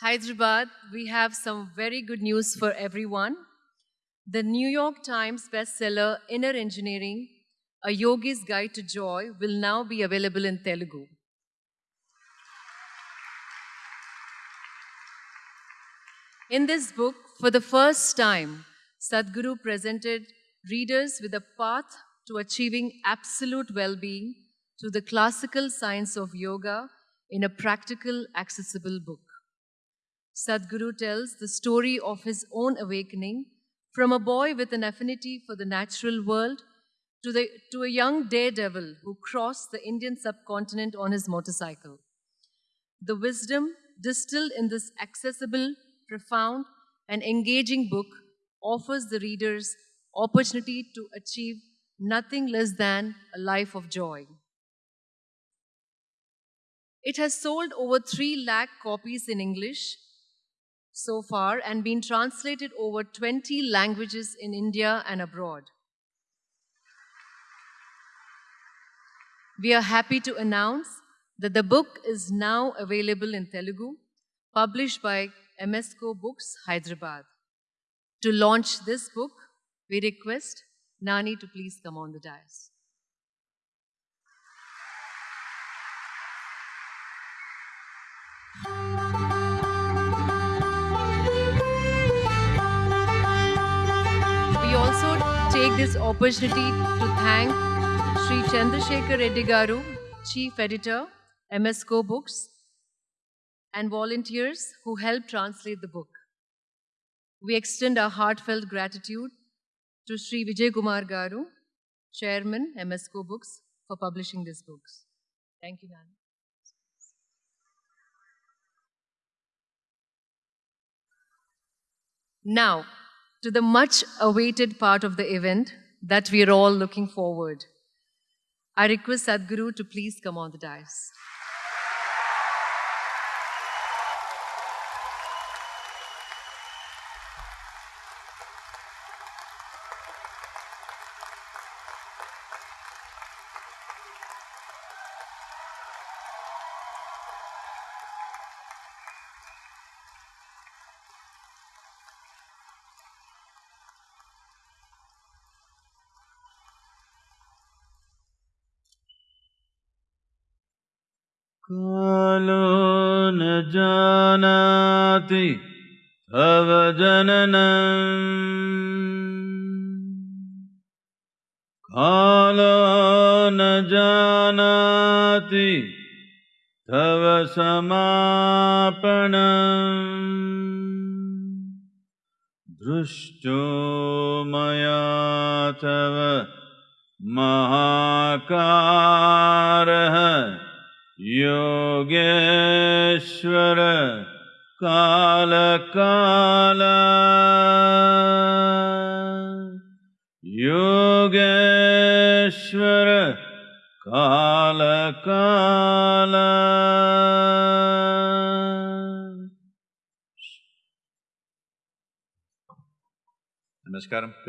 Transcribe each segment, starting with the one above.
Hyderabad, we have some very good news for everyone. The New York Times bestseller Inner Engineering, A Yogi's Guide to Joy, will now be available in Telugu. In this book, for the first time, Sadhguru presented readers with a path to achieving absolute well being through the classical science of yoga in a practical, accessible book. Sadhguru tells the story of his own awakening from a boy with an affinity for the natural world to, the, to a young daredevil who crossed the Indian subcontinent on his motorcycle. The wisdom distilled in this accessible, profound, and engaging book offers the readers opportunity to achieve nothing less than a life of joy. It has sold over 3 lakh copies in English so far and been translated over 20 languages in India and abroad. We are happy to announce that the book is now available in Telugu, published by Emesco Books, Hyderabad. To launch this book, we request Nani to please come on the dais. Take this opportunity to thank Sri Chandrasekhar Reddy Garu, Chief Editor, MS Emesco Books, and volunteers who helped translate the book. We extend our heartfelt gratitude to Sri Vijay Kumar Garu, Chairman, MS Emesco Books, for publishing these books. Thank you, Nani. Now, to the much awaited part of the event that we are all looking forward. I request Sadhguru to please come on the dais.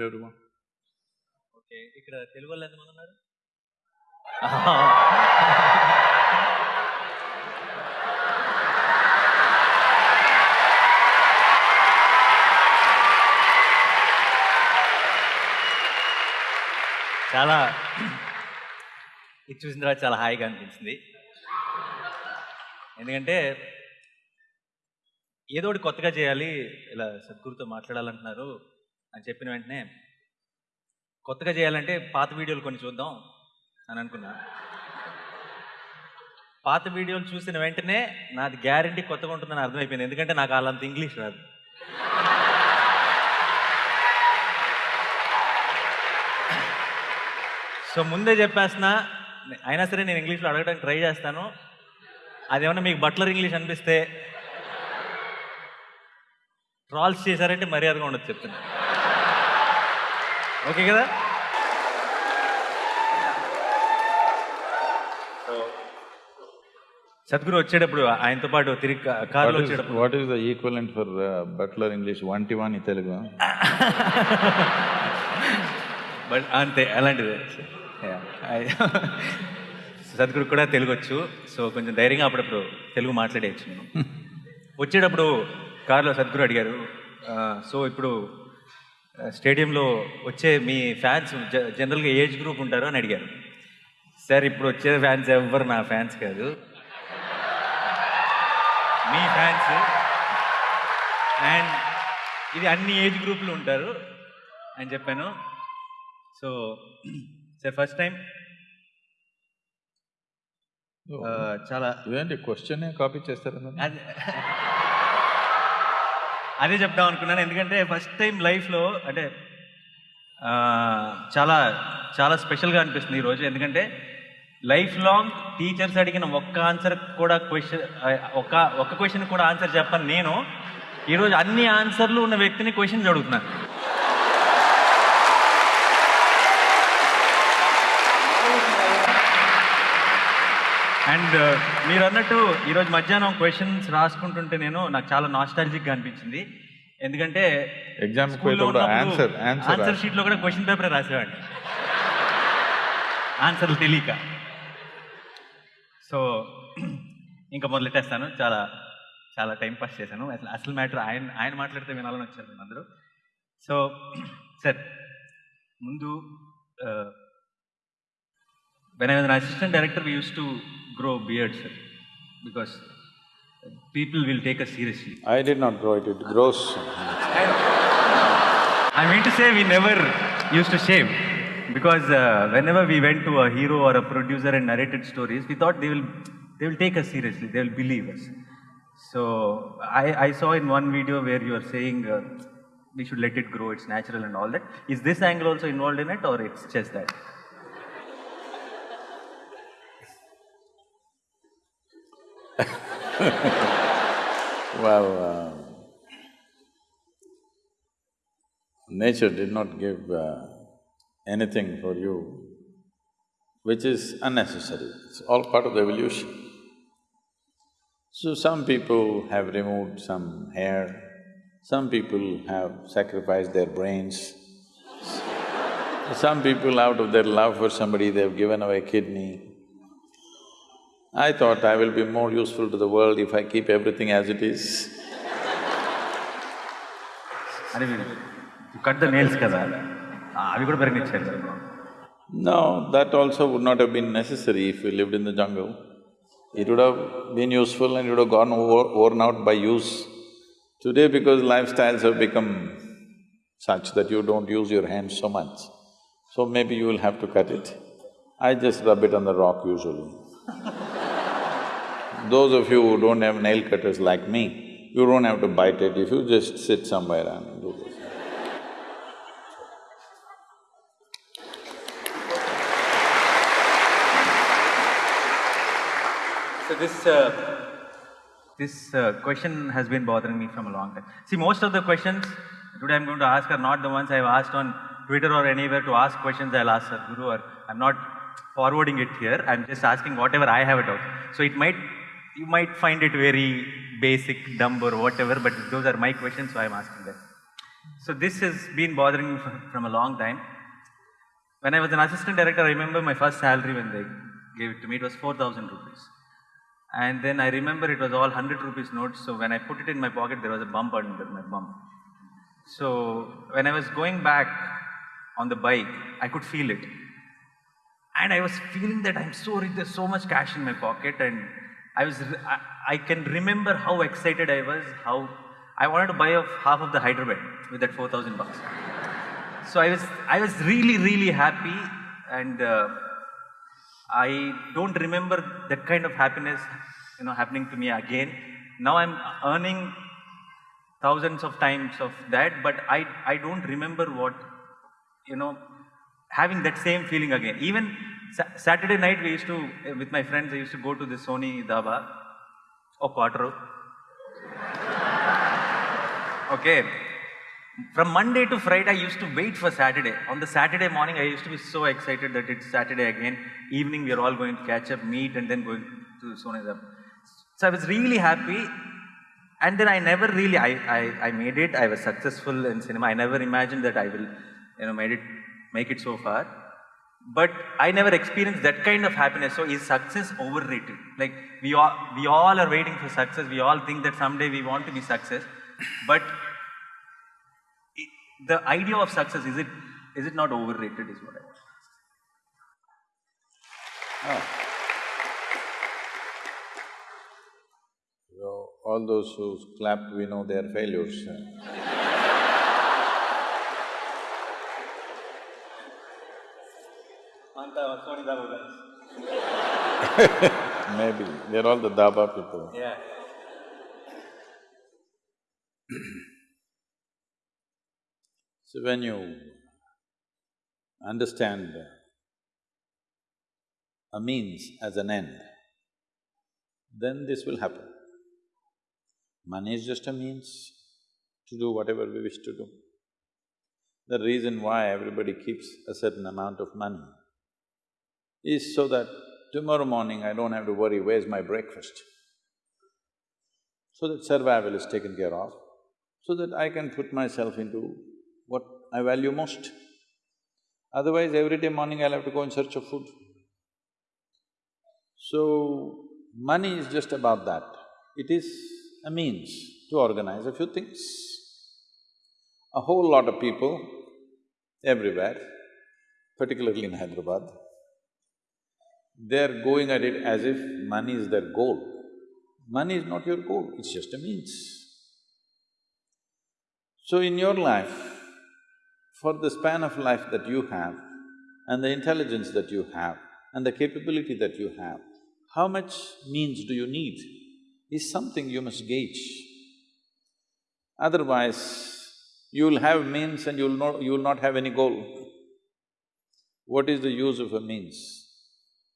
నమస్కారం okay ఇక్కడ తెలుగు వాళ్ళు ఎంతమంది ఉన్నారు? చాలా ఇది చూసిన తర్వాత చాలా హాయిగా అనిపించింది. ఎందుకంటే ఏదో ఒకటి కొత్తగా చేయాలి ఇలా సద్గురుతో మాట్లాడాలంటున్నారు. అని చెప్పిన వెంటనే కొత్తగా చేయాలంటే పాత వీడియోలు కొన్ని చూద్దాం అని అనుకున్నా. పాత వీడియోలు చూసిన వెంటనే నాది గ్యారంటీ కొత్తగా ఉంటుందని అర్థమైపోయింది. ఎందుకంటే నాకు అలాంత ఇంగ్లీష్ రాదు. సో ముందే చెప్పేస్తున్నా అయినా సరే నేను ఇంగ్లీష్లో అడగడానికి ట్రై చేస్తాను. అదేమన్నా మీకు బట్లర్ ఇంగ్లీష్ అనిపిస్తే ట్రాల్స్ చేశారంటే మర్యాదగా ఉండదు చెప్తున్నాను ఓకే కదా సద్గురు వచ్చేటప్పుడు ఆయనతో పాటు తిరిగి కారులో వచ్చేటప్పుడు the equivalent for uh, Butler English? One one in Telugu. But అంతే అలాంటిదే. సద్గురు కూడా తెలుగు వచ్చు సో కొంచెం ధైర్యంగా అప్పుడప్పుడు తెలుగు మాట్లాడేయచ్చు నేను వచ్చేటప్పుడు కారులో సద్గురు అడిగారు "ఆ, సో ఇప్పుడు స్టేడియంలో వచ్చే మీ ఫ్యాన్స్ జనరల్గా ఏజ్ గ్రూప్ ఉంటారు అని అడిగారు. సార్ ఇప్పుడు వచ్చే ఫ్యాన్స్ ఎవ్వరు నా ఫ్యాన్స్ కాదు. మీ ఫ్యాన్స్. అండ్ ఇది అన్ని ఏజ్ గ్రూపులు ఉంటారు అని చెప్పాను. So sir first time. చాలా ఇదేంటి? క్వశ్చన్ కాపీ చేస్తారా అదే చెప్దాం అనుకున్నాను. ఎందుకంటే ఫస్ట్ టైం లైఫ్లో అంటే చాలా చాలా స్పెషల్గా అనిపిస్తుంది ఈరోజు ఎందుకంటే లైఫ్ లాంగ్ టీచర్స్ అడిగిన ఒక్క ఆన్సర్ కూడా క్వశ్చన్ ఒక్క ఒక్క క్వశ్చన్ కూడా ఆన్సర్ చెప్పను నేను. ఈరోజు అన్ని ఆన్సర్లు ఉన్న వ్యక్తిని క్వశ్చన్స్ అడుగుతున్నాను. అండ్ మీరు అన్నట్టు ఈరోజు మధ్యాహ్నం క్వశ్చన్స్ రాసుకుంటుంటే నేను నాకు చాలా నాస్టాలజిక్గా అనిపించింది. ఎందుకంటే ఎగ్జామ్ ఆన్సర్ ఆన్సర్ షీట్లో కూడా క్వశ్చన్ పేపర్ రాసేవాడిని. ఆన్సర్లు తెలియక. సో ఇంకా మొదలెట్టేస్తాను. చాలా చాలా టైం పాస్ చేశాను. అసలు అసలు మ్యాటర్ ఆయన ఆయన మాట్లాడితే వినాలని వచ్చారు అందరూ. సో సార్ ముందు I was an assistant director, we used to grow beards, sir, because people will take us seriously. I did not grow it, it grows. I mean to say, we never used to shave, because uh, whenever we went to a hero or a producer and narrated stories, we thought they will they will take us seriously, they will believe us. So I, I saw in one video where you are saying uh, we should let it grow, it's natural and all that. Is this angle also involved in it, or it's just that? Well, uh, nature did not give uh, anything for you which is unnecessary. It's all part of the evolution. So some people have removed some hair, some people have sacrificed their brains. Some people out of their love for somebody, they've given away kidney. I thought I will be more useful to the world if I keep everything as it is. you cut the nails kada. No, that also would not have been necessary if we lived in the jungle. It would have been useful and it would have gone worn out by use. Today because lifestyles have become such that you don't use your hands so much, so maybe you will have to cut it. I just rub it on the rock usually Those of you who don't have nail cutters like me, you don't have to bite it, if you just sit somewhere and do this. So this, uh, this uh, question has been bothering me from a long time. See, most of the questions today I'm going to ask are not the ones I've asked on Twitter or anywhere to ask questions I'll ask Sadhguru or I'm not forwarding it here, I'm just asking whatever I have a doubt. So it might, you might find it very basic, dumb or whatever, but those are my questions, so I'm asking them. So this has been bothering me from, a long time. When I was an assistant director, I remember my first salary when they gave it to me, it was 4,000 rupees. And then I remember it was all 100 rupees notes, so when I put it in my pocket, there was a bump under my bump. So when I was going back on the bike, I could feel it. And I was feeling that I'm so rich, there's so much cash in my pocket, and I was, I, I can remember how excited I was, how I wanted to buy half of the Hyderabad with that 4,000 bucks. So I was, I was really, really happy, and uh, I don't remember that kind of happiness, you know, happening to me again. Now I'm earning thousands of times of that, but I, I don't remember what, you know, having that same feeling again. Even sa- Saturday night, we used to, eh, with my friends, I used to go to the Sony Daba or Quattro. Okay. From Monday to Friday, I used to wait for Saturday. On the Saturday morning, I used to be so excited that it's Saturday again. Evening, we are all going to catch up, meet, and then going to Sony Daba. So I was really happy. And then I never really, I, I, I made it, I was successful in cinema. I never imagined that I will, you know, made it, make it so far. But I never experienced that kind of happiness. So is success overrated? Like we all we all are waiting for success. We all think that someday we want to be success, but i- the idea of success is it is it not overrated? Is what I. Oh. Ah. So, all those who clapped, we know they are failures. Maybe, they're all the Daba people. Yeah. So when you understand a means as an end, then this will happen. Money is just a means to do whatever we wish to do. The reason why everybody keeps a certain amount of money is so that tomorrow morning I don't have to worry, where's my breakfast? So that survival is taken care of, so that I can put myself into what I value most. Otherwise, every day morning I'll have to go in search of food. So, money is just about that. It is a means to organize a few things. A whole lot of people everywhere, particularly in Hyderabad, they're going at it as if money is their goal. Money is not your goal, it's just a means. So in your life, for the span of life that you have and the intelligence that you have and the capability that you have, how much means do you need is something you must gauge. Otherwise, you'll have means and you'll not… you'll not have any goal. What is the use of a means?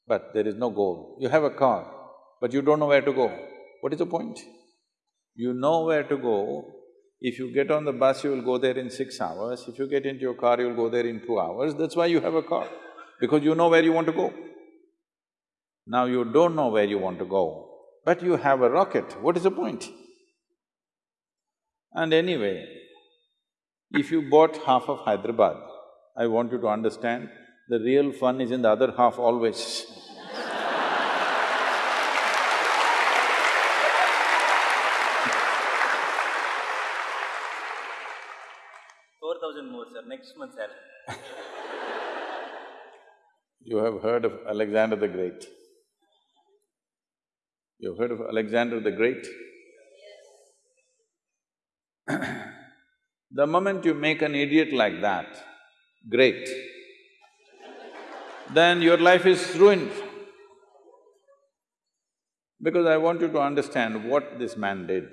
But there is no goal. You have a car, but you don't know where to go. What is the point? You know where to go. If you get on the bus, you will go there in six hours. If you get into your car, you'll go there in two hours. That's why you have a car, because you know where you want to go. Now you don't know where you want to go, but you have a rocket. What is the point? And anyway, if you bought half of Hyderabad, I want you to understand, the real fun is in the other half always. Four thousand more, sir. Next month, sir. You have heard of Alexander the Great. You've heard of Alexander the Great? the moment you make an idiot like that great, then your life is ruined. Because I want you to understand what this man did.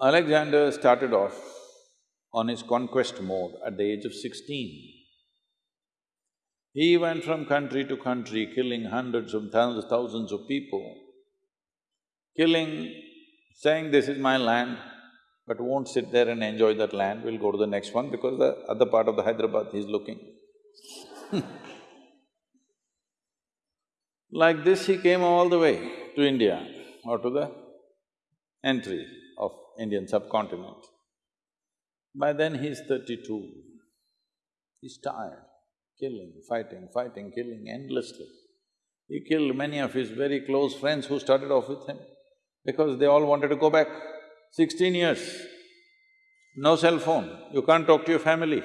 Alexander started off on his conquest mode at the age of sixteen. He went from country to country, killing hundreds of thousands, thousands of people, killing, saying, this is my land, but won't sit there and enjoy that land, we'll go to the next one because the other part of the Hyderabad he's looking. like this, he came all the way to India or to the entry of Indian subcontinent. By then he's thirty-two. He's tired, killing, fighting, fighting, killing endlessly. He killed many of his very close friends who started off with him because they all wanted to go back. Sixteen years, no cell phone, you can't talk to your family.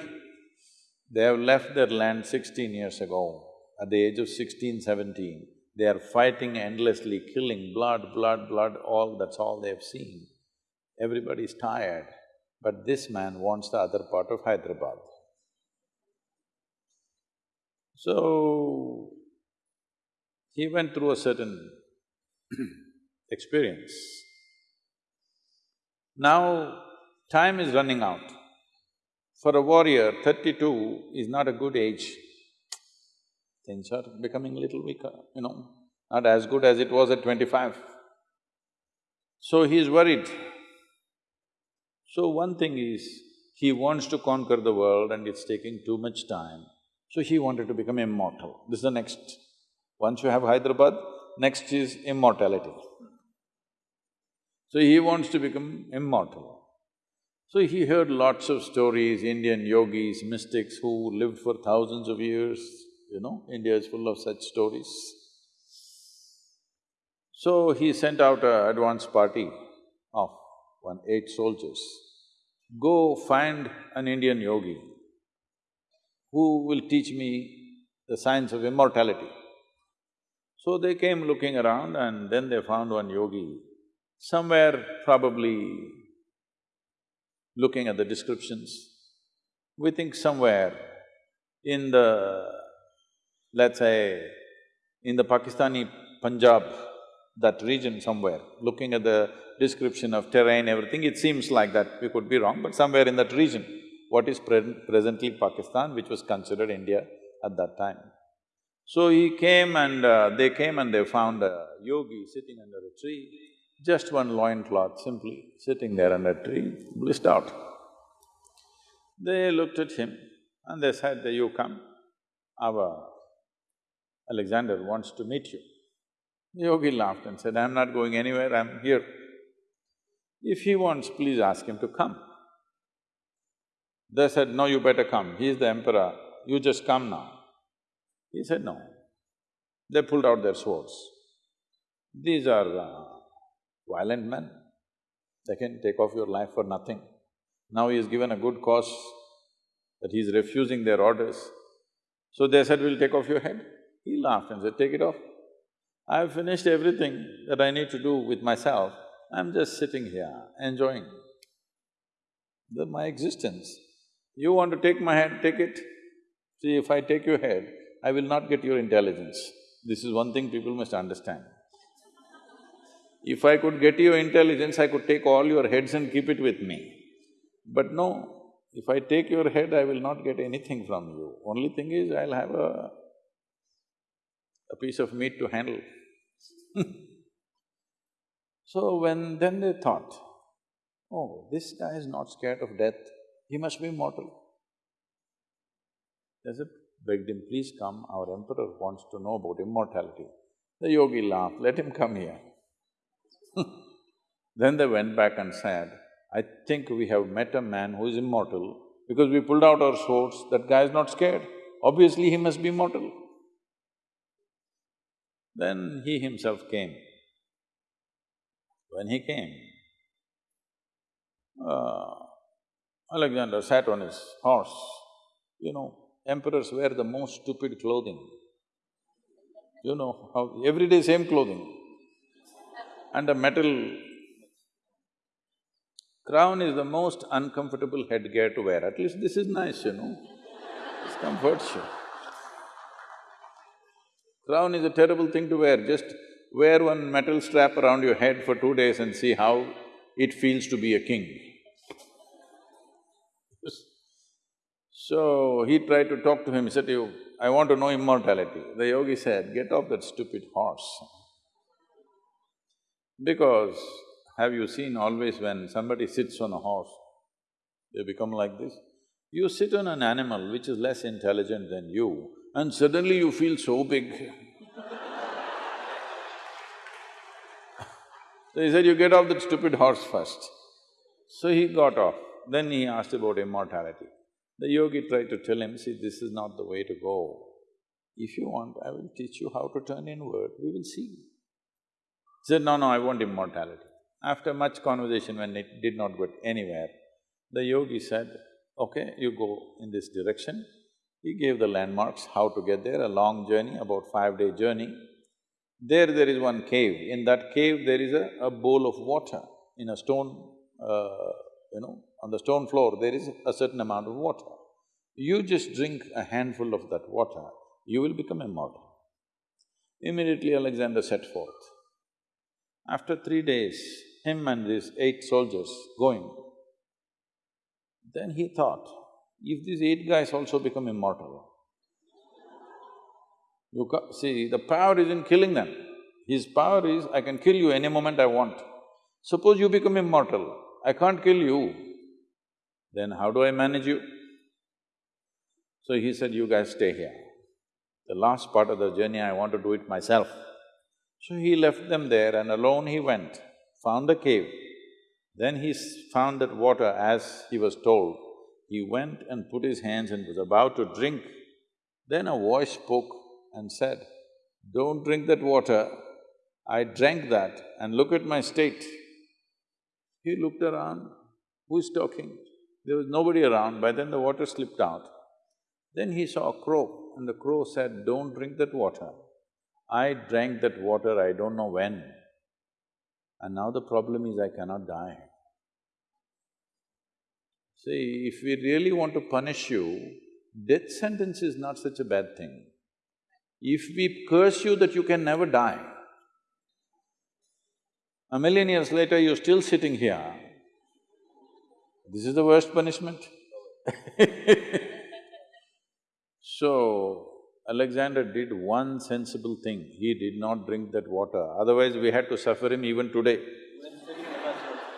They have left their land sixteen years ago. At the age of sixteen, seventeen, they are fighting endlessly, killing, blood, blood, blood, all… that's all they have seen. Everybody is tired, but this man wants the other part of Hyderabad. So, he went through a certain experience. Now, time is running out. For a warrior, thirty-two is not a good age. Things are becoming little weaker, you know, not as good as it was at twenty-five. So he is worried. So one thing is, he wants to conquer the world and it's taking too much time. So he wanted to become immortal. This is the next. Once you have Hyderabad, next is immortality. So he wants to become immortal. So he heard lots of stories, Indian yogis, mystics who lived for thousands of years, you know, India is full of such stories. So he sent out a advance party of one eight soldiers. Go find an Indian yogi who will teach me the science of immortality. So they came looking around and then they found one yogi, somewhere probably looking at the descriptions, we think somewhere in the, let's say, in the Pakistani Punjab, that region somewhere, looking at the description of terrain, everything, it seems like that, we could be wrong, but somewhere in that region, what is pre presently Pakistan, which was considered India at that time. So he came and uh, they came and they found a yogi sitting under a tree, just one loincloth simply sitting there under a tree, blissed out. They looked at him and they said, you come, our Alexander wants to meet you. Yogi laughed and said, I'm not going anywhere, I'm here. If he wants, please ask him to come. They said, no, you better come, he is the emperor, you just come now. He said, no. They pulled out their swords. These are uh, violent men, they can take off your life for nothing. Now he is given a good cause that he is refusing their orders. So they said, we'll take off your head. He laughed and said, take it off. I've finished everything that I need to do with myself, I'm just sitting here, enjoying the, my existence. You want to take my head, take it. See, if I take your head, I will not get your intelligence. This is one thing people must understand. If I could get your intelligence, I could take all your heads and keep it with me. But no, if I take your head, I will not get anything from you. Only thing is, I'll have a, a piece of meat to handle. so when… then they thought, oh, this guy is not scared of death, he must be immortal. They said, begged him, please come, our emperor wants to know about immortality. The yogi laughed, let him come here. then they went back and said, I think we have met a man who is immortal because we pulled out our swords, that guy is not scared. Obviously, he must be mortal. Then he himself came. When he came, uh, Alexander sat on his horse. You know, emperors wear the most stupid clothing. You know how… every day same clothing. And a metal crown is the most uncomfortable headgear to wear. At least this is nice, you know, this comforts you. Crown is a terrible thing to wear, just wear one metal strap around your head for two days and see how it feels to be a king. So he tried to talk to him, he said, you, I want to know immortality. The yogi said, get off that stupid horse. Because have you seen always when somebody sits on a horse, they become like this? You sit on an animal which is less intelligent than you, and suddenly you feel so big. so he said, you get off that stupid horse first. So he got off. Then he asked about immortality. The yogi tried to tell him, see, this is not the way to go. If you want, I will teach you how to turn inward, we will see. Said, no, no, I want immortality. After much conversation, when it did not get anywhere, the yogi said, okay, you go in this direction, he gave the landmarks, how to get there, a long journey, about five-day journey. There, there is one cave. In that cave, there is a, a bowl of water in a stone, uh, you know, on the stone floor, there is a certain amount of water. You just drink a handful of that water, you will become immortal. Immediately Alexander set forth. After three days, him and these eight soldiers going, then he thought, if these eight guys also become immortal, you see, the power is in killing them. His power is, I can kill you any moment I want. Suppose you become immortal, I can't kill you, then how do I manage you? So he said, you guys stay here. The last part of the journey, I want to do it myself. So he left them there and alone he went, found a cave. Then he found that water as he was told. He went and put his hands and was about to drink. Then a voice spoke and said, Don't drink that water. I drank that and look at my state. He looked around, who's talking? There was nobody around, by then the water slipped out. Then he saw a crow and the crow said, Don't drink that water. I drank that water I don't know when. And now the problem is I cannot die. See, if we really want to punish you, death sentence is not such a bad thing. If we curse you that you can never die, a million years later you're still sitting here, this is the worst punishment So, Alexander did one sensible thing, he did not drink that water, otherwise we had to suffer him even today.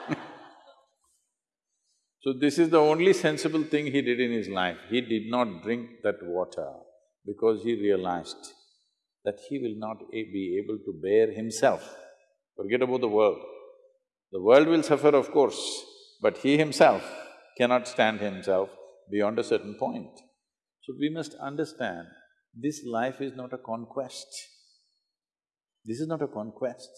So this is the only sensible thing he did in his life. He did not drink that water because he realized that he will not be able to bear himself. Forget about the world. The world will suffer, of course, but he himself cannot stand himself beyond a certain point. So we must understand, this life is not a conquest. This is not a conquest.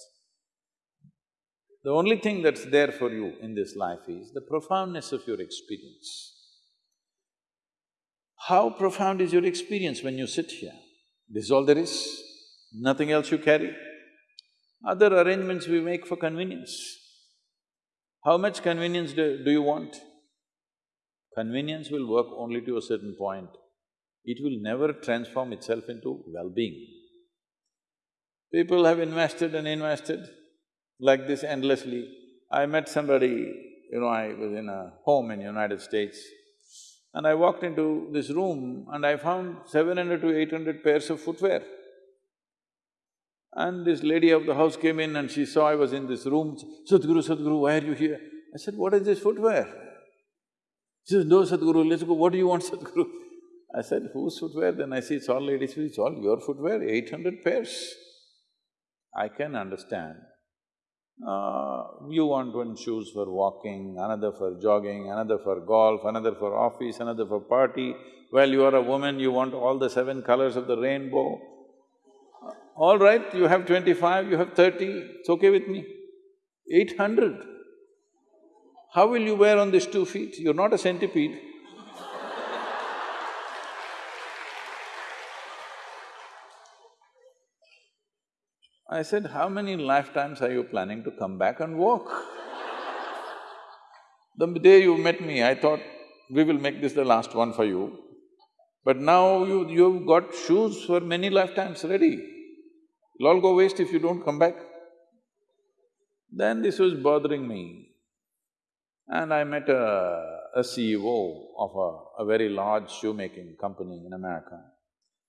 The only thing that's there for you in this life is the profoundness of your experience. How profound is your experience when you sit here? This is all there is, nothing else you carry. Other arrangements we make for convenience. How much convenience do, do you want? Convenience will work only to a certain point. It will never transform itself into well-being. People have invested and invested like this endlessly. I met somebody, you know, I was in a home in United States and I walked into this room and I found seven hundred to eight hundred pairs of footwear. And this lady of the house came in and she saw I was in this room, Sadhguru, Sadhguru, why are you here? I said, what is this footwear? She says, no, Sadhguru, let's go, what do you want, Sadhguru? I said, whose footwear? Then I see it's all ladies' it's all your footwear, eight hundred pairs. I can understand. Uh, you want one shoes for walking, another for jogging, another for golf, another for office, another for party. Well, you are a woman, you want all the seven colors of the rainbow. All right, you have twenty-five, you have thirty, it's okay with me. Eight hundred. How will you wear on these two feet? You're not a centipede. I said, how many lifetimes are you planning to come back and walk? The day you met me, I thought, we will make this the last one for you. But now you… you've got shoes for many lifetimes ready. It'll all go waste if you don't come back. Then this was bothering me. And I met a, a CEO of a, a very large shoemaking company in America.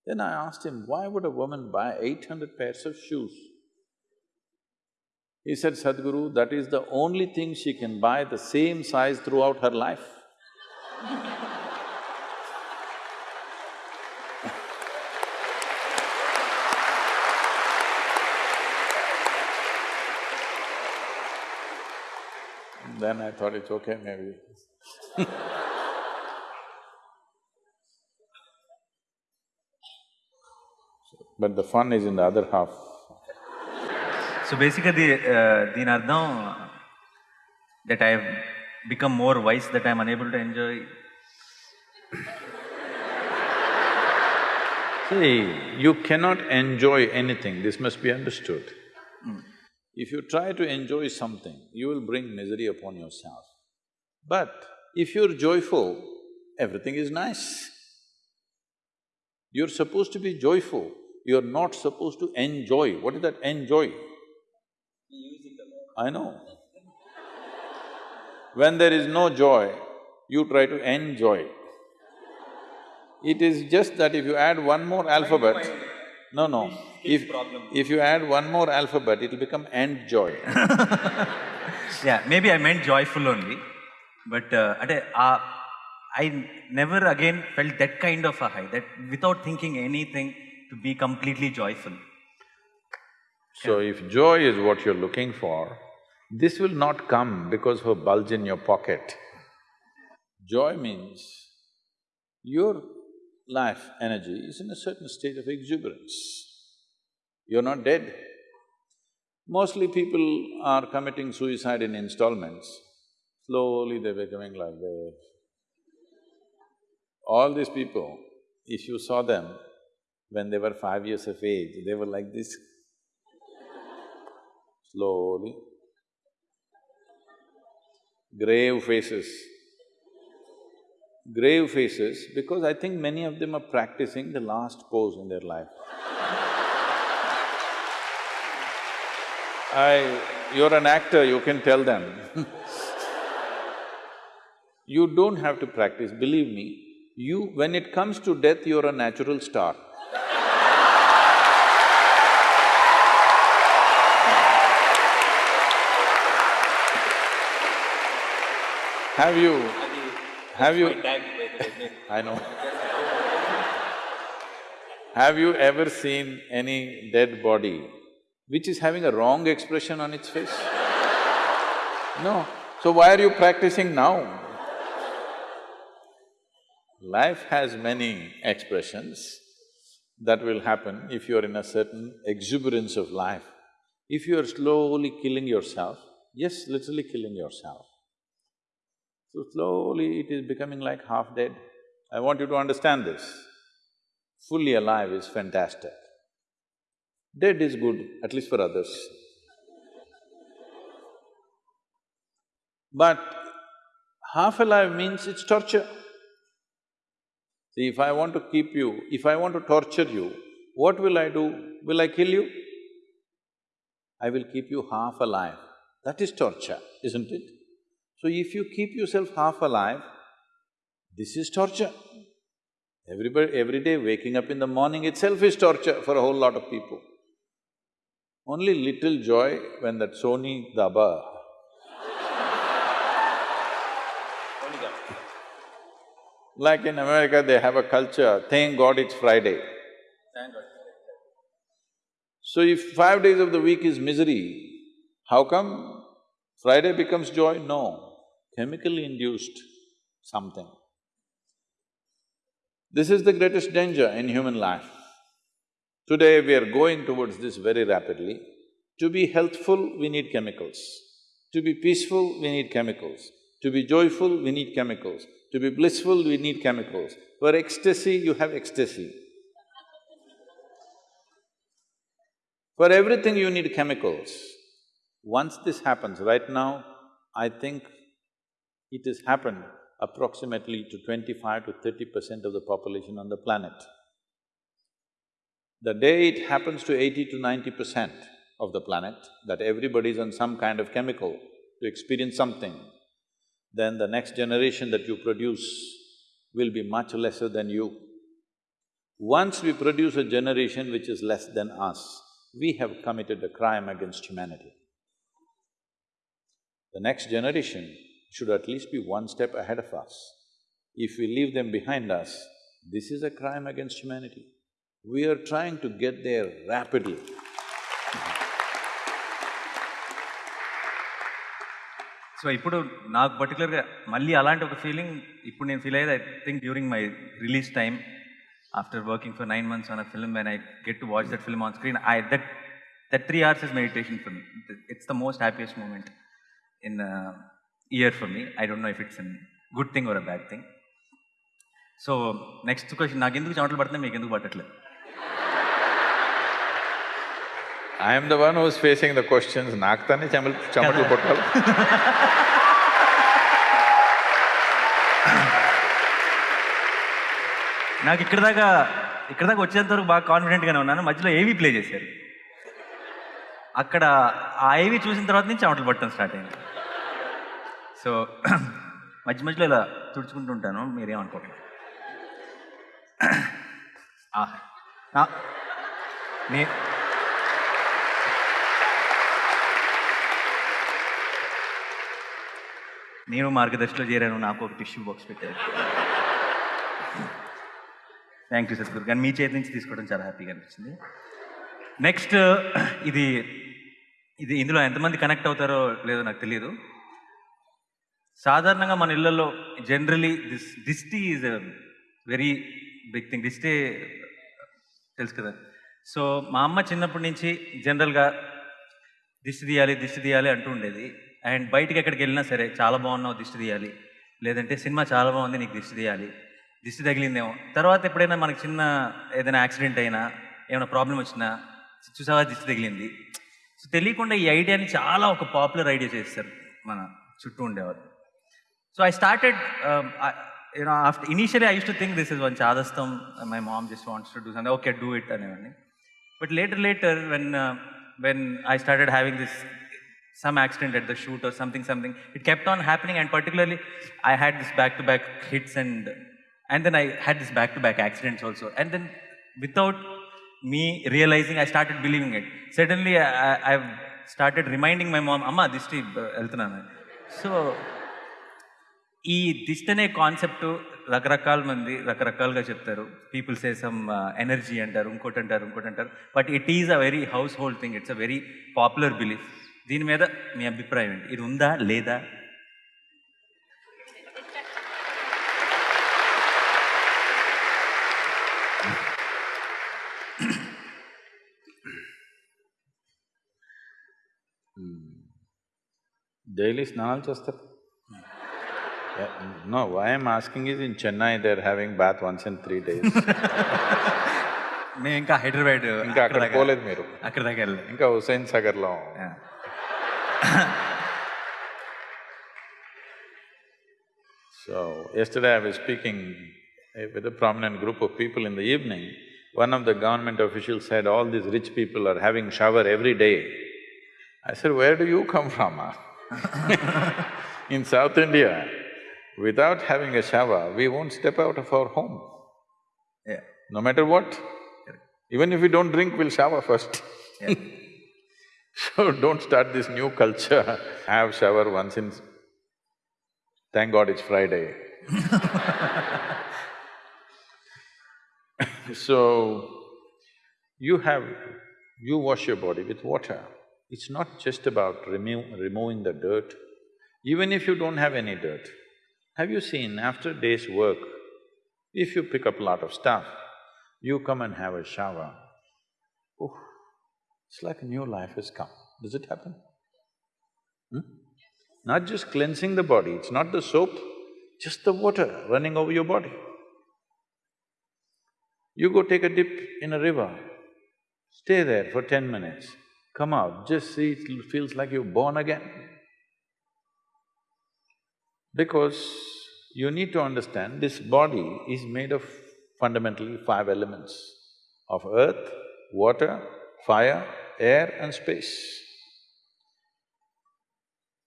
Then I asked him, why would a woman buy eight hundred pairs of shoes? He said, Sadhguru, that is the only thing she can buy the same size throughout her life. Then I thought it's okay, maybe. But the fun is in the other half. So బేసిక్గా దీని అర్థం that I become more vice that I'm unable to enjoy See, you cannot enjoy anything, this must be understood. If you try to enjoy something, you will bring misery upon yourself. But if you're joyful, everything is nice. You're supposed to be joyful, you're not supposed to enjoy. What is that enjoy? I know. when there is no joy, you try to enjoy. It is just that if you add one more alphabet, no, no, if… if you add one more alphabet, it'll become and joy Yeah, maybe I meant joyful only, but uh, uh, I never again felt that kind of a high, that without thinking anything, to be completely joyful. So if joy is what you're looking for, this will not come because of a bulge in your pocket. Joy means your life energy is in a certain state of exuberance. You're not dead. Mostly people are committing suicide in installments. Slowly they're becoming like this. All these people, if you saw them when they were five years of age, they were like this. Slowly. Grave faces. Grave faces because I think many of them are practicing the last pose in their life. I… you're an actor, you can tell them You don't have to practice, believe me. You… when it comes to death, you're a natural star. Have you… have you… I know. Have you ever seen any dead body which is having a wrong expression on its face? No. So why are you practicing now? Life has many expressions that will happen if you're in a certain exuberance of life. If you're slowly killing yourself, yes, literally killing yourself, so slowly it is becoming like half dead. I want you to understand this. Fully alive is fantastic. Dead is good, at least for others. But half alive means it's torture. See, if I want to keep you, if I want to torture you, what will I do? Will I kill you? I will keep you half alive. That is torture, isn't it? So if you keep yourself half alive, this is torture. Everybody… every day waking up in the morning itself is torture for a whole lot of people. Only little joy when that Sony Daba Like in America, they have a culture, thank God it's Friday. So if five days of the week is misery, how come Friday becomes joy? No, chemically induced something. This is the greatest danger in human life. Today we are going towards this very rapidly. To be healthful, we need chemicals. To be peaceful, we need chemicals. To be joyful, we need chemicals. To be blissful, we need chemicals. For ecstasy, you have ecstasy. For everything, you need chemicals. Once this happens, right now, I think it has happened approximately to twenty-five to thirty percent of the population on the planet. The day it happens to eighty to ninety percent of the planet, that everybody is on some kind of chemical to experience something, then the next generation that you produce will be much lesser than you. Once we produce a generation which is less than us, we have committed a crime against humanity. The next generation should at least be one step ahead of us. If we leave them behind us, this is a crime against humanity. We are trying to get there rapidly. So ఇప్పుడు నాకు పర్టికులర్గా మళ్ళీ అలాంటి ఒక feeling ఇప్పుడు నేను feel అయ్యేది I think during my release time after working for nine months on a film when I get to watch that film on screen I that that three hours is meditation for me it's the most happiest moment in year for me. I don't know if it's a good thing or a bad thing. So next question నాకు ఎందుకు చెమటలు పడుతున్నాయి మీకు ఎందుకు పట్టట్లేదు? I'm the one who's facing the questions నాకు తానే చెమలు చెమటలు పట్టాలి. నాకు ఇక్కడ దాకా ఇక్కడ దాకా వచ్చేంత వరకు బాగా కాన్ఫిడెంట్గానే ఉన్నాను. మధ్యలో ఏవి ప్లే చేశారు. అక్కడ ఆ ఏవి చూసిన తర్వాత నుంచి చెమటలు పట్టడం స్టార్ట్ అయింది. సో మధ్య మధ్యలో ఇలా తుడుచుకుంటూ ఉంటాను మీరేమనుకోండి నే నేను మార్గదర్శిలో చేరాను నాకు ఒక టిష్యూ బాక్స్ పెట్టారు. థ్యాంక్ యూ సద్గురు కానీ మీ చేతి నుంచి తీసుకోవడం చాలా హ్యాపీగా అనిపించింది. నెక్స్ట్ ఇది ఇది ఇందులో ఎంతమంది కనెక్ట్ అవుతారో లేదో నాకు తెలియదు. సాధారణంగా మన ఇళ్ళల్లో జనరలీ దిస్ దిష్టి ఈజ్ వెరీ బిగ్ థింగ్ దిష్టి తెలుసు కదా. సో మా అమ్మ చిన్నప్పటి నుంచి జనరల్గా దిష్టి తీయాలి దిష్టి తీయాలి అంటూ ఉండేది. అండ్ బయటికి ఎక్కడికి వెళ్ళినా సరే చాలా బాగున్నావు దిష్టి తీయాలి. లేదంటే సినిమా చాలా బాగుంది నీకు దిష్టి తీయాలి. దిష్టి తగిలిందేమో. తర్వాత ఎప్పుడైనా మనకి చిన్న ఏదైనా యాక్సిడెంట్ అయినా ఏమైనా ప్రాబ్లం వచ్చినా చూసావా దిష్టి తగిలింది? సో తెలియకుండా ఈ ఐడియాని చాలా ఒక పాపులర్ ఐడియా చేస్తారు మన చుట్టూ ఉండేవారు So I started, um, I, you know, after, initially I used to think this is one chadastam, my mom just wants to do something, okay, do it. and everything. But later, later, when, uh, when I started having this, some accident at the shoot or something, something, it kept on happening and particularly I had this back-to-back -back hits and, and then I had this back-to-back -back accidents also. And then without me realizing, I started believing it. Suddenly I, I, have started reminding my mom, Amma, this uh, trip, So, ఈ దిష్టి అనే concept రకరకాల మంది రకరకాలుగా చెప్తారు. People say some energy అంటారు ఇంకోటి అంటారు ఇంకోటి అంటారు but it is a very household thing it's a very popular belief దీని మీద మీ అభిప్రాయం ఏంటి? ఇది ఉందా లేదా? Hmm. డైలీ స్నానాలు చేస్తారు. No why I'm asking is in Chennai they are having bath once in three days మేము ఇంకా హైదరాబాద్ ఇంకా అక్కడ దాకా- పోలేదు మీరు అక్కడ దాకా వెళ్ళలేదు ఇంకా హుసేన్ సాగర్లో Yeah. So, yesterday I was speaking eh, with a prominent group of people in the evening. One of the government officials said, all these rich people are having shower every day. I said, where do you come from? ah?" in South India, without having a shower, we won't step out of our home, Yeah. no matter what. Even if we don't drink, we'll shower first. Yeah. So don't start this new culture, have shower once in… Thank God it's Friday. So, you have… you wash your body with water. It's not just about remo removing the dirt. Even if you don't have any dirt, have you seen after day's work, if you pick up a lot of stuff, you come and have a shower, oh, it's like a new life has come. Does it happen? Hmm? Not just cleansing the body, it's not the soap, just the water running over your body. You go take a dip in a river, stay there for ten minutes, come out, just see, it feels like you're born again. Because you need to understand, this body is made of fundamentally five elements of earth, water, fire, air and space.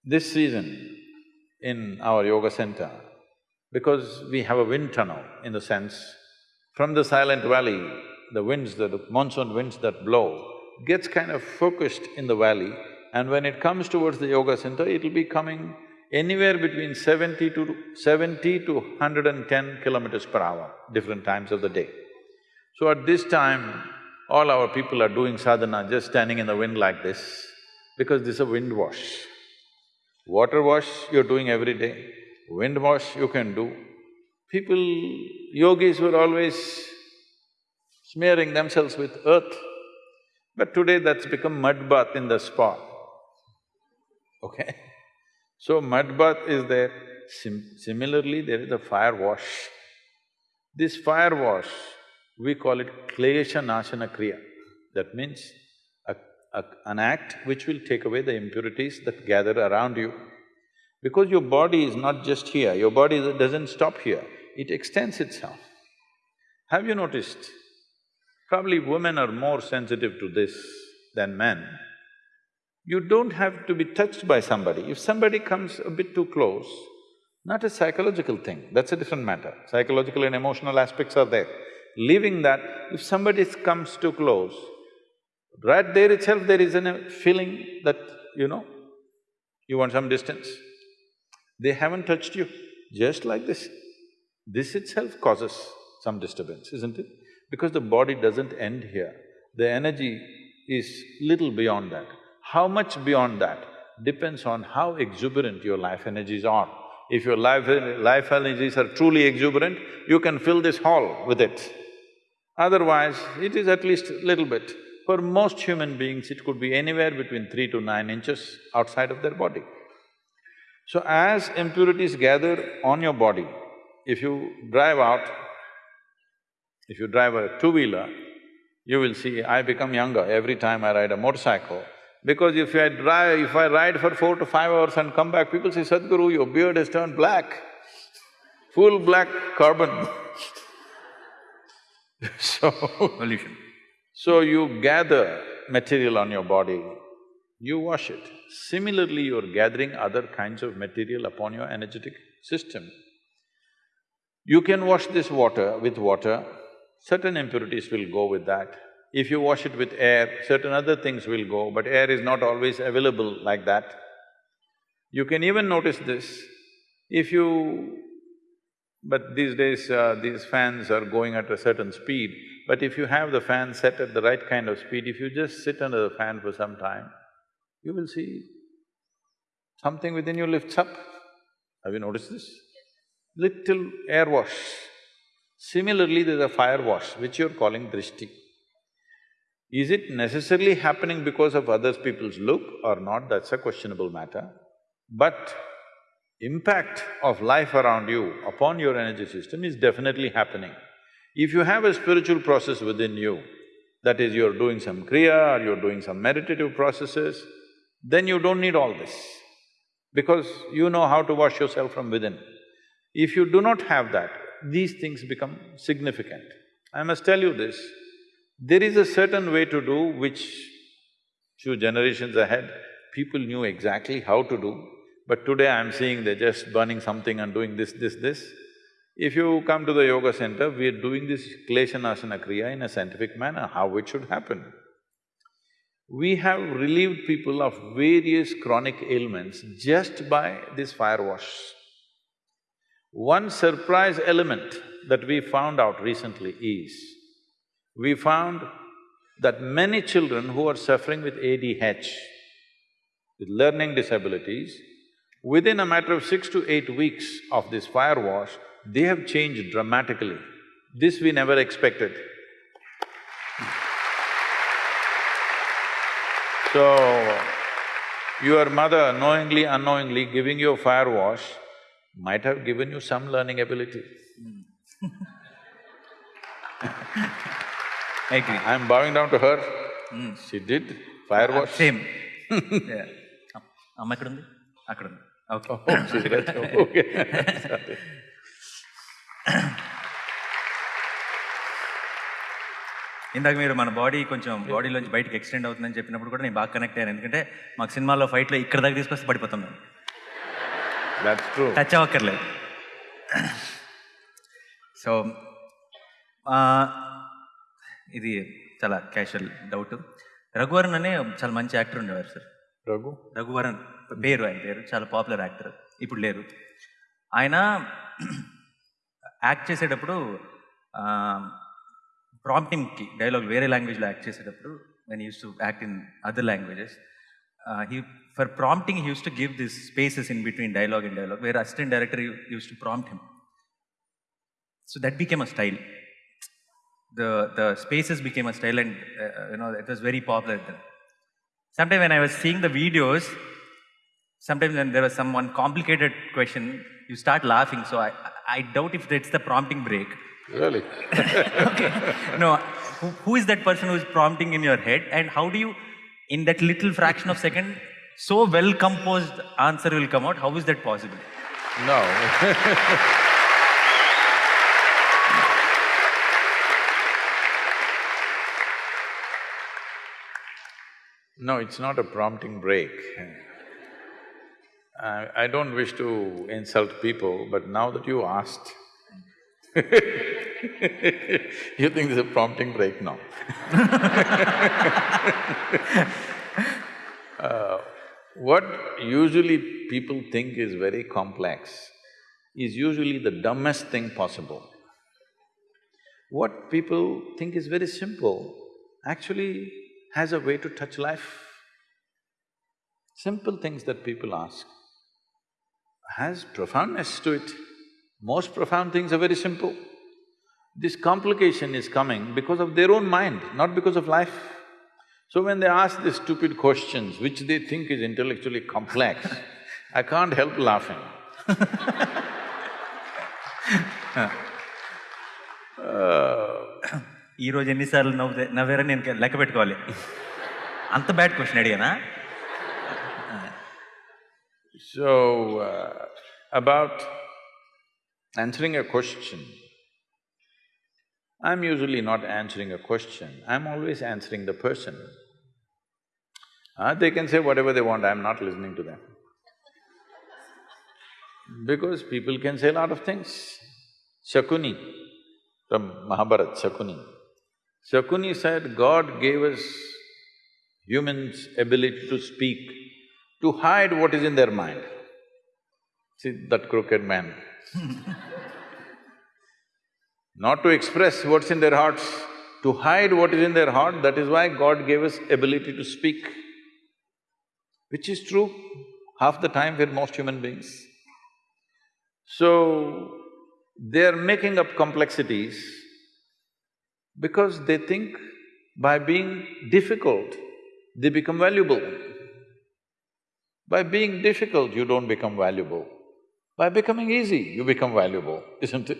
This season, in our yoga center, because we have a wind tunnel in the sense, from the silent valley, the winds, the monsoon winds that blow, gets kind of focused in the valley and when it comes towards the yoga center, it'll be coming anywhere between seventy to… seventy to hundred and ten kilometers per hour, different times of the day. So at this time, all our people are doing sadhana just standing in the wind like this, because this is a wind wash. Water wash you're doing every day, wind wash you can do. People, yogis were always smearing themselves with earth, but today that's become mud bath in the spa, okay? So mud bath is there. Sim similarly, there is a fire wash. This fire wash, we call it klesha nashana kriya. That means a, a, an act which will take away the impurities that gather around you. Because your body is not just here, your body doesn't stop here, it extends itself. Have you noticed? Probably women are more sensitive to this than men. You don't have to be touched by somebody. If somebody comes a bit too close, not a psychological thing, that's a different matter. Psychological and emotional aspects are there. Leaving that, if somebody comes too close, right there itself there is a uh, feeling that, you know, you want some distance. They haven't touched you, just like this. This itself causes some disturbance, isn't it? Because the body doesn't end here, the energy is little beyond that. How much beyond that depends on how exuberant your life energies are. If your life, life energies are truly exuberant, you can fill this hall with it. Otherwise, it is at least a little bit. For most human beings, it could be anywhere between three to nine inches outside of their body. So as impurities gather on your body, if you drive out, if you drive a two-wheeler, you will see I become younger every time I ride a motorcycle. Because if I drive… if I ride for four to five hours and come back, people say, Sadhguru, your beard has turned black, full black carbon So, Pollution. so you gather material on your body, you wash it. Similarly, you're gathering other kinds of material upon your energetic system. You can wash this water with water, certain impurities will go with that. If you wash it with air, certain other things will go, but air is not always available like that. You can even notice this, if you… but these days, uh, these fans are going at a certain speed, but if you have the fan set at the right kind of speed, if you just sit under the fan for some time, you will see something within you lifts up. Have you noticed this? Little air wash. Similarly, there's a fire wash, which you're calling drishti. Is it necessarily happening because of other people's look or not, that's a questionable matter. But impact of life around you upon your energy system is definitely happening. If you have a spiritual process within you, that is, you're doing some kriya or you're doing some meditative processes, then you don't need all this, because you know how to wash yourself from within. If you do not have that, these things become significant. I must tell you this, there is a certain way to do which few generations ahead, people knew exactly how to do, but today I'm seeing they're just burning something and doing this, this, this. If you come to the yoga center, we're doing this Klesha Nashana Kriya in a scientific manner, how it should happen. We have relieved people of various chronic ailments just by this fire wash. One surprise element that we found out recently is, we found that many children who are suffering with ADH, with learning disabilities, within a matter of six to eight weeks of this fire wash, they have changed dramatically. This we never expected. So, your mother knowingly, unknowingly giving you a fire wash might have given you some learning ability. Hmm. I agree. I'm bowing down to her. She did fire wash. Same అమ్మ అక్కడ ఉంది okay Oh, right. Okay. Sorry. ఇందాక మీరు మన body కొంచెం బాడీలోంచి బయటకి extend అవుతుందని చెప్పినప్పుడు కూడా నేను బాగా కనెక్ట్ అయ్యాను ఎందుకంటే మాకు సినిమాలో ఫైట్లో ఇక్కడ దాకా తీసుకొస్తే పడిపోతాం. టచ్ అవ్వక్కర్లేదు సో ఇది చాలా క్యాషువల్ డౌట్ రఘువరన్ అనే చాలా మంచి యాక్టర్ ఉండేవారు సార్ Raghu? రఘువరన్ పేరు ఆయన పేరు చాలా పాపులర్ యాక్టర్ ఇప్పుడు లేరు. ఆయన యాక్ట్ చేసేటప్పుడు ప్రాంప్టింగ్కి డైలాగ్ వేరే లాంగ్వేజ్లో యాక్ట్ చేసేటప్పుడు when uses to act in other languages he for prompting he uses to give this spaces in between dialogue and dialogue వేరే assistant director uses to prompt him so that became a style the the spaces became a style and uh, you know it was very popular then. Sometimes when i was seeing the videos sometimes when there was some one complicated question you start laughing. So i i doubt if it's the prompting break. Really? okay. No who, who is that person who is prompting in your head? And how do you in that little fraction of second so well composed answer will come out? How is that possible? No. No, it's not a prompting break. I, I don't wish to insult people, but now that you asked, you think there's a prompting break? No. Uh, what usually people think is very complex is usually the dumbest thing possible. What people think is very simple actually has a way to touch life. simple things that people ask has profoundness to it. Most profound things are very simple. This complication is coming because of their own mind, not because of life. So when they ask these stupid questions, which they think is intellectually complex, I can't help laughing. ఈ uh, రోజు ఎన్నిసార్లు నవ్వు నవ్వారని నేను లెక్క పెట్టుకోవాలి అంత bad question అడిగానా So, uh, about answering a question, I'm usually not answering a question, I'm always answering the person. Uh, they can say whatever they want, I'm not listening to them. Because people can say a lot of things. Shakuni, from Mahabharata, Shakuni. Shakuni said, God gave us humans ability to speak, to hide what is in their mind. See that crooked man. Not to express what's in their hearts, to hide what is in their heart, that is why God gave us ability to speak. Which is true half the time with most human beings. So, they're making up complexities because they think by being difficult, they become valuable. By being difficult, you don't become valuable. By becoming easy, you become valuable, isn't it?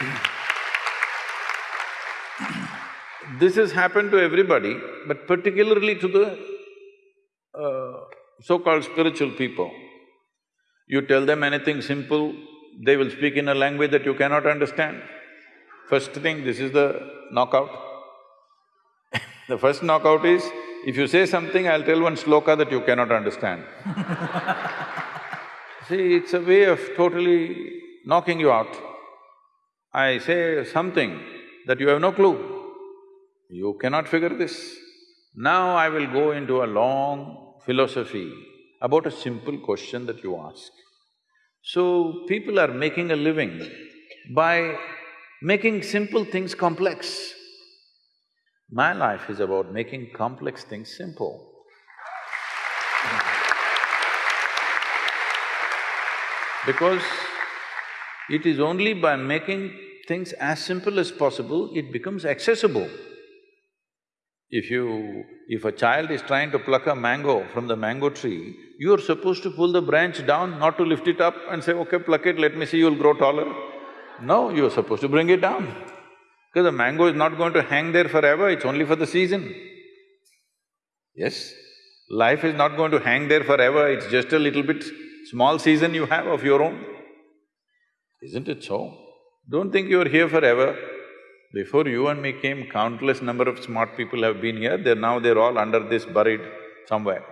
This has happened to everybody, but particularly to the uh, so-called spiritual people. You tell them anything simple, they will speak in a language that you cannot understand. First thing, this is the knockout. the first knockout is, if you say something, I'll tell one sloka that you cannot understand. See, it's a way of totally knocking you out. I say something that you have no clue. You cannot figure this. Now I will go into a long philosophy about a simple question that you ask. So, people are making a living by making simple things complex. My life is about making complex things simple. Because it is only by making things as simple as possible, it becomes accessible. If you… if a child is trying to pluck a mango from the mango tree, you're supposed to pull the branch down, not to lift it up and say, okay, pluck it, let me see you'll grow taller. No, you're supposed to bring it down. Because the mango is not going to hang there forever, it's only for the season. Yes? Life is not going to hang there forever, it's just a little bit small season you have of your own. Isn't it so? Don't think you're here forever. Before you and me came, countless number of smart people have been here, they're now they're all under this buried somewhere.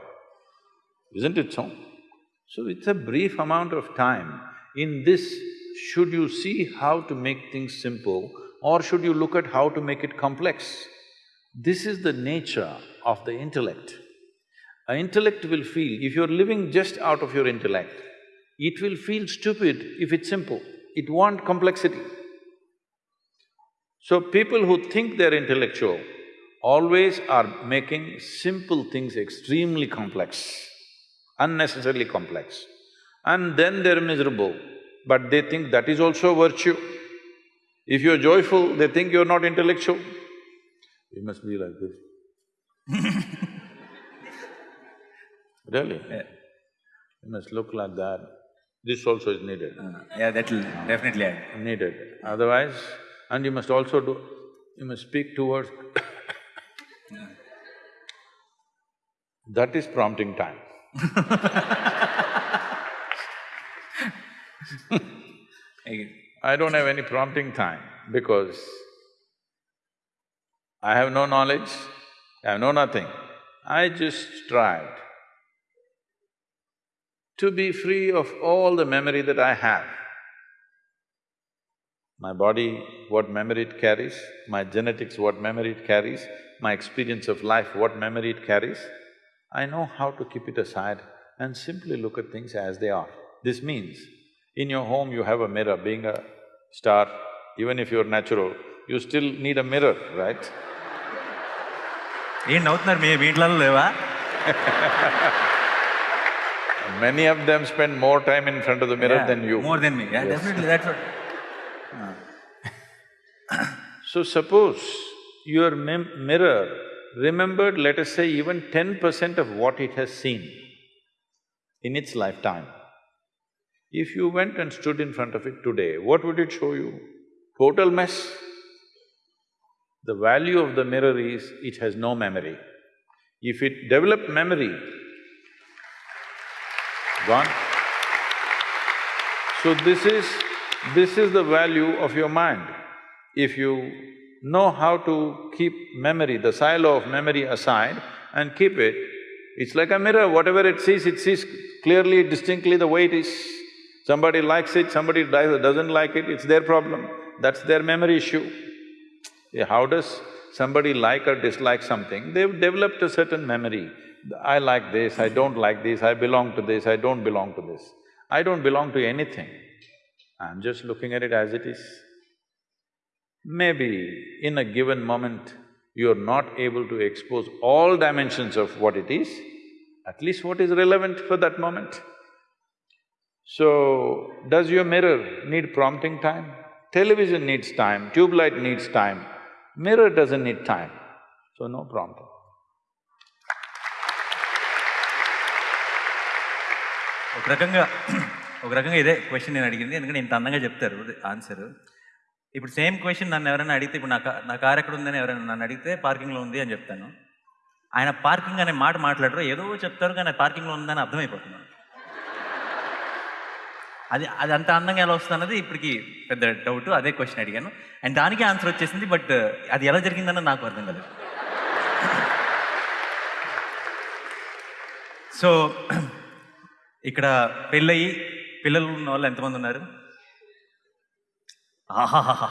Isn't it so? So it's a brief amount of time. In this, should you see how to make things simple or should you look at how to make it complex? This is the nature of the intellect. An intellect will feel, if you're living just out of your intellect, it will feel stupid if it's simple, it want complexity. So people who think they're intellectual always are making simple things extremely complex, unnecessarily complex. And then they're miserable, but they think that is also virtue. If you're joyful, they think you're not intellectual. You must be like this Really? Yeah. You must look like that. This also is needed. Uh, yeah, that will definitely add. Needed. Otherwise, and you must also do… you must speak towards That is prompting time I don't have any prompting time because I have no knowledge, I have no nothing. I just tried to be free of all the memory that I have. My body, what memory it carries, my genetics, what memory it carries, my experience of life, what memory it carries, I know how to keep it aside and simply look at things as they are. This means, in your home, you have a mirror. Being a star, even if you're natural, you still need a mirror, right? Many of them spend more time in front of the mirror yeah, than you. More than me, yeah, yes. definitely, that's what. So, suppose your mirror remembered, let us say, even ten percent of what it has seen in its lifetime. If you went and stood in front of it today, what would it show you? Total mess. The value of the mirror is, it has no memory. If it developed memory, gone. So this is… this is the value of your mind. If you know how to keep memory, the silo of memory aside and keep it, it's like a mirror, whatever it sees, it sees clearly, distinctly the way it is. Somebody likes it, somebody doesn't like it, it's their problem, that's their memory issue. How does somebody like or dislike something? They've developed a certain memory. I like this, I don't like this, I belong to this, I don't belong to this. I don't belong to anything. I'm just looking at it as it is. Maybe in a given moment, you're not able to expose all dimensions of what it is, at least what is relevant for that moment. So, does your mirror need prompting time? Television needs time, tube light needs time, mirror doesn't need time, so no prompting. ఒక రకంగా ఒక రకంగా ఇదే question నేను అడిగింది. ఎందుకంటే ఇంత అందంగా చెప్తారు ఆన్సర్ ఇప్పుడు సేమ్ క్వశ్చన్ నన్ను ఎవరైనా అడిగితే ఇప్పుడు నా నా కార్ ఎక్కడ ఉందని ఎవరైనా నన్ను అడిగితే పార్కింగ్లో ఉంది అని చెప్తాను. ఆయన పార్కింగ్ అనే మాట మాట్లాడరు. ఏదో చెప్తారు కానీ పార్కింగ్లో ఉందని అర్థమైపోతున్నాను అది అది అంత అందంగా ఎలా వస్తుంది అన్నది ఇప్పటికి పెద్ద డౌట్ అదే క్వశ్చన్ అడిగాను. అండ్ దానికి ఆన్సర్ వచ్చేసింది బట్ uh, అది ఎలా జరిగిందన్నది నాకు అర్థం కాలేదు. సో ఇక్కడ పెళ్ళయి పిల్లలు ఉన్న వాళ్ళు ఎంతమంది ఉన్నారు? ఆహాహాహా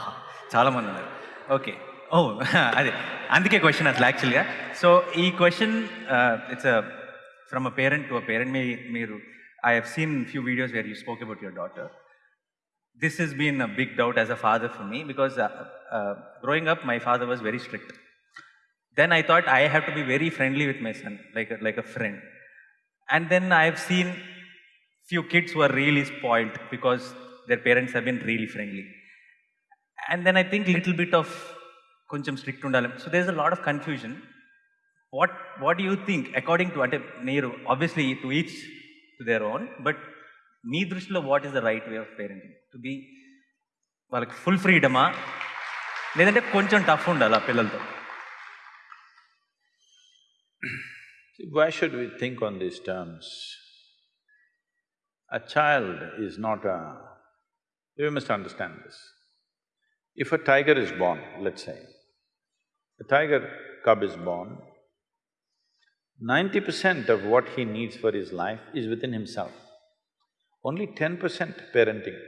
చాలామంది ఉన్నారు. ఓకే ఓ oh, అదే. అందుకే క్వశ్చన్ అసలు యాక్చువల్గా సో ఈ question it's from a parent to a parent మీ మీరు I have seen few videos where you spoke about your daughter this has been a big doubt as a father for me because uh, uh, growing up, my father was very strict. Then I thought I have to be very friendly with my son, like a, like a friend. And then I've seen few kids who are really spoiled because their parents have been really friendly. And then I think little bit of కొంచెం strict ఉండాలి so there's a lot of confusion. What what do you think according to అంటే మీరు obviously to each to their own, but మీ దృష్టిలో what is the right way of parenting to be వాళ్ళకి full ఫ్రీడమా లేదంటే కొంచెం tough ఉండాలి ఆ పిల్లలతో See, Why should we think on these terms? A child is not a… You must understand this. If a tiger is born, let's say, a tiger cub is born, ninety percent of what he needs for his life is within himself. Only ten percent parenting.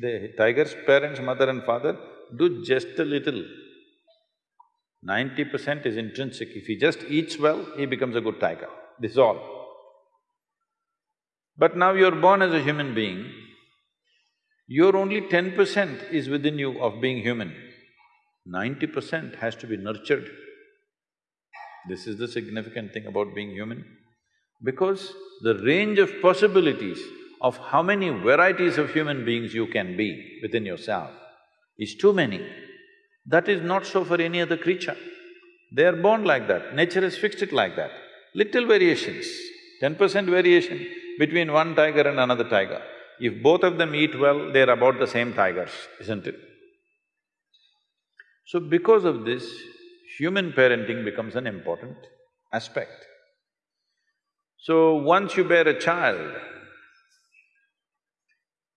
The- tiger's parents, mother and father, do just a little. Ninety percent is intrinsic. If he just eats well, he becomes a good tiger. This is all. But now you're born as a human being, your only ten percent is within you of being human. Ninety percent has to be nurtured. This is the significant thing about being human. Because the range of possibilities of how many varieties of human beings you can be within yourself is too many. That is not so for any other creature. They are born like that, nature has fixed it like that. Little variations, ten percent variation between one tiger and another tiger. If both of them eat well, they're about the same tigers, isn't it? So because of this, human parenting becomes an important aspect. So once you bear a child,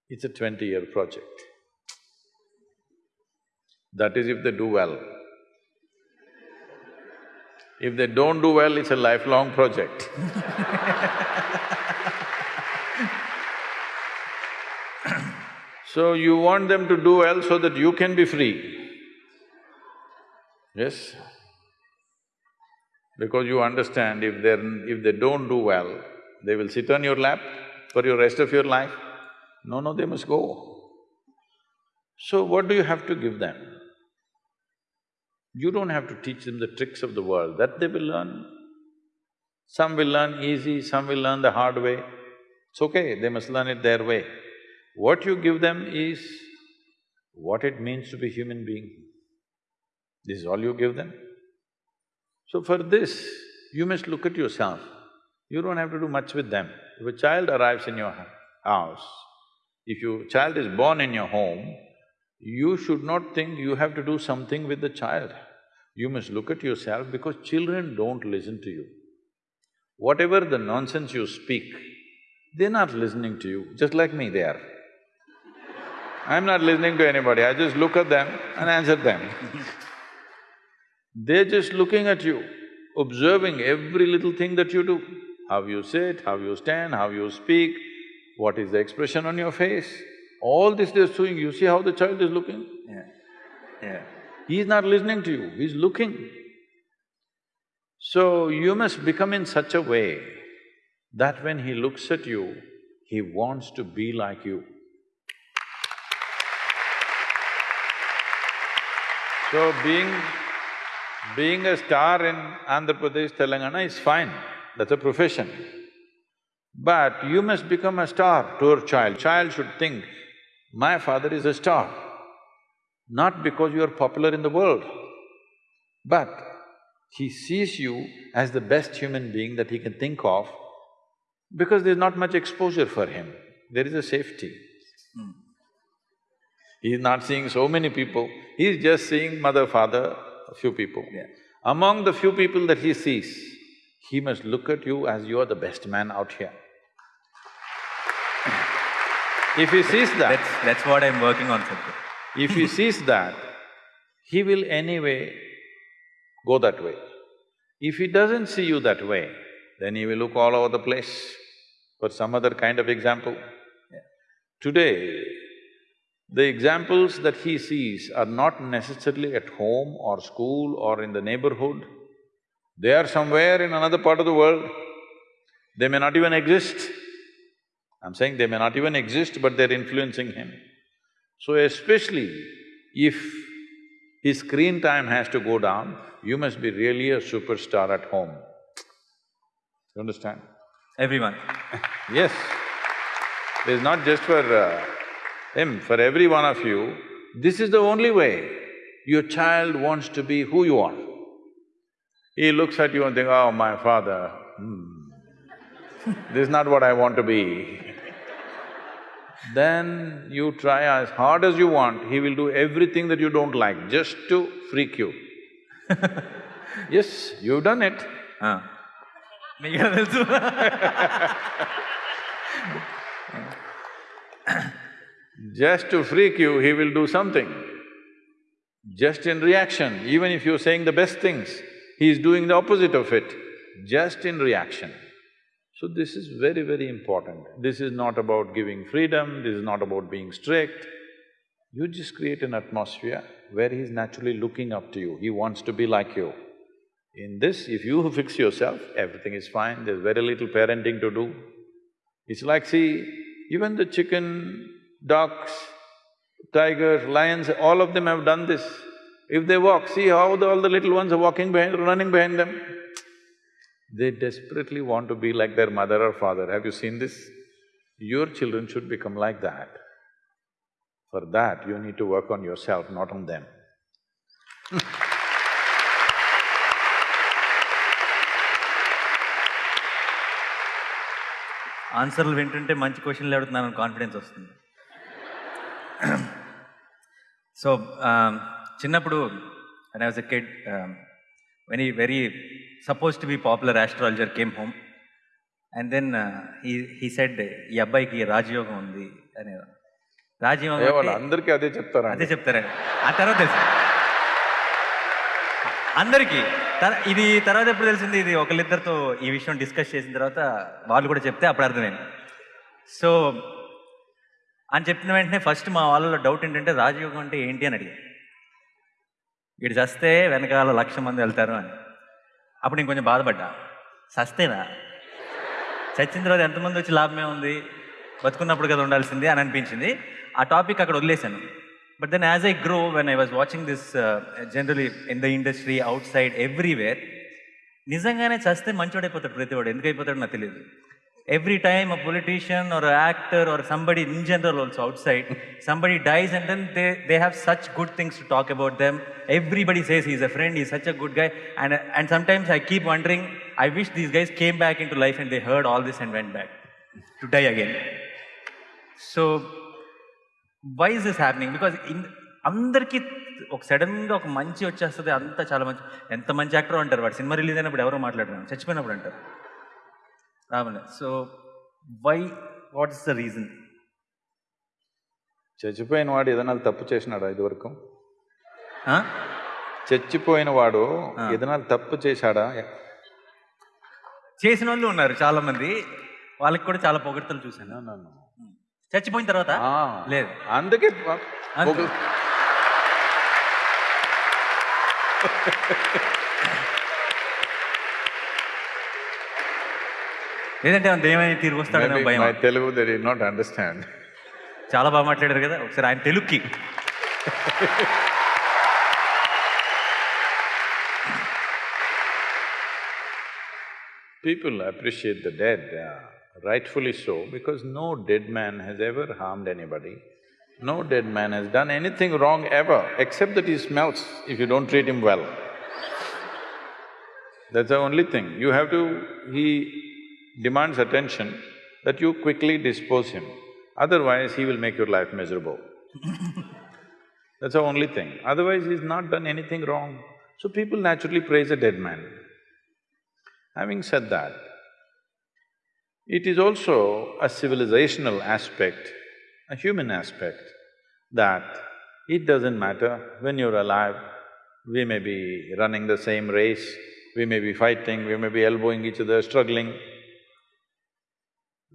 it's a twenty-year project. That is if they do well. If they don't do well, it's a lifelong project. So you want them to do well so that you can be free. Yes? Because you understand if they're… if they don't do well, they will sit on your lap for your rest of your life. No, no, they must go. So what do you have to give them? You don't have to teach them the tricks of the world, that they will learn. Some will learn easy, some will learn the hard way. It's okay, they must learn it their way. What you give them is what it means to be human being. This is all you give them. So for this, you must look at yourself. You don't have to do much with them. If a child arrives in your house, if your child is born in your home, you should not think you have to do something with the child. You must look at yourself because children don't listen to you. Whatever the nonsense you speak, they're not listening to you, just like me, they are. I'm not listening to anybody, I just look at them and answer them. They're just looking at you, observing every little thing that you do. How you sit, how you stand, how you speak, what is the expression on your face. All this they're doing, you see how the child is looking? Yeah, yeah. He's not listening to you, he's looking. So you must become in such a way that when he looks at you, he wants to be like you. So being… being a star in Andhra Pradesh, Telangana is fine, that's a profession. But you must become a star to your child. Child should think, my father is a star, not because you are popular in the world, but he sees you as the best human being that he can think of because there's not much exposure for him, there is a safety. Hmm. He's not seeing so many people, he's just seeing mother, father, a few people. Yeah. Among the few people that he sees, he must look at you as you are the best man out here. If he sees that, That's… that's what I'm working on, Sadhguru. if he sees that, he will anyway go that way. If he doesn't see you that way, then he will look all over the place for some other kind of example. Today, the examples that he sees are not necessarily at home or school or in the neighborhood. They are somewhere in another part of the world. They may not even exist. I'm saying they may not even exist, but they're influencing him. So especially if his screen time has to go down, you must be really a superstar at home. You understand? Everyone. Yes. It's not just for uh, him, for every one of you, this is the only way your child wants to be who you are. He looks at you and thinks, oh, my father, hmm, this is not what I want to be. then you try as hard as you want, he will do everything that you don't like just to freak you. yes, you've done it. ఆ. Just to freak you, he will do something. Just in reaction, even if you're saying the best things, he is doing the opposite of it, just in reaction. So this is very, very important. This is not about giving freedom, this is not about being strict. You just create an atmosphere where he's naturally looking up to you, he wants to be like you. In this, if you fix yourself, everything is fine, there's very little parenting to do. It's like, see, even the chicken ducks, tigers, lions, all of them have done this. If they walk, see how the, all the little ones are walking behind, running behind them. They desperately want to be like their mother or father. Have you seen this? Your children should become like that. For that, you need to work on yourself, not on them. ఆన్సర్లు వింటుంటే మంచి క్వశ్చన్లు అడుగుతున్నాను confidence వస్తుంది so చిన్నప్పుడు and was a kid very very suppose to be popular astrologer came home and then he he said ఈ అబ్బాయికి రాజయోగం ఉంది అని రాజయోగం అందరికీ అదే చెప్తారా అదే చెప్తారా ఆ తర్వాత తెలుసు. అందరికీ. ఇది తర్వాత ఎప్పుడు తెలిసింది? ఇది ఒకళ్ళిద్దరితో ఈ విషయం డిస్కస్ చేసిన తర్వాత వాళ్ళు కూడా చెప్తే అప్పుడు అర్థమైంది. సో అని చెప్పిన వెంటనే ఫస్ట్ మా వాళ్ళలో డౌట్ ఏంటంటే రాజయోగం అంటే ఏంటి? అని అడిగాను. వీడు చస్తే వెనకాల లక్ష మంది వెళ్తారు అని. అప్పుడు నేను కొంచెం బాధపడ్డా. చస్తేనా చచ్చిన తర్వాత ఎంతమంది వచ్చి లాభమే ఉంది? బతుకున్నప్పుడు కదా ఉండాల్సింది అని అనిపించింది. ఆ టాపిక్ అక్కడ వదిలేశాను. But then as I grow when I was watching this generally in the industry outside everywhere నిజంగానే చస్తే మంచోడైపోతాడు ప్రతివాడు. ఎందుకు అయిపోతాడో నాకు తెలియదు. Every time a politician or actor or somebody in general also outside somebody dies and then they they have such good things to talk about them everybody says is a friend he such a good guy and and sometimes I keep wondering I wish these guys came back in to life and they heard all this and went back to die again so why is this happening because in అందరికీ ఒక సడన్గా ఒక మంచి వచ్చేస్తుంది అంతా చాలా మంచి ఎంత మంచి యాక్టర్ అంటారు వాడు? సినిమా రిలీజ్ అయినప్పుడు ఎవరో మాట్లాడుతున్నాం చచ్చిపోయినప్పుడు అంటారు. So why what is the reason చచ్చిపోయిన వాడు ఏదైనా తప్పు చేసినాడా ఇదివరకు? చచ్చిపోయిన వాడు. ఏదైనా తప్పు చేశాడా? చేసిన వాళ్ళు ఉన్నారు చాలా మంది వాళ్ళకి కూడా చాలా పొగడ్తలు చూశాను. No. చచ్చిపోయిన తర్వాత? లేదు. అందుకే లేదంటే ఏమైనా దేవని తిరిగి వస్తాడనే maybe భయం my Telugu they did not understand. చాలా బాగా మాట్లాడారు కదా ఒకసారి ఆయన తెలుగుకి People appreciate the dead, uh, rightfully so, because no dead man has ever harmed anybody. No dead man has done anything wrong ever, except that he smells if you don't treat him well. That's the only thing. You have to… he demands attention that you quickly dispose him, otherwise he will make your life miserable. That's the only thing. Otherwise, he's not done anything wrong. So people naturally praise a dead man. Having said that, it is also a civilizational aspect, a human aspect, that it doesn't matter when you're alive, we may be running the same race, we may be fighting, we may be elbowing each other, struggling,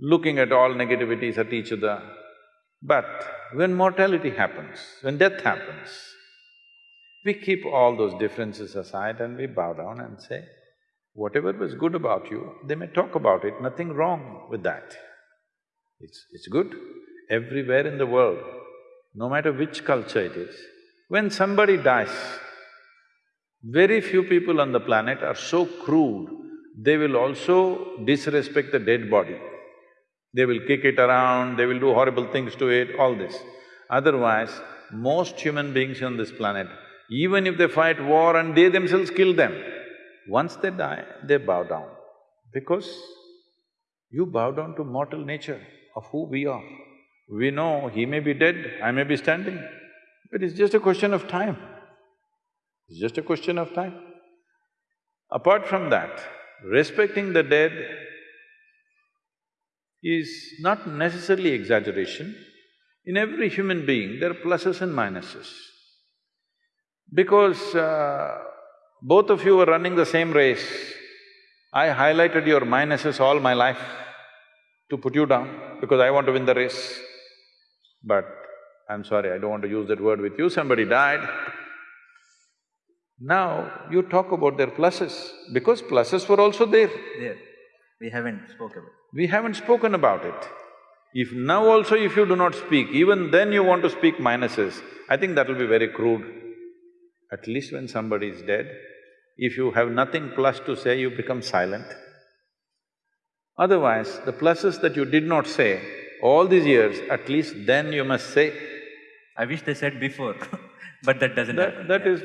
looking at all negativities at each other. But when mortality happens, when death happens, we keep all those differences aside and we bow down and say, whatever was good about you, they may talk about it, nothing wrong with that. It's… it's good. Everywhere in the world, no matter which culture it is, when somebody dies, very few people on the planet are so crude, they will also disrespect the dead body. They will kick it around, they will do horrible things to it, all this. Otherwise, most human beings on this planet, even if they fight war and they themselves kill them, once they die, they bow down. Because you bow down to mortal nature of who we are. We know he may be dead, I may be standing, but it's just a question of time. It's just a question of time. Apart from that, respecting the dead is not necessarily exaggeration. In every human being, there are pluses and minuses. Because uh, both of you were running the same race, I highlighted your minuses all my life to put you down because I want to win the race. But I'm sorry, I don't want to use that word with you, somebody died. Now, you talk about their pluses, because pluses were also there. there we haven't spoken about it. We haven't spoken about it. If now also if you do not speak, even then you want to speak minuses, I think that will be very crude. At least when somebody is dead, if you have nothing plus to say, you become silent. Otherwise, the pluses that you did not say all these years, at least then you must say. I wish they said before, but that doesn't happen. That… that is…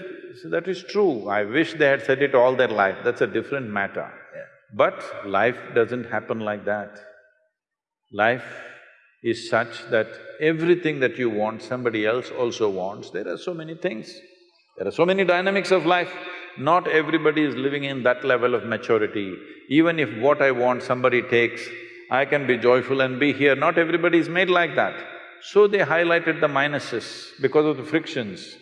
that is true. I wish they had said it all their life, that's a different matter. But life doesn't happen like that. Life is such that everything that you want, somebody else also wants. There are so many things. There are so many dynamics of life. Not everybody is living in that level of maturity. Even if what I want somebody takes, I can be joyful and be here. Not everybody is made like that. So they highlighted the minuses because of the frictions.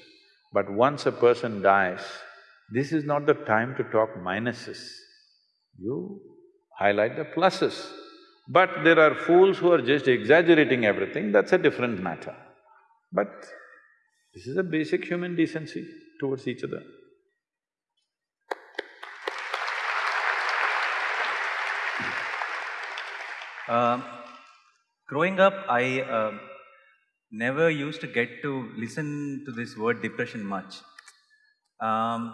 But once a person dies, this is not the time to talk minuses. You highlight the pluses. But there are fools who are just exaggerating everything, that's a different matter. But this is a basic human decency towards each other. Um, growing up, I… um never used to get to listen to this word depression much. Um,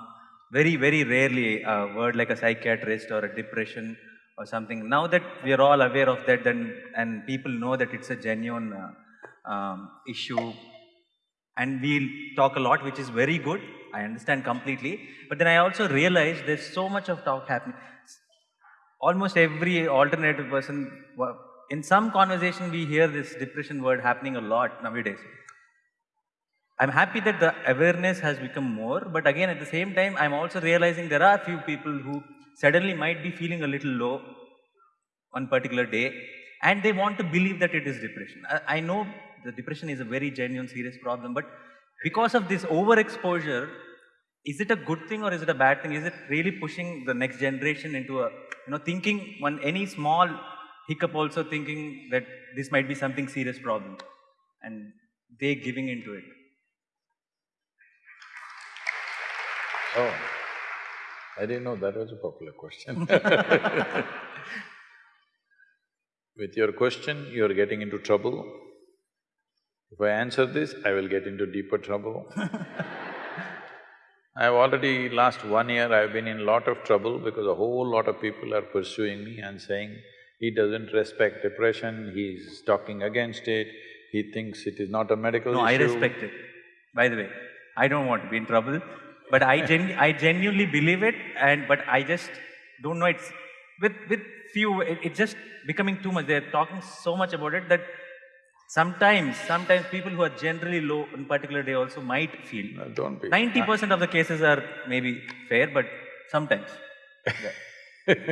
very, very rarely a word like a psychiatrist or a depression or something. Now that we are all aware of that and, and people know that it's a genuine uh, um, issue and we'll talk a lot, which is very good. I understand completely. But then I also realize there's so much of talk happening. Almost every alternative person, in some conversation, we hear this depression word happening a lot nowadays. I'm happy that the awareness has become more, but again, at the same time, I'm also realizing there are a few people who suddenly might be feeling a little low one particular day and they want to believe that it is depression. I, I know the depression is a very genuine, serious problem, but because of this overexposure, is it a good thing or is it a bad thing? Is it really pushing the next generation into a, you know, thinking one any small hiccup also thinking that this might be something serious problem and they giving into it? Oh, I didn't know that was a popular question With your question, you're getting into trouble. If I answer this, I will get into deeper trouble. I've already, last one year, I've been in lot of trouble because a whole lot of people are pursuing me and saying, he doesn't respect depression, he's talking against it, he thinks it is not a medical No, I respect it. By the way, I don't want to be in trouble, but I gen I genuinely believe it, and but I just don't know. It's with with few. It, it's just becoming too much. They're talking so much about it that sometimes sometimes people who are generally low on particular day also might feel. No, Don't be. Ninety percent of the cases are maybe fair, but sometimes. Yeah.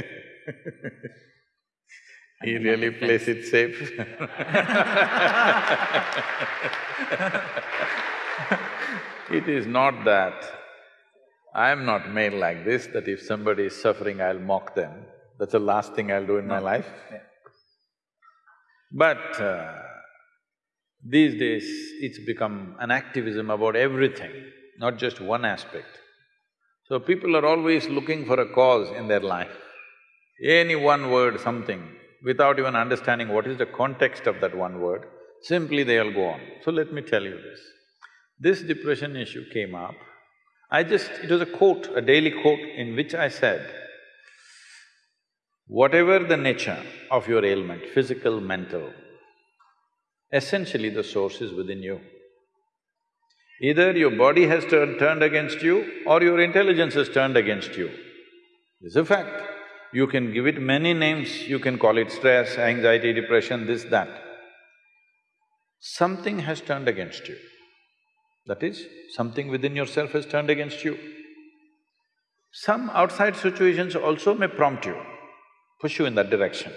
He really plays it safe It is not that I am not made like this, that if somebody is suffering, I'll mock them. That's the last thing I'll do in my life. Yeah. But uh, these days, it's become an activism about everything, not just one aspect. So people are always looking for a cause in their life. Any one word, something, without even understanding what is the context of that one word, simply they'll go on. So let me tell you this. This depression issue came up. I just… it was a quote, a daily quote in which I said, whatever the nature of your ailment, physical, mental, essentially the source is within you. Either your body has turned, turned against you or your intelligence has turned against you. It's a fact. You can give it many names, you can call it stress, anxiety, depression, this, that. Something has turned against you. That is, something within yourself has turned against you. Some outside situations also may prompt you, push you in that direction.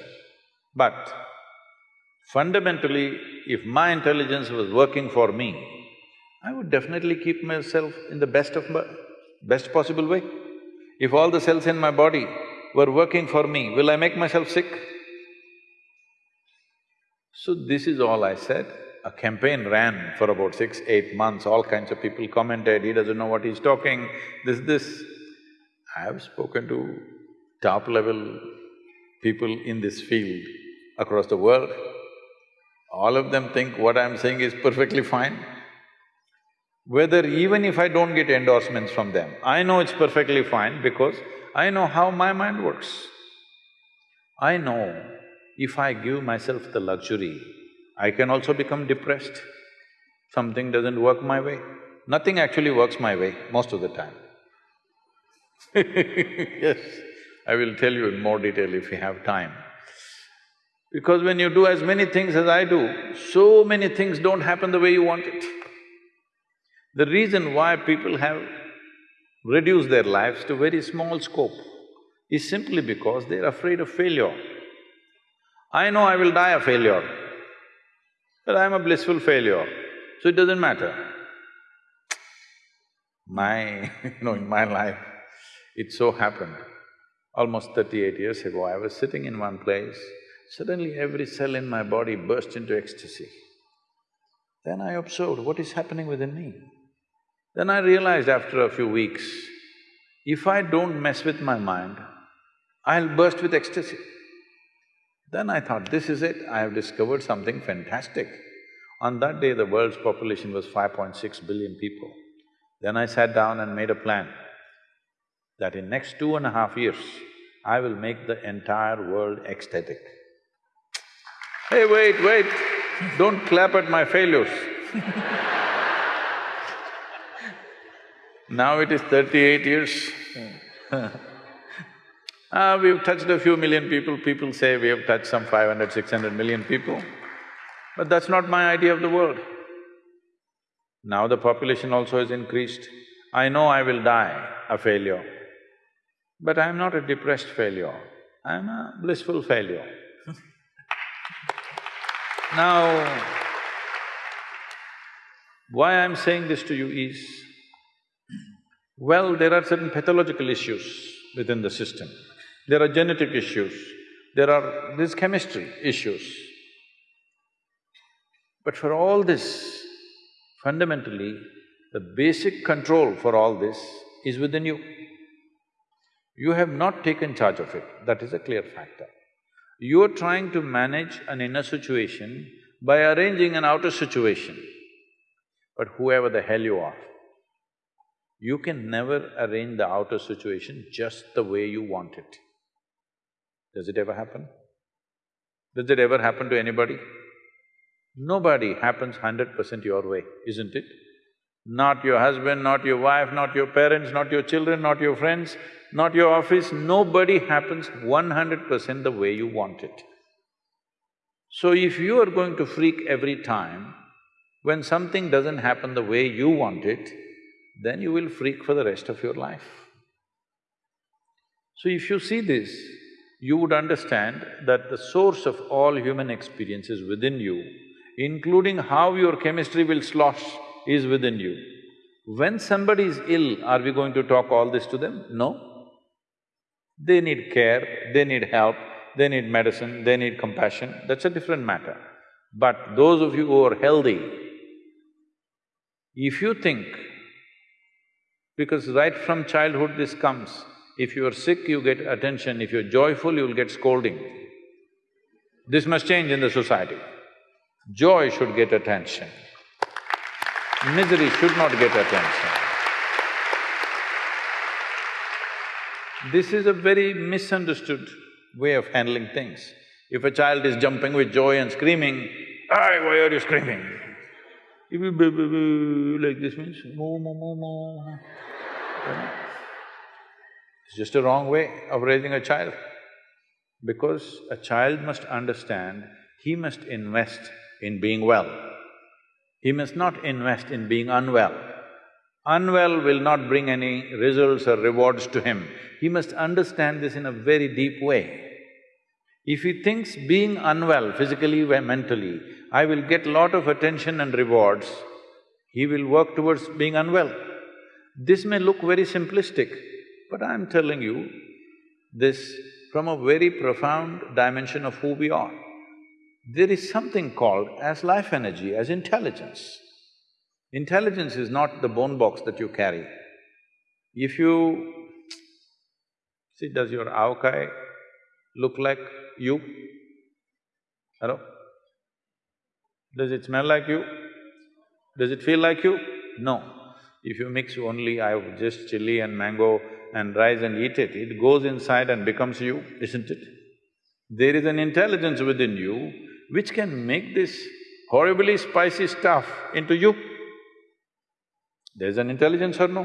But fundamentally, if my intelligence was working for me, I would definitely keep myself in the best of my… best possible way. If all the cells in my body were working for me, will I make myself sick? So this is all I said. A campaign ran for about six, eight months, all kinds of people commented, he doesn't know what he's talking, this, this. I have spoken to top level people in this field across the world. All of them think what I'm saying is perfectly fine. Whether even if I don't get endorsements from them, I know it's perfectly fine because I know how my mind works. I know if I give myself the luxury, I can also become depressed. Something doesn't work my way. Nothing actually works my way most of the time. yes, I will tell you in more detail if we have time. Because when you do as many things as I do, so many things don't happen the way you want it. The reason why people have reduced their lives to very small scope is simply because they're afraid of failure. I know I will die a failure, but I'm a blissful failure, so it doesn't matter. My… you know, in my life, it so happened, almost thirty-eight years ago, I was sitting in one place, suddenly every cell in my body burst into ecstasy. Then I observed what is happening within me. Then I realized after a few weeks, if I don't mess with my mind, I'll burst with ecstasy. Then I thought, this is it, I have discovered something fantastic. On that day, the world's population was 5.6 billion people. Then I sat down and made a plan that in next two and a half years, I will make the entire world ecstatic. Hey, wait, wait, don't clap at my failures. now it is thirty-eight years. Ah, we've touched a few million people, people say we have touched some 500, 600 million people. But that's not my idea of the world. Now the population also has increased. I know I will die a failure, but I'm not a depressed failure, I'm a blissful failure. now, why I'm saying this to you is, well, there are certain pathological issues within the system. There are genetic issues, there are… these chemistry issues. But for all this, fundamentally, the basic control for all this is within you. You have not taken charge of it, that is a clear factor. You are trying to manage an inner situation by arranging an outer situation. But whoever the hell you are, you can never arrange the outer situation just the way you want it. Does it ever happen? Does it ever happen to anybody? Nobody happens hundred percent your way, isn't it? Not your husband, not your wife, not your parents, not your children, not your friends, not your office, nobody happens one hundred percent the way you want it. So if you are going to freak every time, when something doesn't happen the way you want it, then you will freak for the rest of your life. So if you see this, you would understand that the source of all human experience is within you, including how your chemistry will slosh is within you. When somebody is ill, are we going to talk all this to them? No. They need care, they need help, they need medicine, they need compassion, that's a different matter. But those of you who are healthy, if you think, because right from childhood this comes, if you are sick, you get attention, if you're joyful, you'll get scolding. This must change in the society. Joy should get attention. Misery should not get attention. This is a very misunderstood way of handling things. If a child is jumping with joy and screaming, "Ay, why are you screaming? If you like this means moo moo moo. It's just a wrong way of raising a child. Because a child must understand he must invest in being well. He must not invest in being unwell. Unwell will not bring any results or rewards to him. He must understand this in a very deep way. If he thinks being unwell, physically or mentally, I will get lot of attention and rewards, he will work towards being unwell. This may look very simplistic, but I'm telling you this from a very profound dimension of who we are. There is something called as life energy, as intelligence. Intelligence is not the bone box that you carry. If you… See, does your avakaya look like you? Hello? Does it smell like you? Does it feel like you? No. If you mix only I have just chili and mango and rise and eat it, it goes inside and becomes you, isn't it? There is an intelligence within you which can make this horribly spicy stuff into you. There's an intelligence or no?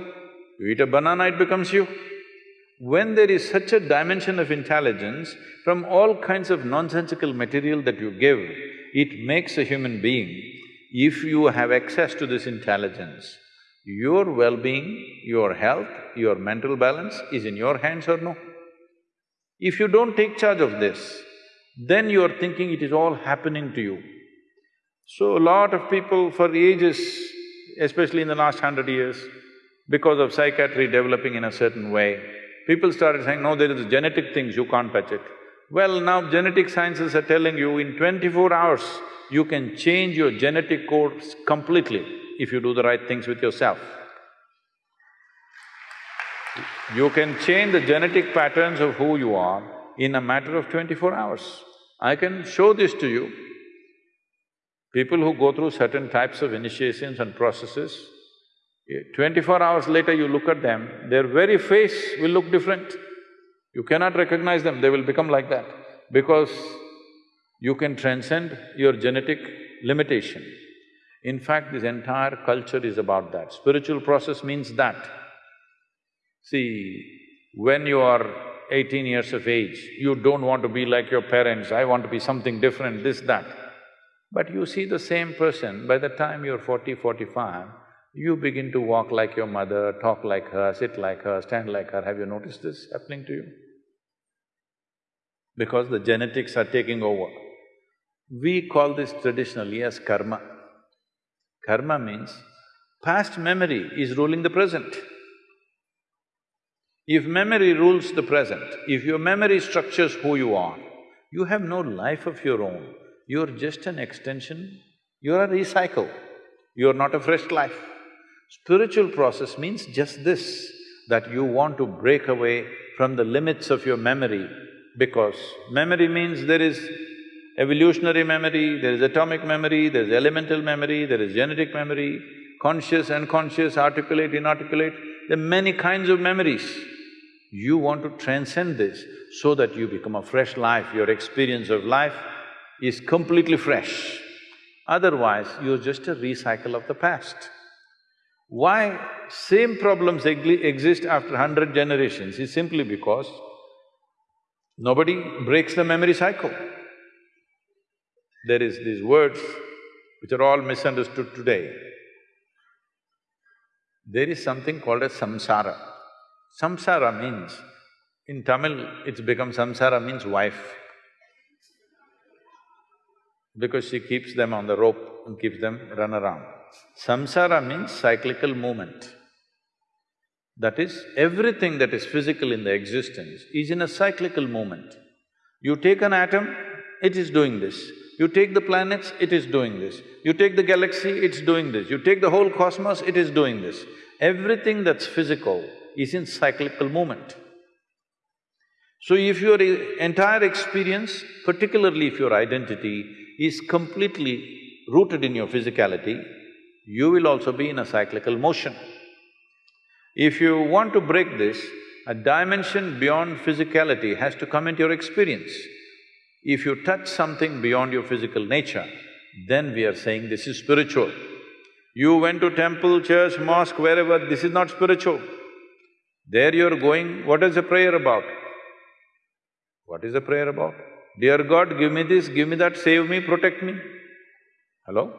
You eat a banana, it becomes you. When there is such a dimension of intelligence, from all kinds of nonsensical material that you give, it makes a human being. If you have access to this intelligence, your well-being, your health, your mental balance is in your hands or no? If you don't take charge of this, then you are thinking it is all happening to you. So a lot of people for ages, especially in the last hundred years, because of psychiatry developing in a certain way, people started saying, no, there is genetic things, you can't touch it. Well, now genetic sciences are telling you in twenty-four hours, you can change your genetic codes completely if you do the right things with yourself. You can change the genetic patterns of who you are in a matter of twenty-four hours. I can show this to you. People who go through certain types of initiations and processes, eh, twenty-four hours later you look at them, their very face will look different. You cannot recognize them, they will become like that because you can transcend your genetic limitation. In fact, this entire culture is about that. Spiritual process means that. See, when you are eighteen years of age, you don't want to be like your parents, I want to be something different, this, that. But you see the same person, by the time you're 40, 45, you begin to walk like your mother, talk like her, sit like her, stand like her. Have you noticed this happening to you? Because the genetics are taking over. We call this traditionally as karma. Karma means past memory is ruling the present. If memory rules the present, if your memory structures who you are, you have no life of your own. You're just an extension, you're a recycle, you're not a fresh life. Spiritual process means just this, that you want to break away from the limits of your memory because memory means there is evolutionary memory, there is atomic memory, there is elemental memory, there is genetic memory, conscious, unconscious, articulate, inarticulate, there are many kinds of memories. You want to transcend this so that you become a fresh life, your experience of life is completely fresh. Otherwise, you're just a recycle of the past. Why same problems exist after hundred generations is simply because nobody breaks the memory cycle. There is these words which are all misunderstood today. There is something called as samsara. Samsara means, in Tamil, it's become samsara means wife. Because she keeps them on the rope and keeps them run around. Samsara means cyclical movement. That is, everything that is physical in the existence is in a cyclical movement. You take an atom, it is doing this. You take the planets, it is doing this. You take the galaxy, it's doing this. You take the whole cosmos, it is doing this. Everything that's physical is in cyclical movement. So if your entire experience, particularly if your identity is completely rooted in your physicality, you will also be in a cyclical motion. If you want to break this, a dimension beyond physicality has to come into your experience. If you touch something beyond your physical nature, then we are saying this is spiritual. You went to temple, church, mosque, wherever, this is not spiritual. There you're going, what is the prayer about? What is the prayer about? Dear God, give me this, give me that, save me, protect me. Hello?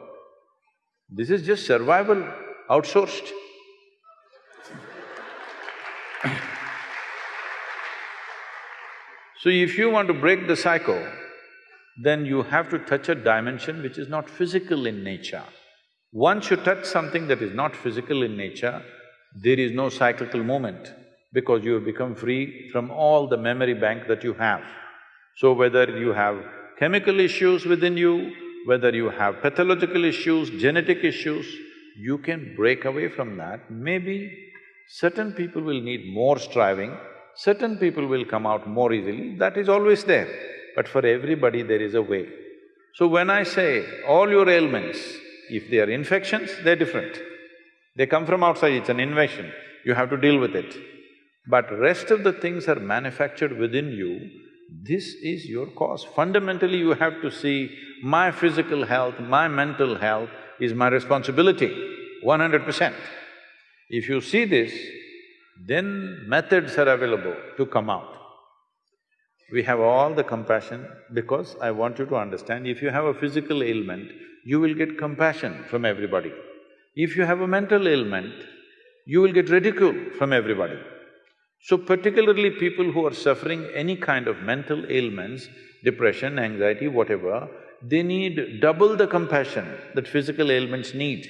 This is just survival, outsourced. So if you want to break the cycle, then you have to touch a dimension which is not physical in nature. Once you touch something that is not physical in nature, there is no cyclical movement because you have become free from all the memory bank that you have. So whether you have chemical issues within you, whether you have pathological issues, genetic issues, you can break away from that. Maybe certain people will need more striving, certain people will come out more easily, that is always there. But for everybody there is a way. So when I say all your ailments, if they are infections, they're different. They come from outside, it's an invasion, you have to deal with it. But rest of the things are manufactured within you, this is your cause. Fundamentally, you have to see my physical health, my mental health is my responsibility, one hundred percent. If you see this, then methods are available to come out. We have all the compassion because I want you to understand, if you have a physical ailment, you will get compassion from everybody. If you have a mental ailment, you will get ridicule from everybody. So particularly people who are suffering any kind of mental ailments, depression, anxiety, whatever, they need double the compassion that physical ailments need.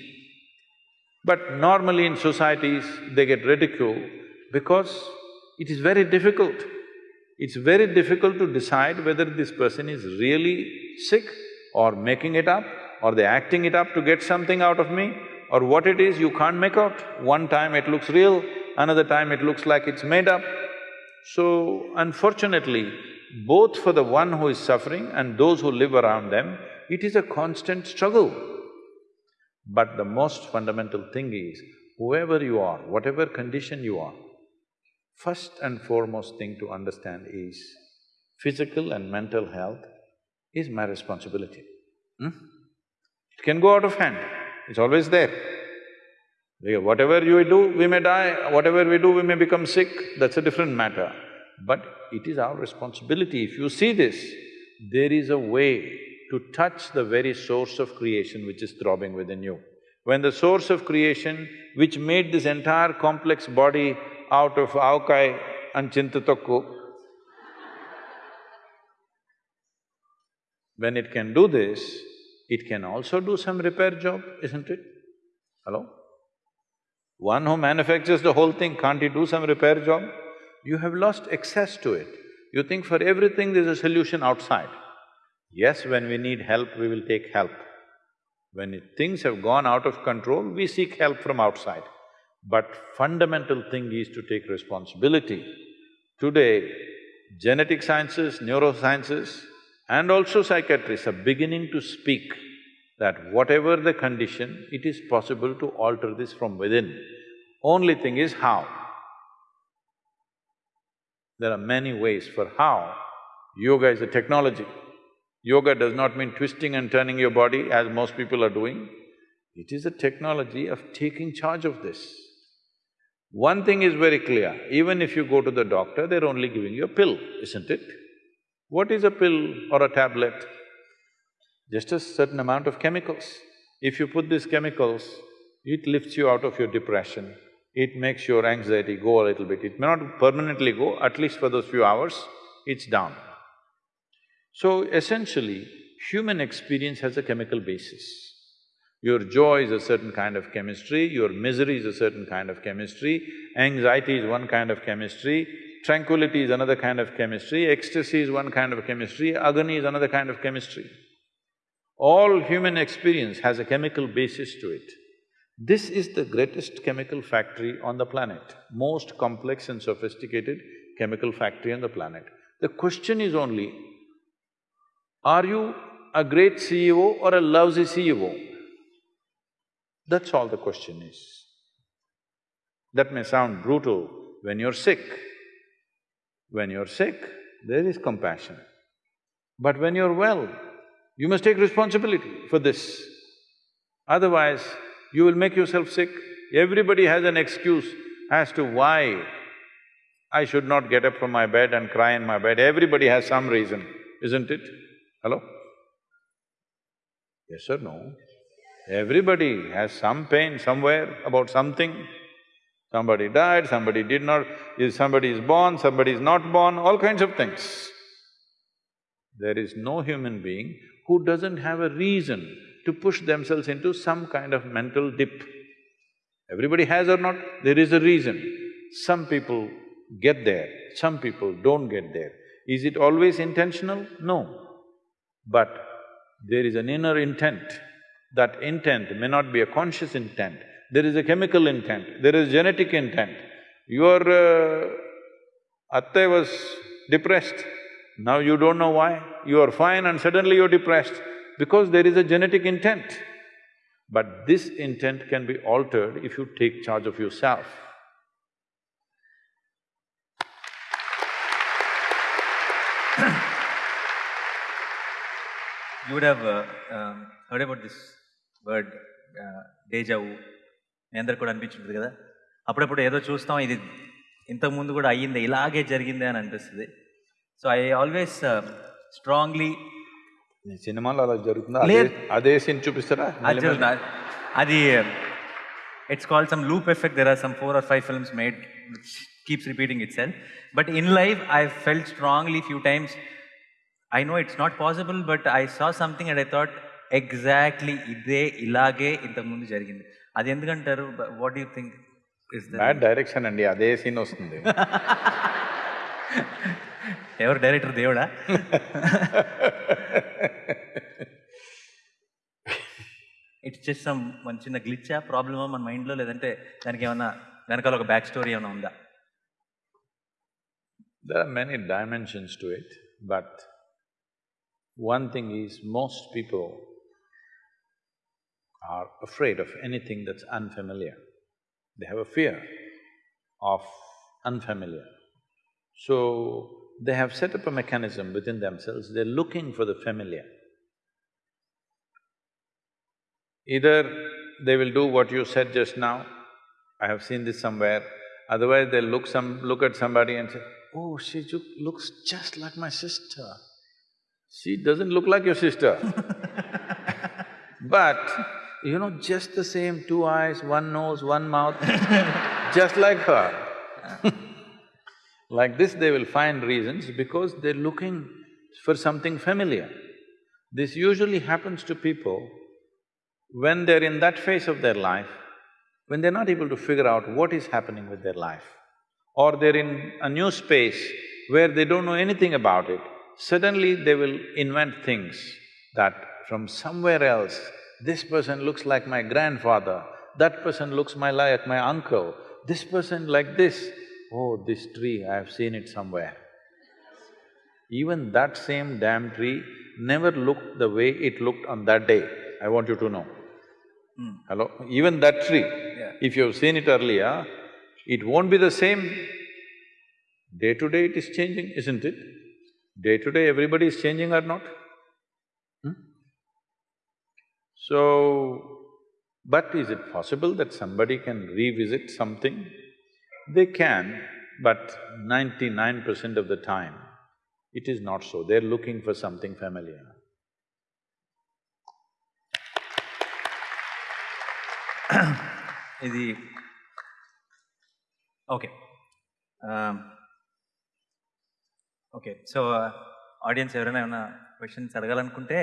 But normally in societies, they get ridiculed because it is very difficult. It's very difficult to decide whether this person is really sick or making it up or they're acting it up to get something out of me or what it is, you can't make out. One time it looks real, another time it looks like it's made up. So, unfortunately, both for the one who is suffering and those who live around them, It is a constant struggle. But the most fundamental thing is, whoever you are, whatever condition you are, first and foremost thing to understand is, physical and mental health is my responsibility. Hmm? It can go out of hand, it's always there. Whatever you do, we may die, whatever we do, we may become sick, that's a different matter. But it is our responsibility. If you see this, there is a way to touch the very source of creation which is throbbing within you. When the source of creation, which made this entire complex body out of avakaya and chintatokku, when it can do this, it can also do some repair job, isn't it? Hello? One who manufactures the whole thing, can't he do some repair job? You have lost access to it. You think for everything there's a solution outside. Yes, when we need help, we will take help. When it- things have gone out of control, we seek help from outside. But fundamental thing is to take responsibility. Today, genetic sciences, neurosciences and also psychiatrists are beginning to speak that whatever the condition, it is possible to alter this from within. Only thing is how. There are many ways for how. Yoga is a technology. Yoga does not mean twisting and turning your body as most people are doing. It is a technology of taking charge of this. One thing is very clear, even if you go to the doctor, they're only giving you a pill, isn't it? What is a pill or a tablet? Just a certain amount of chemicals. If you put these chemicals, it lifts you out of your depression, it makes your anxiety go a little bit. It may not permanently go, at least for those few hours, it's down. So essentially, human experience has a chemical basis. Your joy is a certain kind of chemistry, your misery is a certain kind of chemistry, anxiety is one kind of chemistry, tranquility is another kind of chemistry, ecstasy is one kind of chemistry, agony is another kind of chemistry. All human experience has a chemical basis to it. This is the greatest chemical factory on the planet, most complex and sophisticated chemical factory on the planet. The question is only, are you a great CEO or a lousy CEO? That's all the question is. That may sound brutal when you're sick. When you're sick, there is compassion. But when you're well, you must take responsibility for this. Otherwise, you will make yourself sick. Everybody has an excuse as to why I should not get up from my bed and cry in my bed. Everybody has some reason, isn't it? Hello? Yes or no? Everybody has some pain somewhere about something. Somebody died, somebody did not… is somebody is born, somebody is not born, all kinds of things. There is no human being who doesn't have a reason to push themselves into some kind of mental dip. Everybody has or not, there is a reason. Some people get there, some people don't get there. Is it always intentional? No. But there is an inner intent. That intent may not be a conscious intent, there is a chemical intent, there is genetic intent. Your uh, atte was depressed, now you don't know why, you are fine and suddenly you're depressed, because there is a genetic intent. But this intent can be altered if you take charge of yourself. You would have uh, um, heard about this word, uh, deja vu. మీ అందరికి కూడా అనిపించుంటుంది కదా? అప్పుడప్పుడు ఏదో చూస్తాం ఇది ఇంతకుముందు కూడా అయ్యింది ఇలాగే జరిగిందే అని అనిపిస్తుంది. సో ఐ ఆల్వేస్ స్ట్రాంగ్లీ సినిమాలో అలా జరుగుతుందా. అదే- సీన్ చూపిస్తారా? అది it's called some loop effect there are some four or five films made keeps repeating itself but in life I felt strongly few times I know it's not possible but I saw something and I thought exactly ఇదే ఇలాగే ఇంతకుముందు జరిగింది. అది ఎందుకంటారు? What you think is bad direction అండి అదే scene వస్తుంది. ఎవరు డైరెక్టర్ దేవుడా? ఇట్స్ జస్ట్ సమ్ మన చిన్న గ్లిచ్చా ప్రాబ్లమా మన మైండ్లో లేదంటే దానికి ఏమన్నా వెనకాల ఒక బ్యాక్ స్టోరీ ఏమైనా ఉందా? There are many dimensions to it, but One thing is, most people are afraid of anything that's unfamiliar. They have a fear of unfamiliar. So, they have set up a mechanism within themselves, they're looking for the familiar. Either they will do what you said just now, I have seen this somewhere, otherwise they'll look some… look at somebody and say, oh, she looks just like my sister. She doesn't look like your sister. but, you know, just the same two eyes, one nose, one mouth, just like her. like this they will find reasons because they're looking for something familiar. This usually happens to people when they're in that phase of their life, when they're not able to figure out what is happening with their life, or they're in a new space where they don't know anything about it, suddenly they will invent things that from somewhere else, this person looks like my grandfather, that person looks my like my uncle, this person like this. Oh, this tree, I have seen it somewhere. Even that same damn tree never looked the way it looked on that day, I want you to know. Hmm. Hello? Even that tree, if you have seen it earlier, it won't be the same. Day to day it is changing, isn't it? Day to day everybody is changing or not? Hmm? So, but is it possible that somebody can revisit something? They can, but ninety-nine percent of the time, it is not so. They're looking for something familiar. ఇది okay okay so audience ఎవరైనా ఏమైనా questions అడగాలనుకుంటే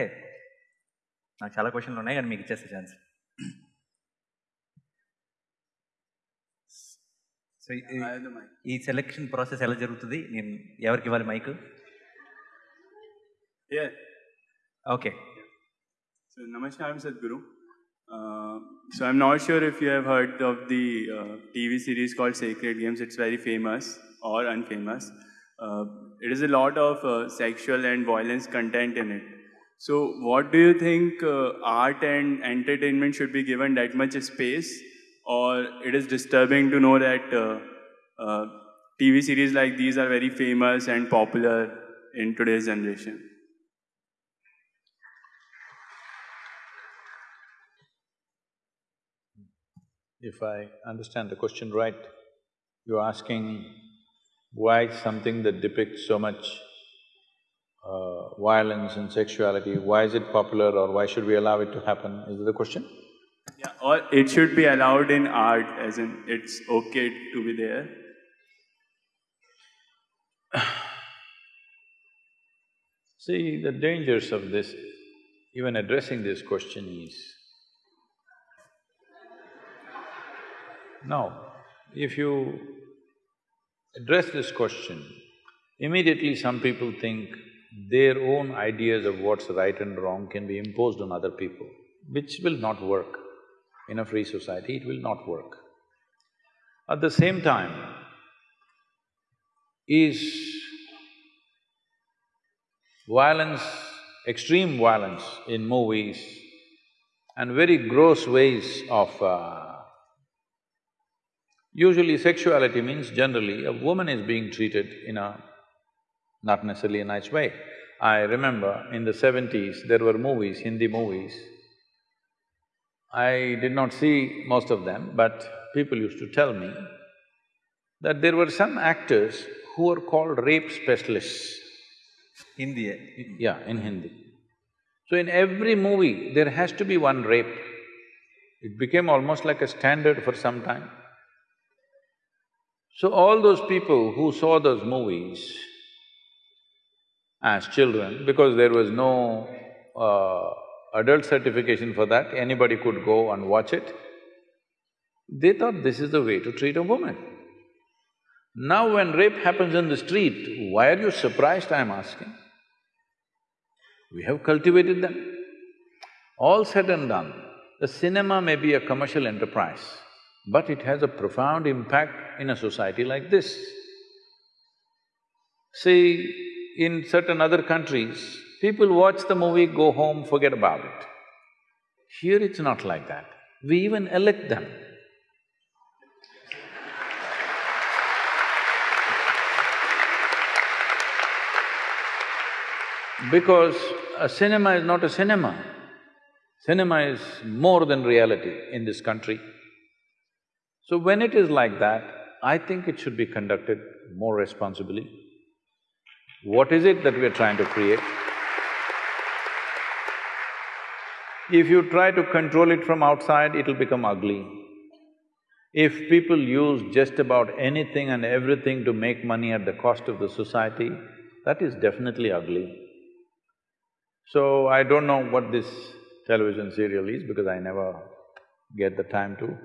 నాకు చాలా క్వశ్చన్లు ఉన్నాయి కానీ మీకు ఇచ్చేస్తా ఛాన్స్ సో ఈ సెలెక్షన్ ప్రాసెస్ ఎలా జరుగుతుంది నేను ఎవరికి ఇవ్వాలి mike. Okay Namaskar, I'm Sadhguru. Uh, so I'm not sure if you have heard of the uh, TV series called Sacred Games. It's very famous or unfamous. Uh, it is a lot of uh, sexual and violence content in it. So what do you think uh, art and entertainment should be given that much space, or it is disturbing to know that uh, uh, TV series like these are very famous and popular in today's generation? If I understand the question right, you're asking why something that depicts so much uh, violence and sexuality, why is it popular or why should we allow it to happen? Is that the question? Yeah, or it should be allowed in art, as in it's okay to be there. See, the dangers of this, even addressing this question is, now, if you address this question, immediately some people think their own ideas of what's right and wrong can be imposed on other people, which will not work. In a free society, it will not work. At the same time, is violence, extreme violence in movies and very gross ways of… Uh, usually sexuality means generally a woman is being treated in a not necessarily a nice way. I remember in the seventies, there were movies, Hindi movies. I did not see most of them, but people used to tell me that there were some actors who were called rape specialists. Hindi Yeah, in Hindi. So in every movie, there has to be one rape. It became almost like a standard for some time. So all those people who saw those movies as children, because there was no uh, adult certification for that, anybody could go and watch it, they thought this is the way to treat a woman. Now when rape happens in the street, why are you surprised, I'm asking? We have cultivated them. All said and done, the cinema may be a commercial enterprise, but it has a profound impact in a society like this. See, in certain other countries, People watch the movie, go home, forget about it. Here it's not like that. We even elect them. Because a cinema is not a cinema. Cinema is more than reality in this country. So when it is like that, I think it should be conducted more responsibly. What is it that we are trying to create? If you try to control it from outside, it'll become ugly. If people use just about anything and everything to make money at the cost of the society, that is definitely ugly. So, I don't know what this television serial is because I never get the time to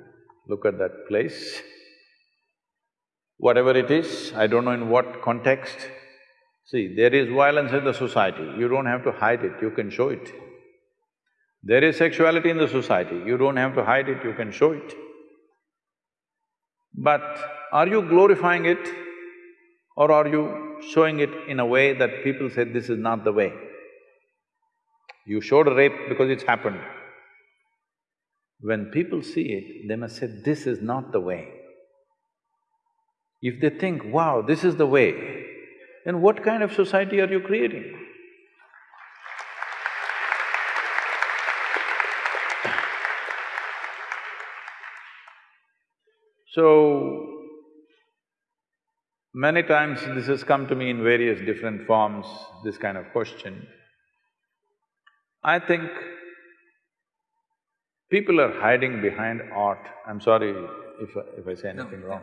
look at that place. Whatever it is, I don't know in what context. See, there is violence in the society, you don't have to hide it, you can show it. There is sexuality in the society, you don't have to hide it, you can show it. But are you glorifying it or are you showing it in a way that people say this is not the way? You showed rape because it's happened. When people see it, they must say, this is not the way. If they think, wow, this is the way, then what kind of society are you creating? So, many times this has come to me in various different forms, this kind of question. I think people are hiding behind art. I'm sorry if I, if I say anything wrong.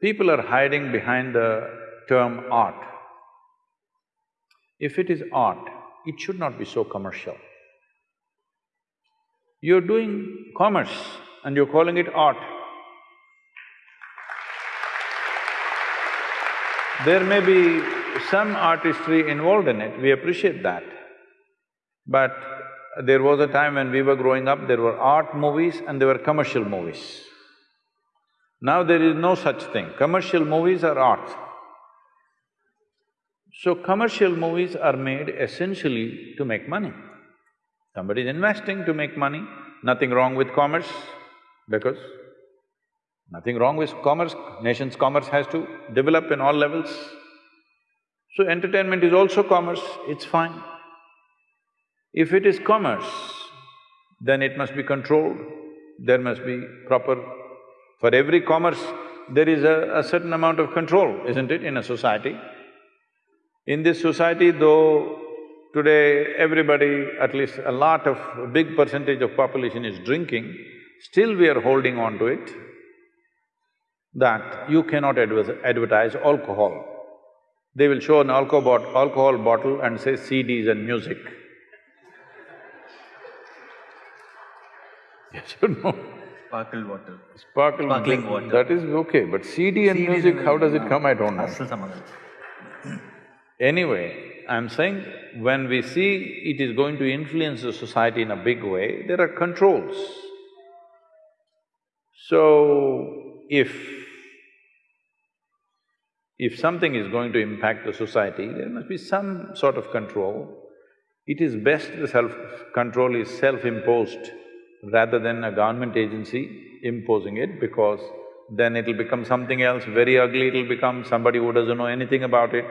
People are hiding behind the term art. If it is art, it should not be so commercial. You're doing commerce and you're calling it art. There may be some artistry involved in it, we appreciate that. But there was a time when we were growing up, there were art movies and there were commercial movies. Now there is no such thing, commercial movies are art. So commercial movies are made essentially to make money. Somebody is investing to make money, nothing wrong with commerce, because nothing wrong with commerce, nation's commerce has to develop in all levels. So entertainment is also commerce, it's fine. If it is commerce, then it must be controlled, there must be proper… For every commerce, there is a, a certain amount of control, isn't it, in a society? In this society, though today everybody, at least a lot of… a big percentage of population is drinking, still we are holding on to it that you cannot advertise alcohol. They will show an alcohol, alcohol bottle and say CDs and music. Yes or no? Sparkle water. Sparkle… Sparkling water. That is okay, but CD and CD music, how does it come, I don't know. Anyway, I'm saying when we see it is going to influence the society in a big way, there are controls. So, if if something is going to impact the society, there must be some sort of control. It is best the self-control is self-imposed rather than a government agency imposing it because then it'll become something else very ugly, it'll become somebody who doesn't know anything about it.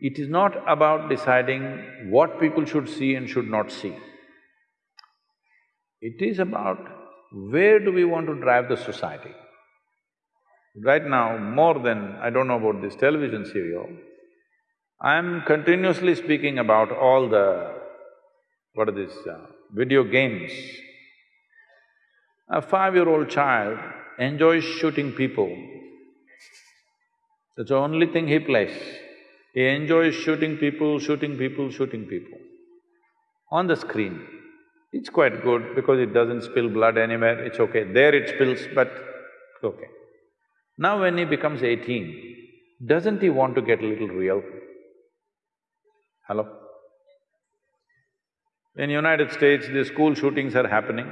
It is not about deciding what people should see and should not see. It is about where do we want to drive the society. Right now, more than… I don't know about this television serial, I'm continuously speaking about all the… what are these… Uh, video games. A five-year-old child enjoys shooting people. That's the only thing he plays. He enjoys shooting people, shooting people, shooting people. On the screen, it's quite good because it doesn't spill blood anywhere, it's okay. There it spills, but it's okay. Now when he becomes eighteen, doesn't he want to get a little real? Hello? In United States, the school shootings are happening.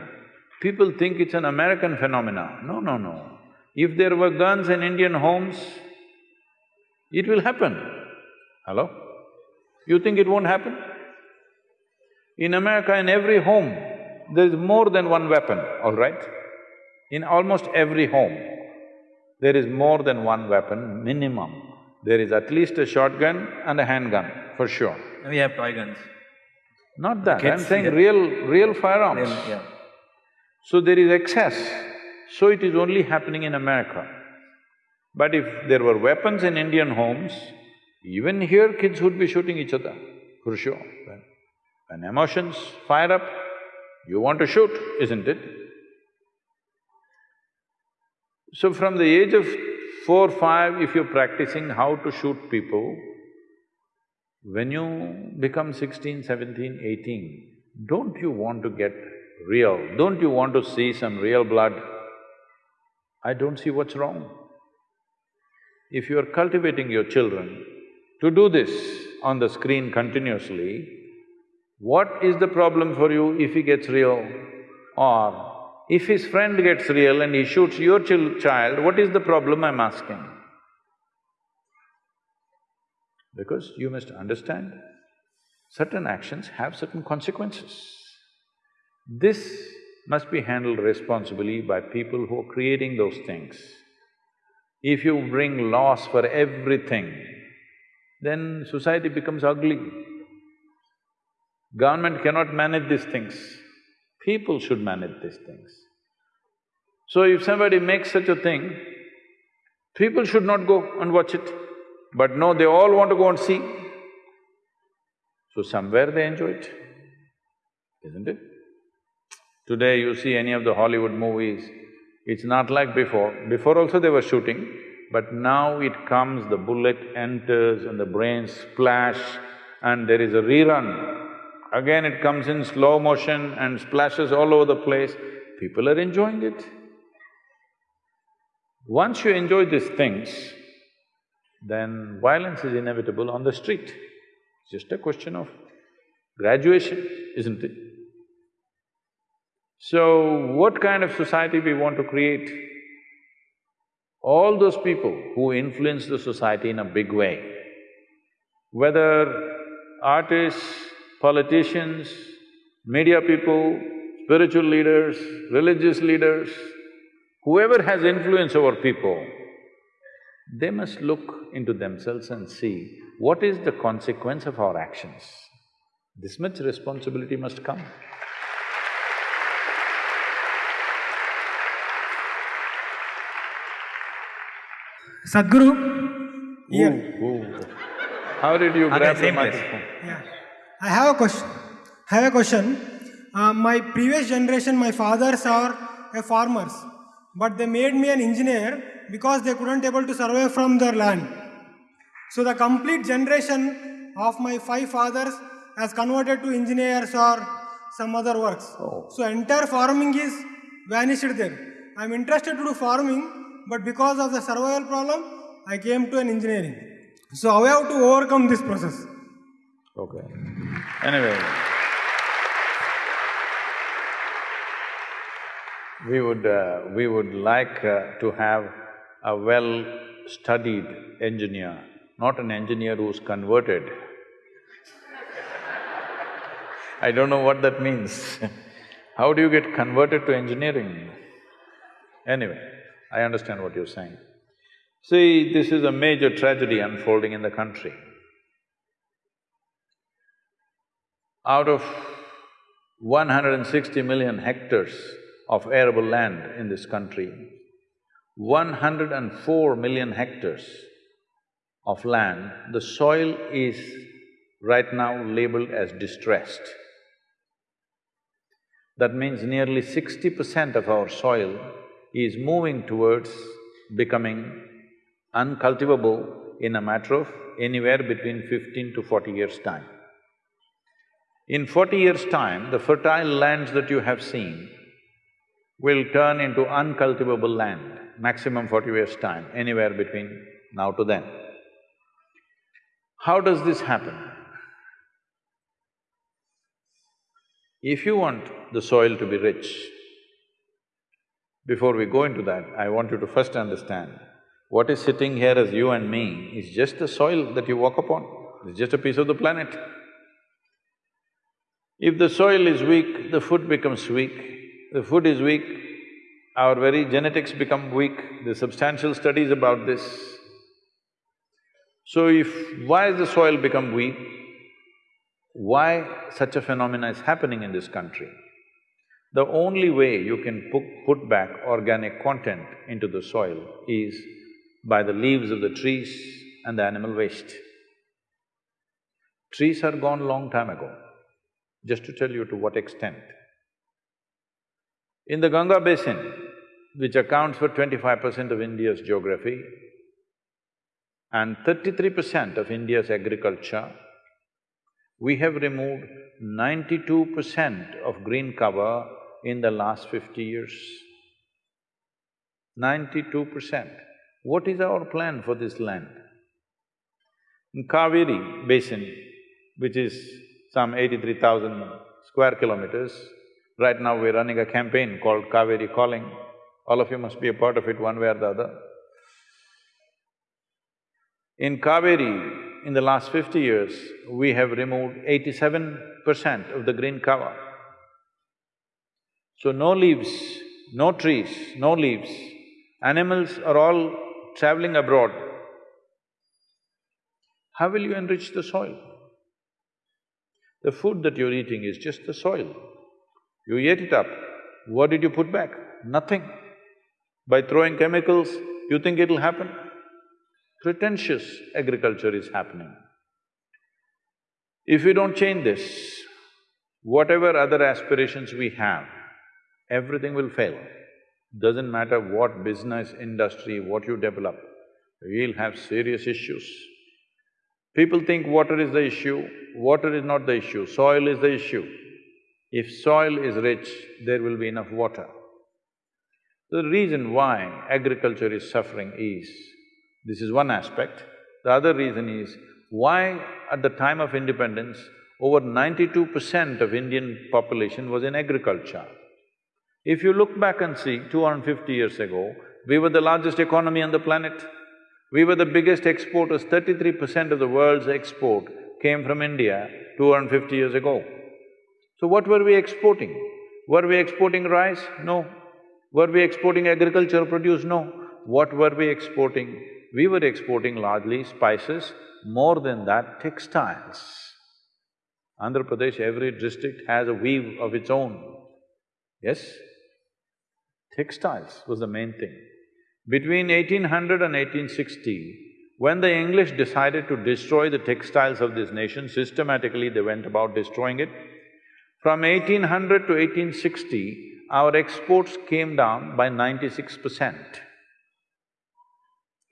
People think it's an American phenomena. No, no, no. If there were guns in Indian homes, it will happen. Hello? You think it won't happen? In America, in every home, there is more than one weapon, all right? In almost every home, there is more than one weapon, minimum. There is at least a shotgun and a handgun, for sure. We have toy guns. Not that, I'm saying yeah. real… real firearms. Real- yeah. So there is excess, so it is only happening in America. But if there were weapons in Indian homes, even here kids would be shooting each other, for sure. When, when emotions fire up, you want to shoot, isn't it? So from the age of four, five, if you're practicing how to shoot people, when you become 16, 17, 18, don't you want to get real? Don't you want to see some real blood? I don't see what's wrong. If you are cultivating your children to do this on the screen continuously, what is the problem for you if he gets real? Or if his friend gets real and he shoots your chil- child, what is the problem I'm asking? Because you must understand, certain actions have certain consequences. This must be handled responsibly by people who are creating those things. If you bring loss for everything, then society becomes ugly. Government cannot manage these things. People should manage these things. So if somebody makes such a thing, people should not go and watch it. But no, they all want to go and see. So somewhere they enjoy it, isn't it? Today you see any of the Hollywood movies, it's not like before. Before also they were shooting, but now it comes, the bullet enters and the brains splash and there is a rerun. Again it comes in slow motion and splashes all over the place. People are enjoying it. Once you enjoy these things, then violence is inevitable on the street. It's just a question of graduation, isn't it? So, what kind of society we want to create? All those people who influence the society in a big way, whether artists, politicians, media people, spiritual leaders, religious leaders, whoever has influence over people, they must look into themselves and see what is the consequence of our actions. This much responsibility must come. Sadhguru, here. Ooh. How did you Okay, grab the microphone? Yeah. I have a question. I have a question. Uh, my previous generation, my fathers are a farmers, but they made me an engineer because they couldn't able to survive from their land. So the complete generation of my five fathers has converted to engineers or some other works. So entire farming is vanished there. I'm interested to do farming, but because of the survival problem, I came to an engineering. So how I have to overcome this process? Okay. Anyway, we would… Uh, we would like uh, to have a well-studied engineer, not an engineer who's converted. I don't know what that means. How do you get converted to engineering? Anyway, I understand what you're saying. See, this is a major tragedy unfolding in the country. Out of 160 million hectares of arable land in this country, 104 million hectares of land, the soil is right now labeled as distressed. That means nearly sixty percent of our soil is moving towards becoming uncultivable in a matter of anywhere between fifteen to forty years' time. In forty years' time, the fertile lands that you have seen will turn into uncultivable land, maximum forty years' time, anywhere between now to then. How does this happen? If you want the soil to be rich, before we go into that, I want you to first understand, what is sitting here as you and me is just the soil that you walk upon, it's just a piece of the planet. If the soil is weak, the food becomes weak. The food is weak, our very genetics become weak. There's substantial studies about this. So if… why has the soil become weak? Why such a phenomena is happening in this country? The only way you can put, back organic content into the soil is by the leaves of the trees and the animal waste. Trees are gone long time ago, just to tell you to what extent. In the Ganga basin, which accounts for twenty-five percent of India's geography and thirty-three percent of India's agriculture, we have removed ninety-two percent of green cover in the last fifty years. Ninety-two percent. What is our plan for this land? In Kaveri basin, which is some eighty-three thousand square kilometers, right now we're running a campaign called Kaveri Calling. All of you must be a part of it one way or the other. In Kaveri, in the last fifty years, we have removed eighty-seven percent of the green cover. So no leaves, no trees, no leaves. Animals are all traveling abroad. How will you enrich the soil? The food that you're eating is just the soil. You ate it up, what did you put back? Nothing. By throwing chemicals, you think it'll happen? Pretentious agriculture is happening. If we don't change this, whatever other aspirations we have, everything will fail. Doesn't matter what business, industry, what you develop, we'll have serious issues. People think water is the issue, water is not the issue, soil is the issue. If soil is rich, there will be enough water. The reason why agriculture is suffering is, this is one aspect. The other reason is, why at the time of independence, over ninety-two percent of Indian population was in agriculture. If you look back and see, two hundred and fifty years ago, we were the largest economy on the planet. We were the biggest exporters, thirty-three percent of the world's export came from India two hundred and fifty years ago. So what were we exporting? Were we exporting rice? No. Were we exporting agricultural produce? No. What were we exporting? We were exporting largely spices, more than that, textiles. Andhra Pradesh, every district has a weave of its own. Yes? Textiles was the main thing. Between 1800 and 1860, when the English decided to destroy the textiles of this nation, systematically they went about destroying it. From 1800 to 1860, our exports came down by ninety-six percent.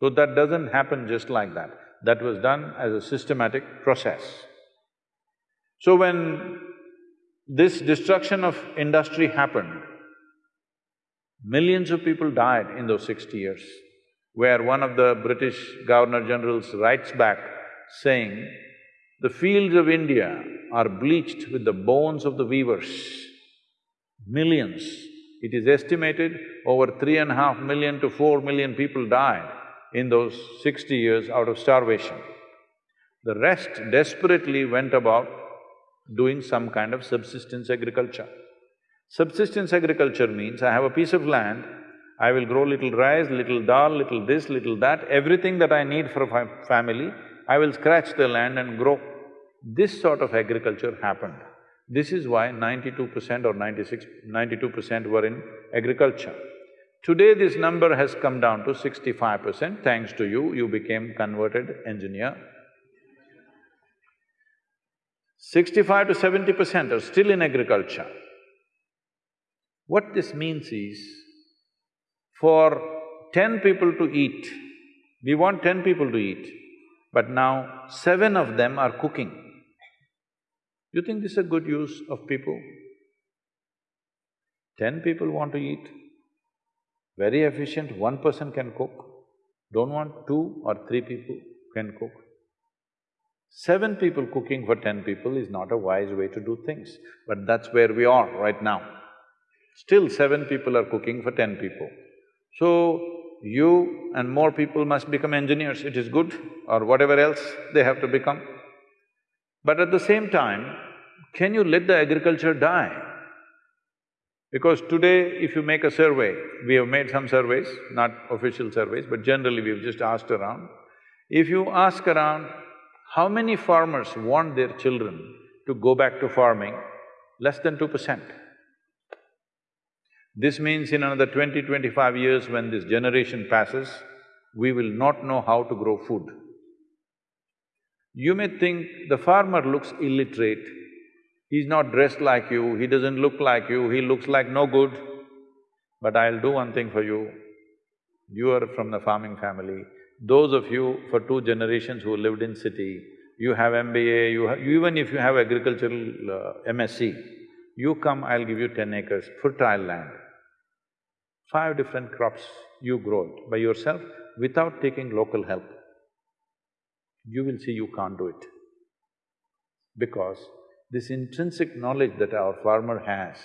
So that doesn't happen just like that. That was done as a systematic process. So when this destruction of industry happened, millions of people died in those sixty years, where one of the British Governor-Generals writes back saying, the fields of India are bleached with the bones of the weavers millions. It is estimated over three and a half million to four million people died in those sixty years out of starvation. The rest desperately went about doing some kind of subsistence agriculture. Subsistence agriculture means I have a piece of land, I will grow little rice, little dal, little this, little that, everything that I need for a family, I will scratch the land and grow. This sort of agriculture happened. This is why ninety-two percent or 96, 92 percent were in agriculture. Today this number has come down to sixty-five percent, thanks to you, you became converted engineer. Sixty-five to seventy percent are still in agriculture. What this means is, for ten people to eat, we want ten people to eat, but now seven of them are cooking. You think this is a good use of people? Ten people want to eat, very efficient, one person can cook. Don't want two or three people can cook. Seven people cooking for ten people is not a wise way to do things, but that's where we are right now. Still seven people are cooking for ten people. So, you and more people must become engineers, it is good, or whatever else they have to become. But at the same time, can you let the agriculture die? Because today, if you make a survey, we have made some surveys, not official surveys, but generally we've just asked around. If you ask around, how many farmers want their children to go back to farming? Less than two percent. This means in another 20, 25 years when this generation passes, we will not know how to grow food. You may think the farmer looks illiterate, he's not dressed like you, he doesn't look like you, he looks like no good. But I'll do one thing for you, you are from the farming family, those of you for two generations who lived in city, you have MBA, you have… even if you have agricultural uh, MSc, you come, I'll give you ten acres, fertile land. Five different crops, you grow it by yourself without taking local help. You will see you can't do it. Because this intrinsic knowledge that our farmer has,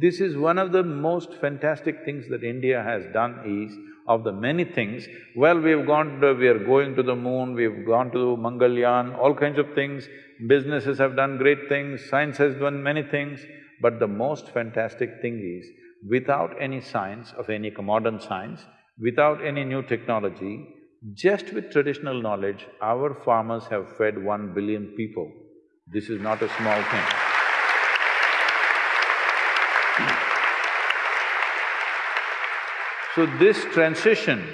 this is one of the most fantastic things that India has done is, of the many things, well, we've gone… To, we are going to the moon, we've gone to Mangalyaan, all kinds of things, businesses have done great things, science has done many things, but the most fantastic thing is, without any science of any modern science, without any new technology, just with traditional knowledge, our farmers have fed one billion people. This is not a small thing. So this transition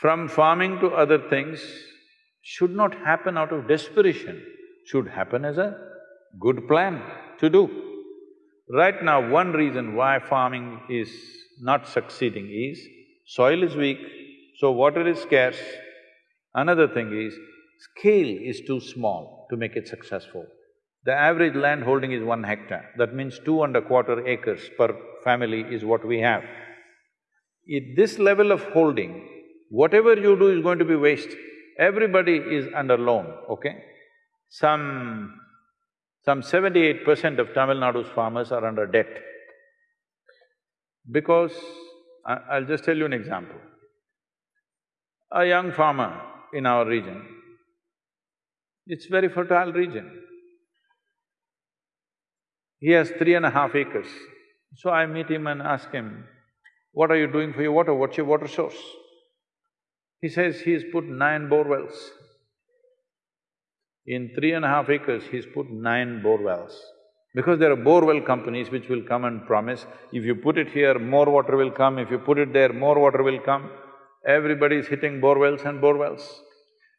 from farming to other things should not happen out of desperation, should happen as a good plan to do. Right now, one reason why farming is not succeeding is soil is weak, so water is scarce. Another thing is, scale is too small to make it successful. The average land holding is one hectare, that means two and a quarter acres per family is what we have. At this level of holding, whatever you do is going to be waste. Everybody is under loan, okay? Some some seventy-eight percent of Tamil Nadu's farmers are under debt. Because, I, I'll just tell you an example. A young farmer in our region, it's very fertile region. He has three and a half acres. So I meet him and ask him, what are you doing for your water? What's your water source? He says he has put nine bore wells. In three and a half acres, he's put nine bore wells. Because there are bore well companies which will come and promise, if you put it here, more water will come, if you put it there, more water will come. Everybody is hitting bore wells and bore wells.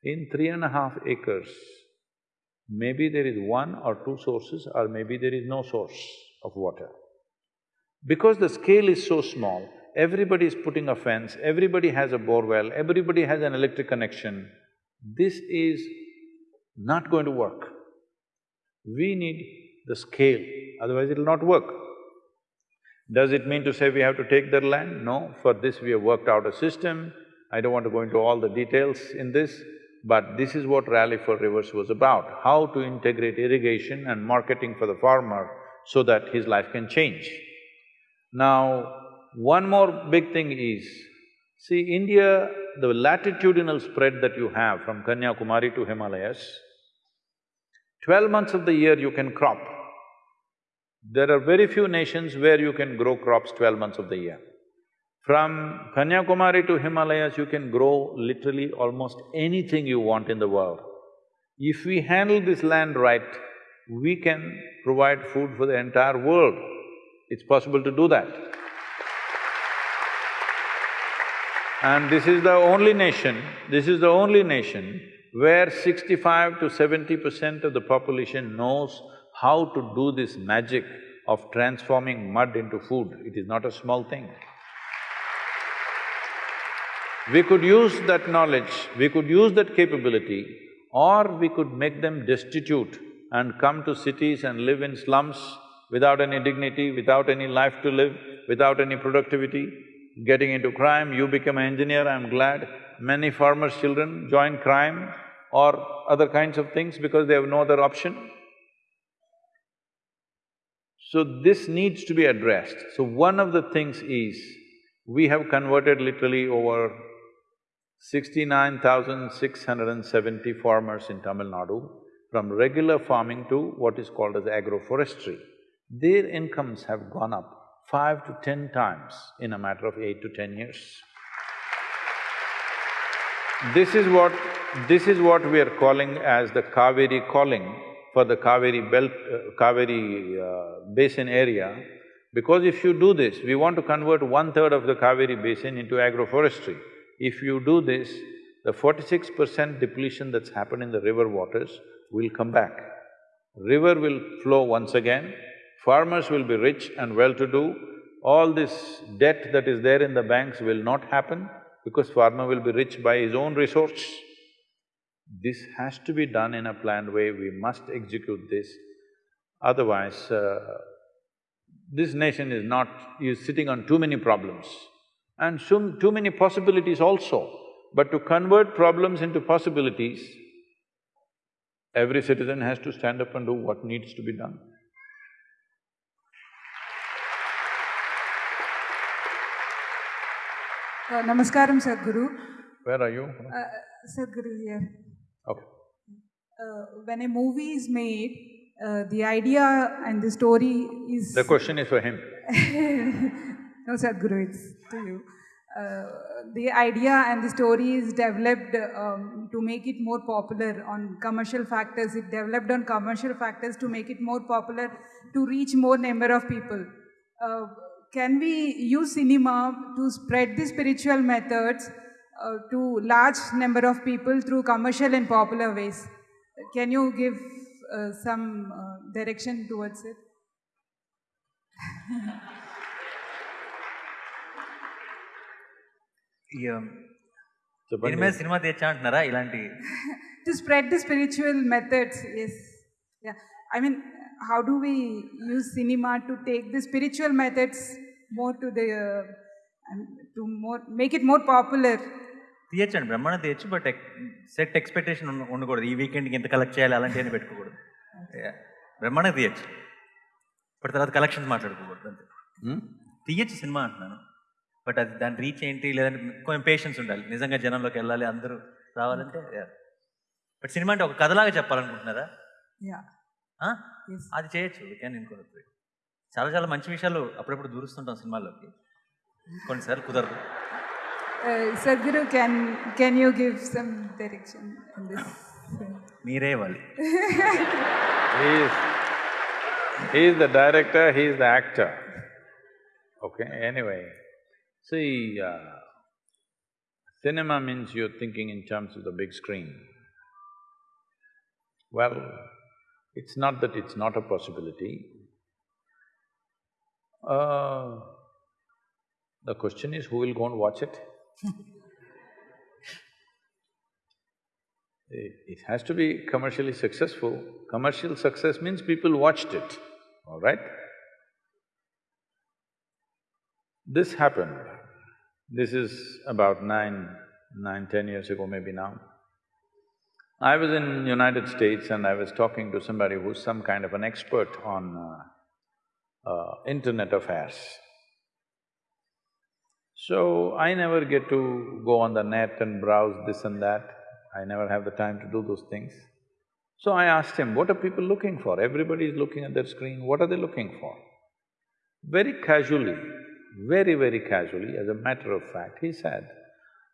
In three and a half acres, maybe there is one or two sources or maybe there is no source of water. Because the scale is so small, everybody is putting a fence, everybody has a bore well, everybody has an electric connection. This is not going to work. We need the scale, otherwise it'll not work. Does it mean to say we have to take their land? No, for this we have worked out a system. I don't want to go into all the details in this, but this is what Rally for Rivers was about, how to integrate irrigation and marketing for the farmer so that his life can change. Now, one more big thing is, see, India, the latitudinal spread that you have from Kanyakumari to Himalayas, twelve months of the year you can crop. There are very few nations where you can grow crops twelve months of the year. From Kanyakumari to Himalayas, you can grow literally almost anything you want in the world. If we handle this land right, we can provide food for the entire world. It's possible to do that. And this is the only nation, this is the only nation where sixty-five to seventy percent of the population knows how to do this magic of transforming mud into food. It is not a small thing. We could use that knowledge, we could use that capability, or we could make them destitute and come to cities and live in slums without any dignity, without any life to live, without any productivity, getting into crime, you become an engineer, I'm glad. Many farmers' children join crime or other kinds of things because they have no other option. So this needs to be addressed. So one of the things is, we have converted literally over sixty-nine thousand six hundred and seventy farmers in Tamil Nadu from regular farming to what is called as agroforestry, their incomes have gone up five to ten times in a matter of eight to ten years. This is what… this is what we are calling as the Kaveri calling for the Kaveri belt… Uh, Kaveri uh, basin area, because if you do this, we want to convert one-third of the Kaveri basin into agroforestry. If you do this, the forty-six percent depletion that's happened in the river waters will come back. River will flow once again, farmers will be rich and well-to-do, all this debt that is there in the banks will not happen because farmer will be rich by his own resource. This has to be done in a planned way, we must execute this. Otherwise, uh, this nation is not… is sitting on too many problems and soon too many possibilities also. But to convert problems into possibilities, every citizen has to stand up and do what needs to be done. Uh, Namaskaram, Sadhguru. Where are you? Uh, Sadhguru here. Okay. Uh, when a movie is made, uh, the idea and the story is… The question is for him. no, Sadhguru, it's to you. Uh, the idea and the story is developed um, to make it more popular on commercial factors. It developed on commercial factors to make it more popular, to reach more number of people. Uh, can we use cinema to spread the spiritual methods uh, to large number of people through commercial and popular ways? Can you give uh, some uh, direction towards it? ఈ, um, చెప్పండి. దీని మీద cinema తెచ్చా అంటున్నారా ఇలాంటి to spread the spiritual methods, yes. Yeah. I mean, how do we use cinema to take the spiritual methods more to the, uh, and to more, make it more popular? తీయచ్చండి బ్రహ్మాండం తీయచ్చు but set expectation ఉండకూడదు ఈ వీకెండ్కి ఇంత collect చేయాలి అలాంటివన్నీ పెట్టుకోకూడదు Yeah. బ్రహ్మాండం తీయచ్చు ఇప్పుడు తర్వాత కలెక్షన్స్ మాట్లాడుకోకూడదు అంతే Hmm? తీయచ్చు సినిమా అంటున్నాను బట్ అది దాని రీచ్ ఏంటి లేదంటే కొంచెం పేషెన్స్ ఉండాలి నిజంగా జనంలోకి వెళ్ళాలి అందరూ రావాలంటే బట్ సినిమా అంటే ఒక కథలాగా చెప్పాలనుకుంటున్నారా Yeah. ఆ? Yes. అది చేయొచ్చు క్యాన్ ఇంకోటి చాలా చాలా మంచి విషయాలు అప్పుడప్పుడు దూరుస్తుంటాం సినిమాల్లోకి కొన్నిసార్లు కుదరదు Uh, Sadhguru, can, can you give some direction on this? మీరే ఇవ్వాలి He is… he is the director, he is the actor. Okay, anyway, see, uh, cinema means you're thinking in terms of the big screen. Well, it's not that uh, the question is, who will go and watch it? It, has to be commercially successful. Commercial success means people watched it, all right? This happened. This is about nine, nine, ten years ago maybe now. I was in United States and I was talking to somebody who's some kind of an expert on uh, uh, internet affairs. So, I never get to go on the net and browse this and that. I never have the time to do those things. So I asked him, what are people looking for? Everybody is looking at their screen, what are they looking for? Very casually, very, very casually, as a matter of fact, he said,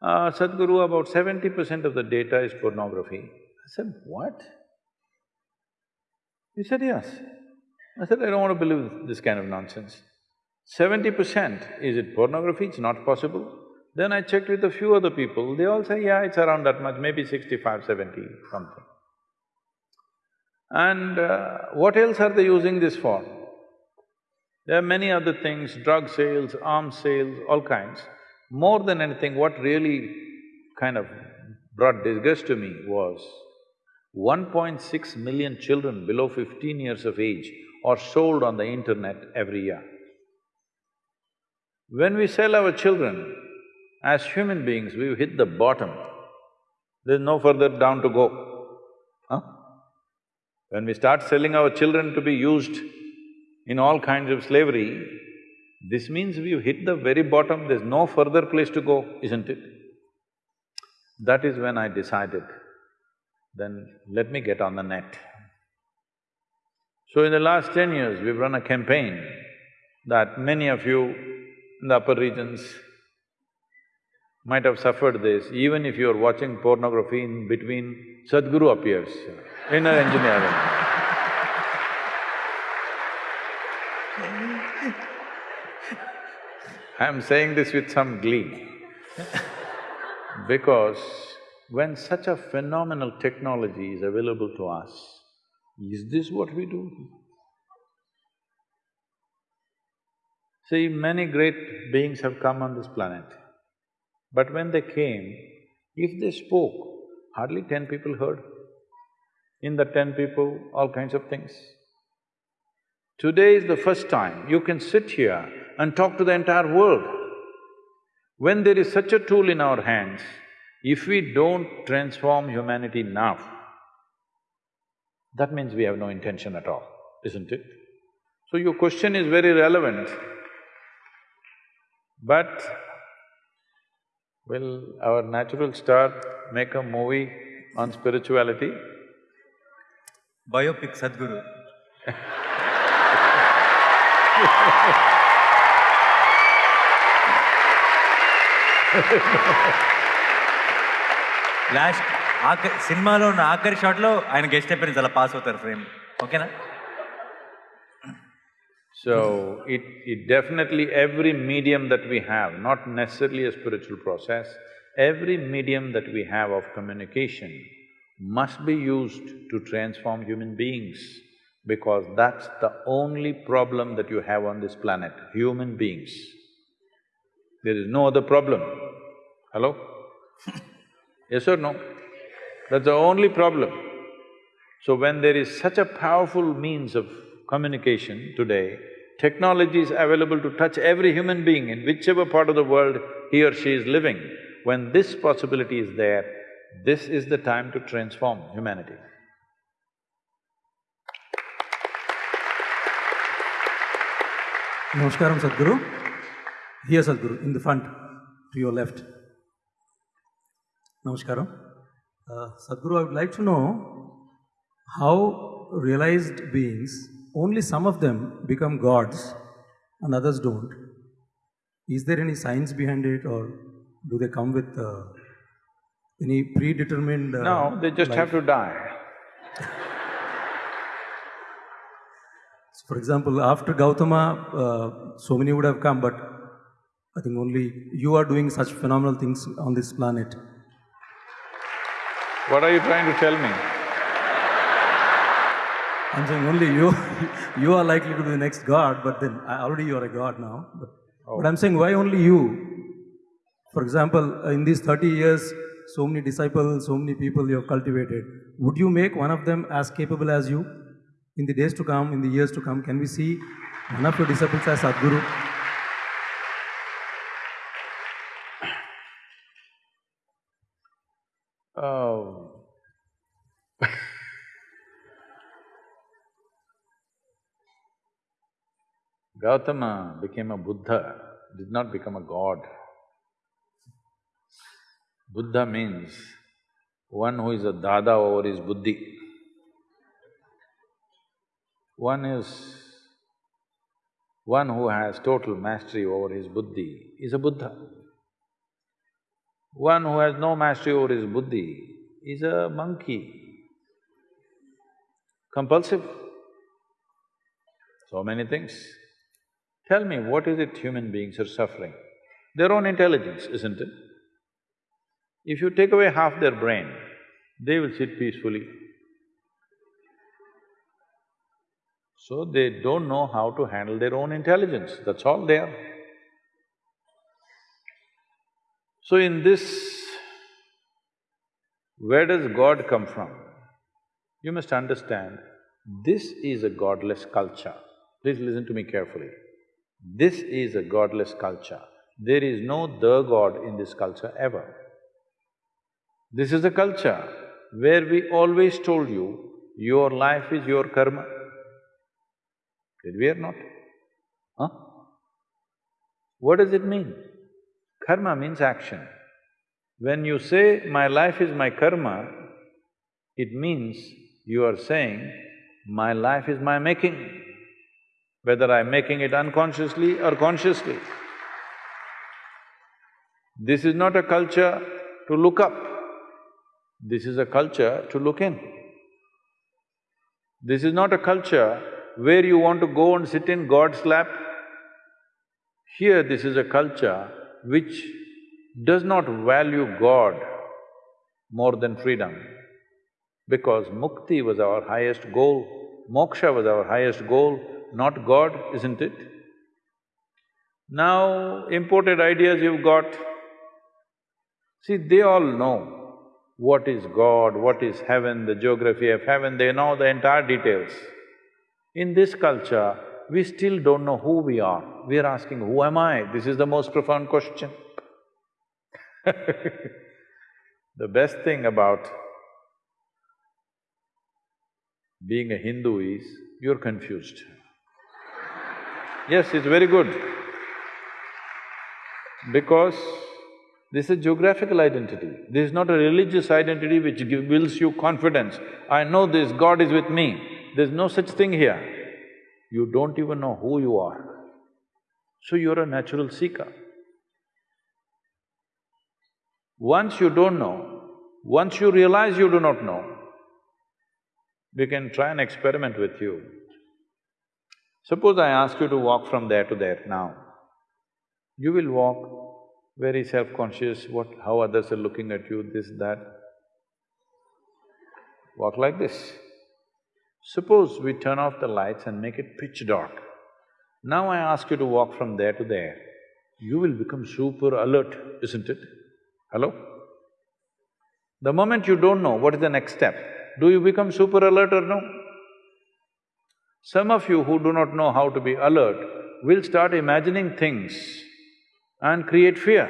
uh, Sadhguru, about seventy percent of the data is pornography. I said, what? He said, yes. I said, I don't want to believe this kind of nonsense. Seventy percent, is it pornography? It's not possible. Then I checked with a few other people, they all say, yeah, it's around that much, maybe 65, 70, something. And uh, what else are they using this for? There are many other things, drug sales, arms sales, all kinds. More than anything, what really kind of brought disgust to me was 1.6 million children below 15 years of age are sold on the internet every year. When we sell our children, as human beings, we've hit the bottom. There's no further down to go. Huh? When we start selling our children to be used in all kinds of slavery, this means we've hit the very bottom, there's no further place to go, isn't it? That is when I decided, then let me get on the net. So in the last ten years, we've run a campaign that many of you in the upper regions might have suffered this, even if you're watching pornography in between, Sadhguru appears, inner engineering. I'm saying this with some glee because when such a phenomenal technology is available to us, is this what we do? See, many great beings have come on this planet, but when they came, if they spoke, hardly ten people heard. In the ten people, all kinds of things. Today is the first time you can sit here and talk to the entire world. When there is such a tool in our hands, if we don't transform humanity now, that means we have no intention at all, isn't it? So your question is very relevant, but will our natural star make a movie on spirituality? Biopic Sadhguru Last… ఆఖరి సినిమాలో ఉన్న ఆఖరి షాట్లో ఆయన guest appearance అలా pass అవుతారు frame ఓకేనా So, it… it definitely every medium that we have, not necessarily a spiritual process, every medium that we have of communication must be used to transform human beings because that's the only problem that you have on this planet, human beings. There is no other problem. Hello? yes or no? That's the only problem. So when there is such a powerful means of communication today, technology is available to touch every human being in whichever part of the world he or she is living. When this possibility is there, this is the time to transform humanity. Namaskaram Sadhguru. Here Sadhguru, in the front, to your left. Namaskaram. Uh, Sadhguru, I would like to know how realized beings, only some of them become gods and others don't. Is there any science behind it or do they come with uh, any predetermined… Uh, No, they just have to die. So for example, after Gautama, uh, so many would have come, but I think only you are doing such phenomenal things on this planet. What are you trying to tell me? I'm saying only you, you are likely to be the next god, but then uh, already you are a god now. But, oh. but I'm saying why only you? For example, uh, in these 30 years, so many disciples, so many people you have cultivated. Would you make one of them as capable as you? In the days to come, in the years to come, can we see one of your disciples as Sadhguru? Gautama became a Buddha, did not become a god. Buddha means one who is a dada over his buddhi. One is… one who has total mastery over his buddhi is a Buddha. One who has no mastery over his buddhi is a monkey, compulsive. So many things. Tell me, what is it human beings are suffering? Their own intelligence, isn't it? If you take away half their brain, they will sit peacefully. So they don't know how to handle their own intelligence, that's all they are. So in this, where does God come from? You must understand, this is a godless culture. Please listen to me carefully. This is a godless culture. There is no the God in this culture ever. This is a culture where we always told you, your life is your karma. Did we or not? Huh? What does it mean? Karma means action. When you say, my life is my karma, it means you are saying, My life is my making, whether I'm making it unconsciously or consciously. This is not a culture to look up, this is a culture to look in. This is not a culture where you want to go and sit in God's lap. Here, this is a culture which does not value God more than freedom. Because mukti was our highest goal, moksha was our highest goal, not God, isn't it? Now, imported ideas you've got, see, they all know what is God, what is heaven, the geography of heaven, they know the entire details. In this culture, we still don't know who we are. We are asking, who am I? This is the most profound question. the best thing about being a Hindu is, you're confused. Yes, it's very good. Because this is a geographical identity. This is not a religious identity which give, builds you confidence. I know this, God is with me. There's no such thing here. You don't even know who you are. So you're a natural seeker. Once you don't know, once you realize you do not know, we can try an experiment with you. Suppose I ask you to walk from there to there now. You will walk very self-conscious, what… how others are looking at you, this, that. Walk like this. Suppose we turn off the lights and make it pitch dark. Now I ask you to walk from there to there, you will become super alert, isn't it? Hello? The moment you don't know what is the next step, do you become super alert or no? Some of you who do not know how to be alert will start imagining things and create fear.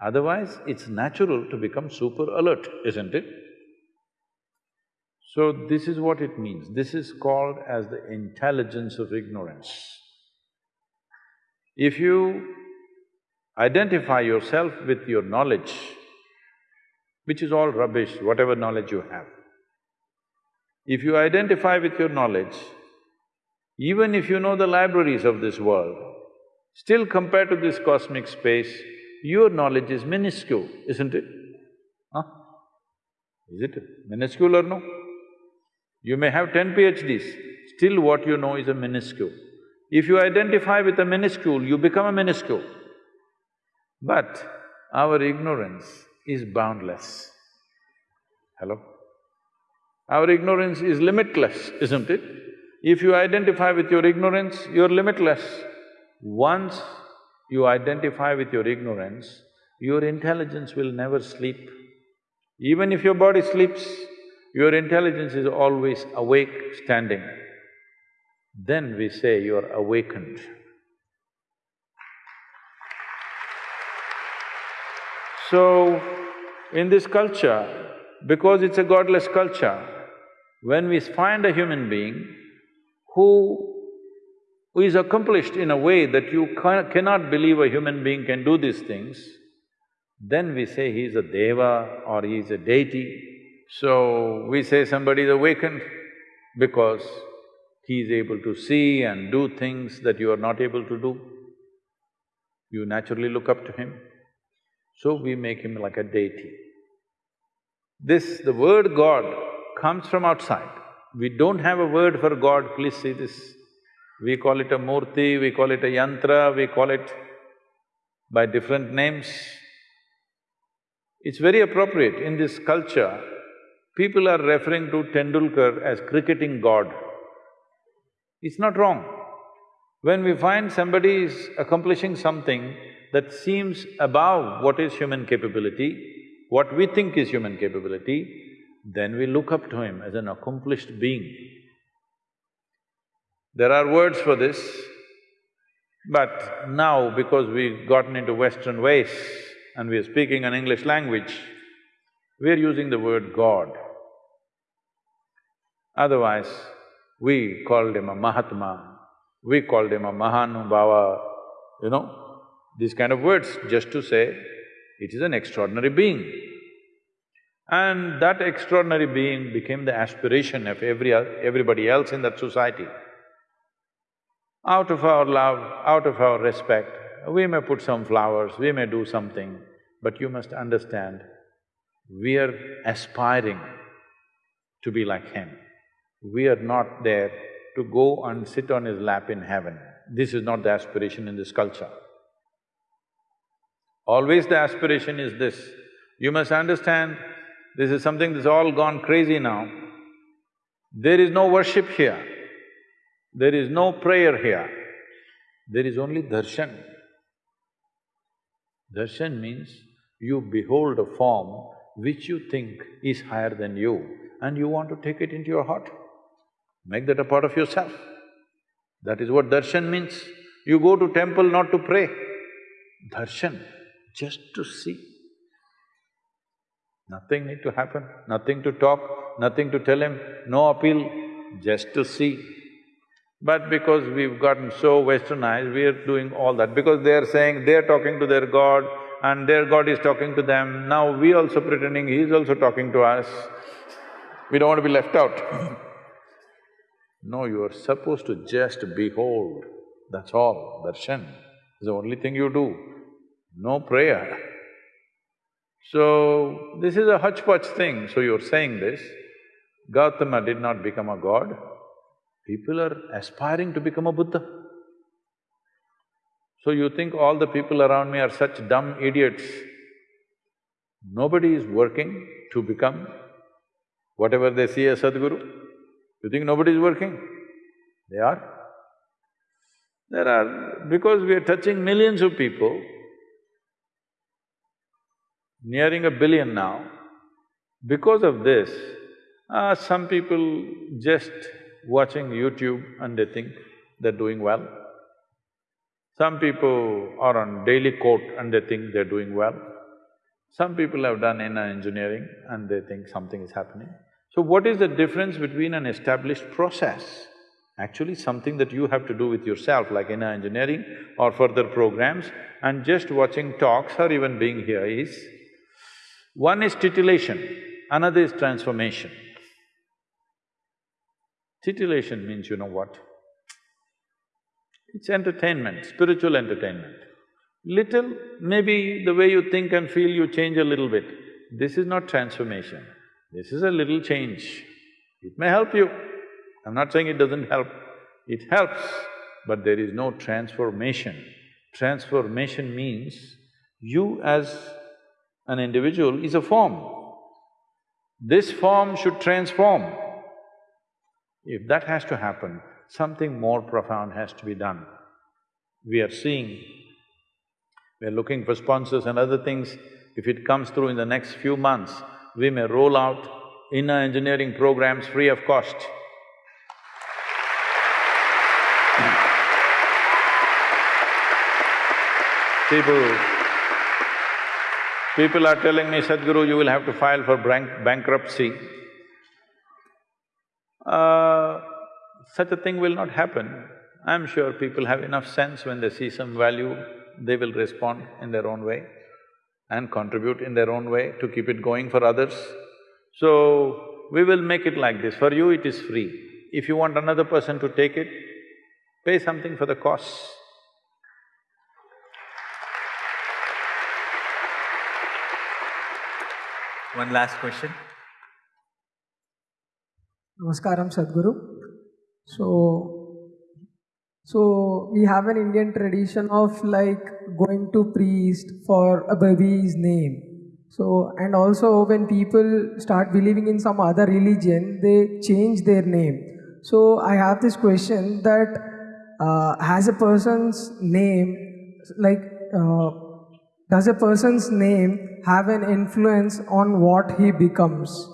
Otherwise, it's natural to become super alert, isn't it? So this is what it means. This is called as the intelligence of ignorance. If you identify yourself with your knowledge, which is all rubbish, whatever knowledge you have, if you identify with your knowledge, even if you know the libraries of this world, Still compared to this cosmic space, your knowledge is minuscule, isn't it? Huh? Is it minuscule or no? You may have ten PhDs, still what you know is a minuscule. If you identify with a minuscule, you become a minuscule. But our ignorance is boundless. Hello? Our ignorance is limitless, isn't it? If you identify with your ignorance, you're limitless. Once you identify with your ignorance, your intelligence will never sleep. Even if your body sleeps, your intelligence is always awake, standing. Then we say you're awakened. So, in this culture, because it's a godless culture, when we find a human being who is accomplished in a way that you cannot believe a human being can do these things, then we say he is a deva or he is a deity. So, we say somebody is awakened because he is able to see and do things that you are not able to do. You naturally look up to him. So we make him like a deity. This… the word God comes from outside. We don't have a word for God, please see this. We call it a murti, we call it a yantra, we call it by different names. It's very appropriate in this culture, people are referring to Tendulkar as cricketing god. It's not wrong. When we find somebody is accomplishing something that seems above what is human capability, what we think is human capability, then we look up to him as an accomplished being. There are words for this, but now because we've gotten into Western ways and we are speaking an English language, we're using the word God. Otherwise, we called him a Mahatma, we called him a Mahanubhava, you know, these kind of words just to say it is an extraordinary being. And that extraordinary being became the aspiration of every… everybody else in that society. Out of our love, out of our respect, we may put some flowers, we may do something, but you must understand, we are aspiring to be like him. We are not there to go and sit on his lap in heaven. This is not the aspiration in this culture. Always the aspiration is this. You must understand, this is something that's all gone crazy now. There is no worship here. There is no prayer here. There is only darshan. Darshan means you behold a form which you think is higher than you and you want to take it into your heart. Make that a part of yourself. That is what darshan means. You go to temple not to pray, darshan, just to see. Nothing need to happen, nothing to talk, nothing to tell him, no appeal, just to see. But because we've gotten so westernized, we're doing all that. Because they're saying they're talking to their God and their God is talking to them, now we also pretending he's also talking to us. We don't want to be left out. no, you are supposed to just behold, that's all, darshan is the only thing you do, no prayer. So, this is a hodgepodge thing, so you're saying this. Gautama did not become a god, People are aspiring to become a Buddha. So you think all the people around me are such dumb idiots. Nobody is working to become whatever they see as Sadhguru. You think nobody is working? They are. There are… because we are touching millions of people, nearing a billion now, because of this, uh, some people just watching YouTube and they think they're doing well. Some people are on daily quote and they think they're doing well. Some people have done inner engineering and they think something is happening. So what is the difference between an established process, actually something that you have to do with yourself like inner engineering or further programs and just watching talks or even being here is, one is titillation, another is transformation. Titillation means you know what? It's entertainment, spiritual entertainment. Little, maybe the way you think and feel, you change a little bit. This is not transformation, this is a little change. It may help you, I'm not saying it doesn't help, it helps, but there is no transformation. Transformation means you as an individual is a form. This form should transform. If that has to happen, something more profound has to be done. We are seeing, we are looking for sponsors and other things. If it comes through in the next few months, we may roll out inner engineering programs free of cost. People… People are telling me, Sadhguru, you will have to file for bank bankruptcy uh, such a thing will not happen. I'm sure people have enough sense when they see some value, they will respond in their own way and contribute in their own way to keep it going for others. So, we will make it like this, for you it is free. If you want another person to take it, pay something for the costs. One last question. Namaskaram Sadhguru. So, so we have an Indian tradition of like going to priest for a baby's name. So, and also when people start believing in some other religion, they change their name. So, I have this question that uh, has a person's name, like, uh, does a person's name have an influence on what he becomes?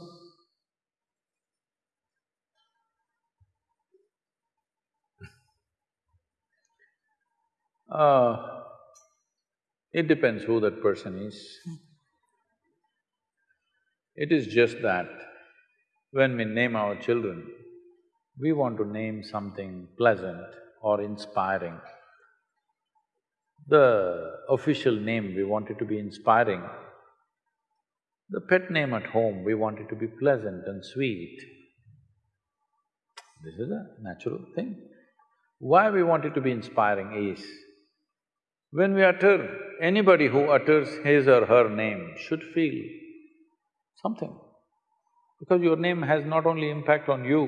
Uh, it depends who that person is. It is just that when we name our children, we want to name something pleasant or inspiring. The official name we want it to be inspiring. The pet name at home, we want it to be pleasant and sweet. This is a natural thing. Why we want it to be inspiring is, when we utter, anybody who utters his or her name should feel something. Because your name has not only impact on you,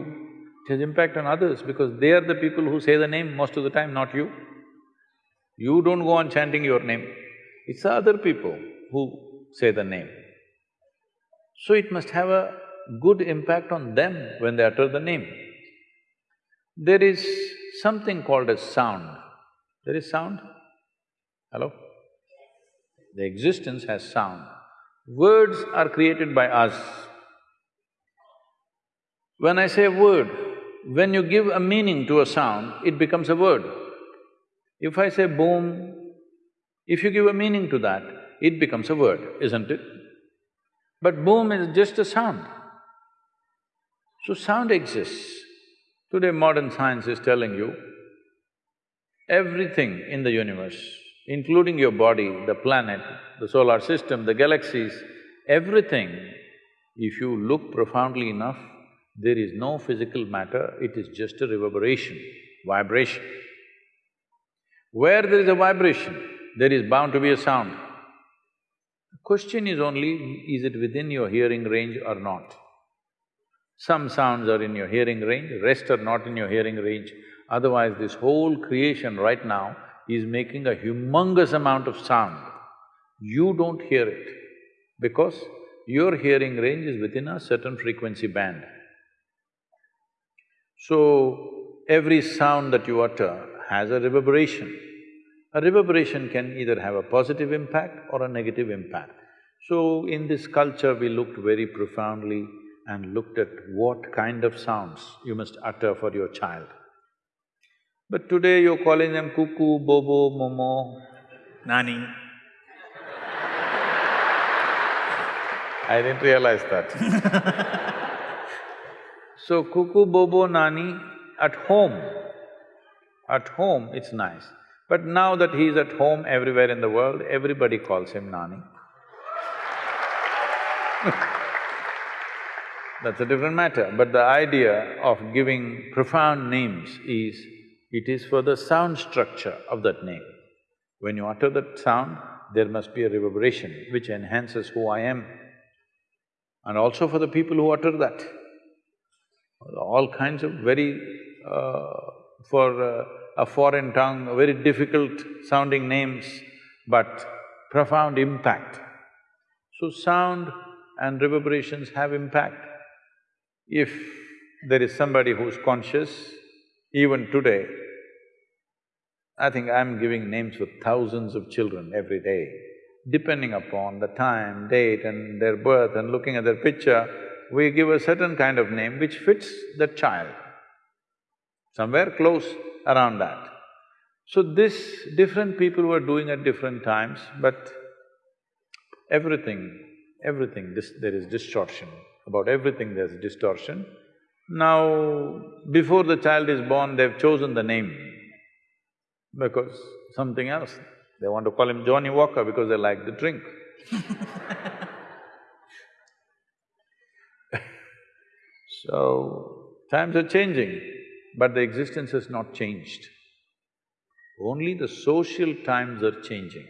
it has impact on others because they are the people who say the name most of the time, not you. You don't go on chanting your name, it's the other people who say the name. So it must have a good impact on them when they utter the name. There is something called as sound. There is sound? Hello? The existence has sound. Words are created by us. When I say a word, when you give a meaning to a sound, it becomes a word. If I say boom, if you give a meaning to that, it becomes a word, isn't it? But boom is just a sound. So sound exists. Today modern science is telling you, everything in the universe, including your body, the planet, the solar system, the galaxies, everything, if you look profoundly enough, there is no physical matter, it is just a reverberation, vibration. Where there is a vibration, there is bound to be a sound. The question is only, is it within your hearing range or not? Some sounds are in your hearing range, rest are not in your hearing range. Otherwise, this whole creation right now is making a humongous amount of sound. You don't hear it because your hearing range is within a certain frequency band. So, every sound that you utter has a reverberation. A reverberation can either have a positive impact or a negative impact. So, in this culture, we looked very profoundly and looked at what kind of sounds you must utter for your child. But today you're calling them cuckoo, bobo, momo, Nani. I didn't realize that So cuckoo, bobo, nani, at home, at home it's nice. But now that he's at home everywhere in the world, everybody calls him nani. That's a different matter, but the idea of giving profound names is, it is for the sound structure of that name. When you utter that sound, there must be a reverberation which enhances who I am. And also for the people who utter that. All kinds of very… Uh, for uh, a foreign tongue, very difficult sounding names, but profound impact. So sound and reverberations have impact. If there is somebody who's conscious, even today, I think I'm giving names for thousands of children every day. Depending upon the time, date and their birth and looking at their picture, we give a certain kind of name which fits the child, somewhere close around that. So this, different people were doing at different times, but everything, everything, this, there is distortion. About everything there's distortion. Now, before the child is born, they've chosen the name because something else. They want to call him Johnny Walker because they like the drink So, times are changing, but the existence has not changed. Only the social times are changing.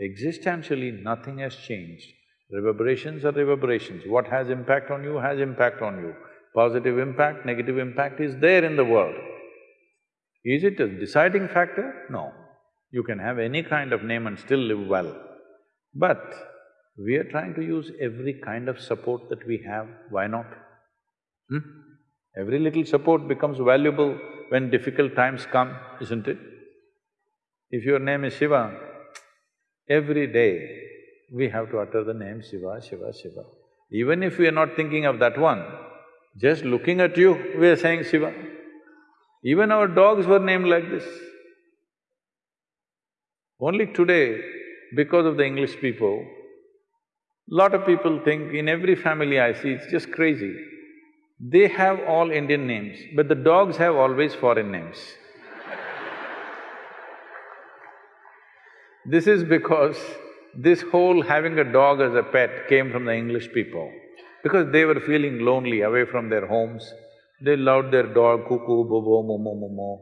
Existentially, nothing has changed. Reverberations are reverberations. What has impact on you has impact on you. Positive impact, negative impact is there in the world. Is it a deciding factor? No. You can have any kind of name and still live well. But we are trying to use every kind of support that we have, why not? Hmm? Every little support becomes valuable when difficult times come, isn't it? If your name is Shiva, every day we have to utter the name Shiva, Shiva, Shiva. Even if we are not thinking of that one, just looking at you, we are saying Shiva. Even our dogs were named like this. Only today, because of the English people, lot of people think in every family I see, it's just crazy. They have all Indian names, but the dogs have always foreign names. This is because this whole having a dog as a pet came from the English people because they were feeling lonely away from their homes. They loved their dog, cuckoo, bobo, momo, momo,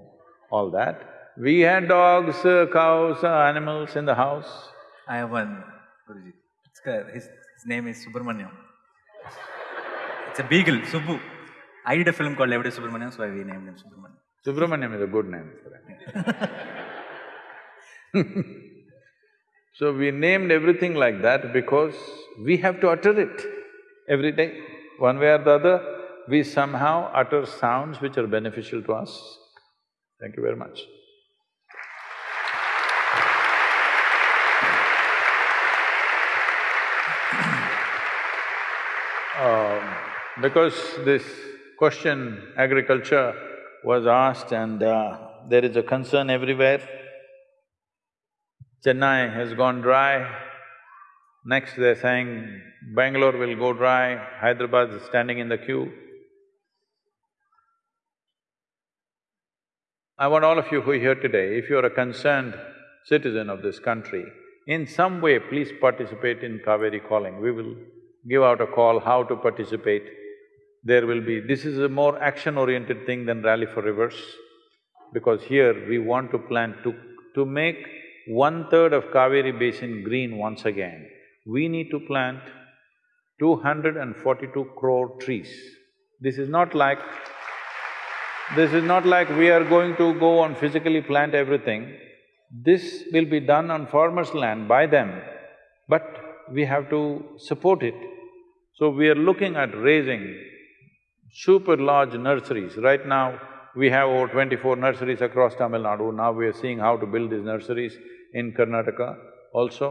all that. We had dogs, uh, cows, uh, animals in the house. I have one, Guruji. Uh, his, his name is Subramanyam. It's a beagle, Subbu. I did a film called Yevade Subramanyam, so we named him Subramanyam. Subramanyam is a good name for so we named everything like that because we have to utter it every day. One way or the other, we somehow utter sounds which are beneficial to us. Thank you very much. Because this question, agriculture, was asked and uh, there is a concern everywhere. Chennai has gone dry. Next they're saying Bangalore will go dry, Hyderabad is standing in the queue. I want all of you who are here today, if you're a concerned citizen of this country, in some way please participate in Cauvery Calling. We will give out a call how to participate. There will be… this is a more action-oriented thing than Rally for Rivers, because here we want to plant… to… to make one-third of Kaveri basin green once again, we need to plant two hundred and forty-two crore trees. This is not like… this is not like we are going to go and physically plant everything. This will be done on farmers' land by them, but we have to support it. So we are looking at raising super large nurseries. Right now, we have over twenty-four nurseries across Tamil Nadu. Now we are seeing how to build these nurseries in Karnataka also.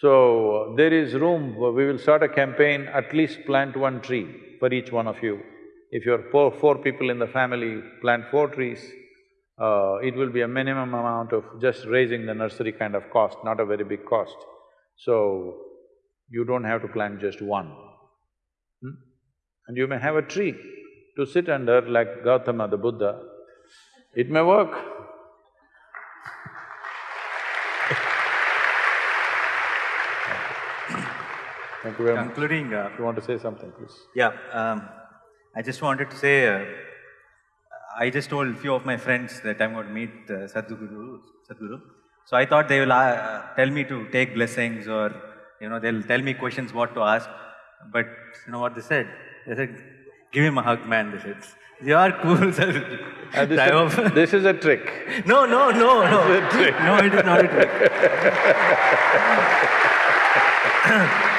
So, there is room, we will start a campaign, at least plant one tree for each one of you. If you're four, four people in the family, plant four trees, uh, it will be a minimum amount of just raising the nursery kind of cost, not a very big cost. So, you don't have to plant just one. Hmm? And you may have a tree to sit under like Gautama the Buddha. It may work. Thank you very much. Concluding, uh, If you want to say something, please. Yeah, um, I just wanted to say, uh, I just told a few of my friends that I'm going to meet uh, Sadhguru, Sadhguru. So I thought they will uh, tell me to take blessings or, you know, they'll tell me questions what to ask. But you know what they said? They said, give him a hug, man, they said. You are cool, Sadhguru. Uh, this, I is, this is a trick. No, no, no, no. It's a trick. No, it is not a trick.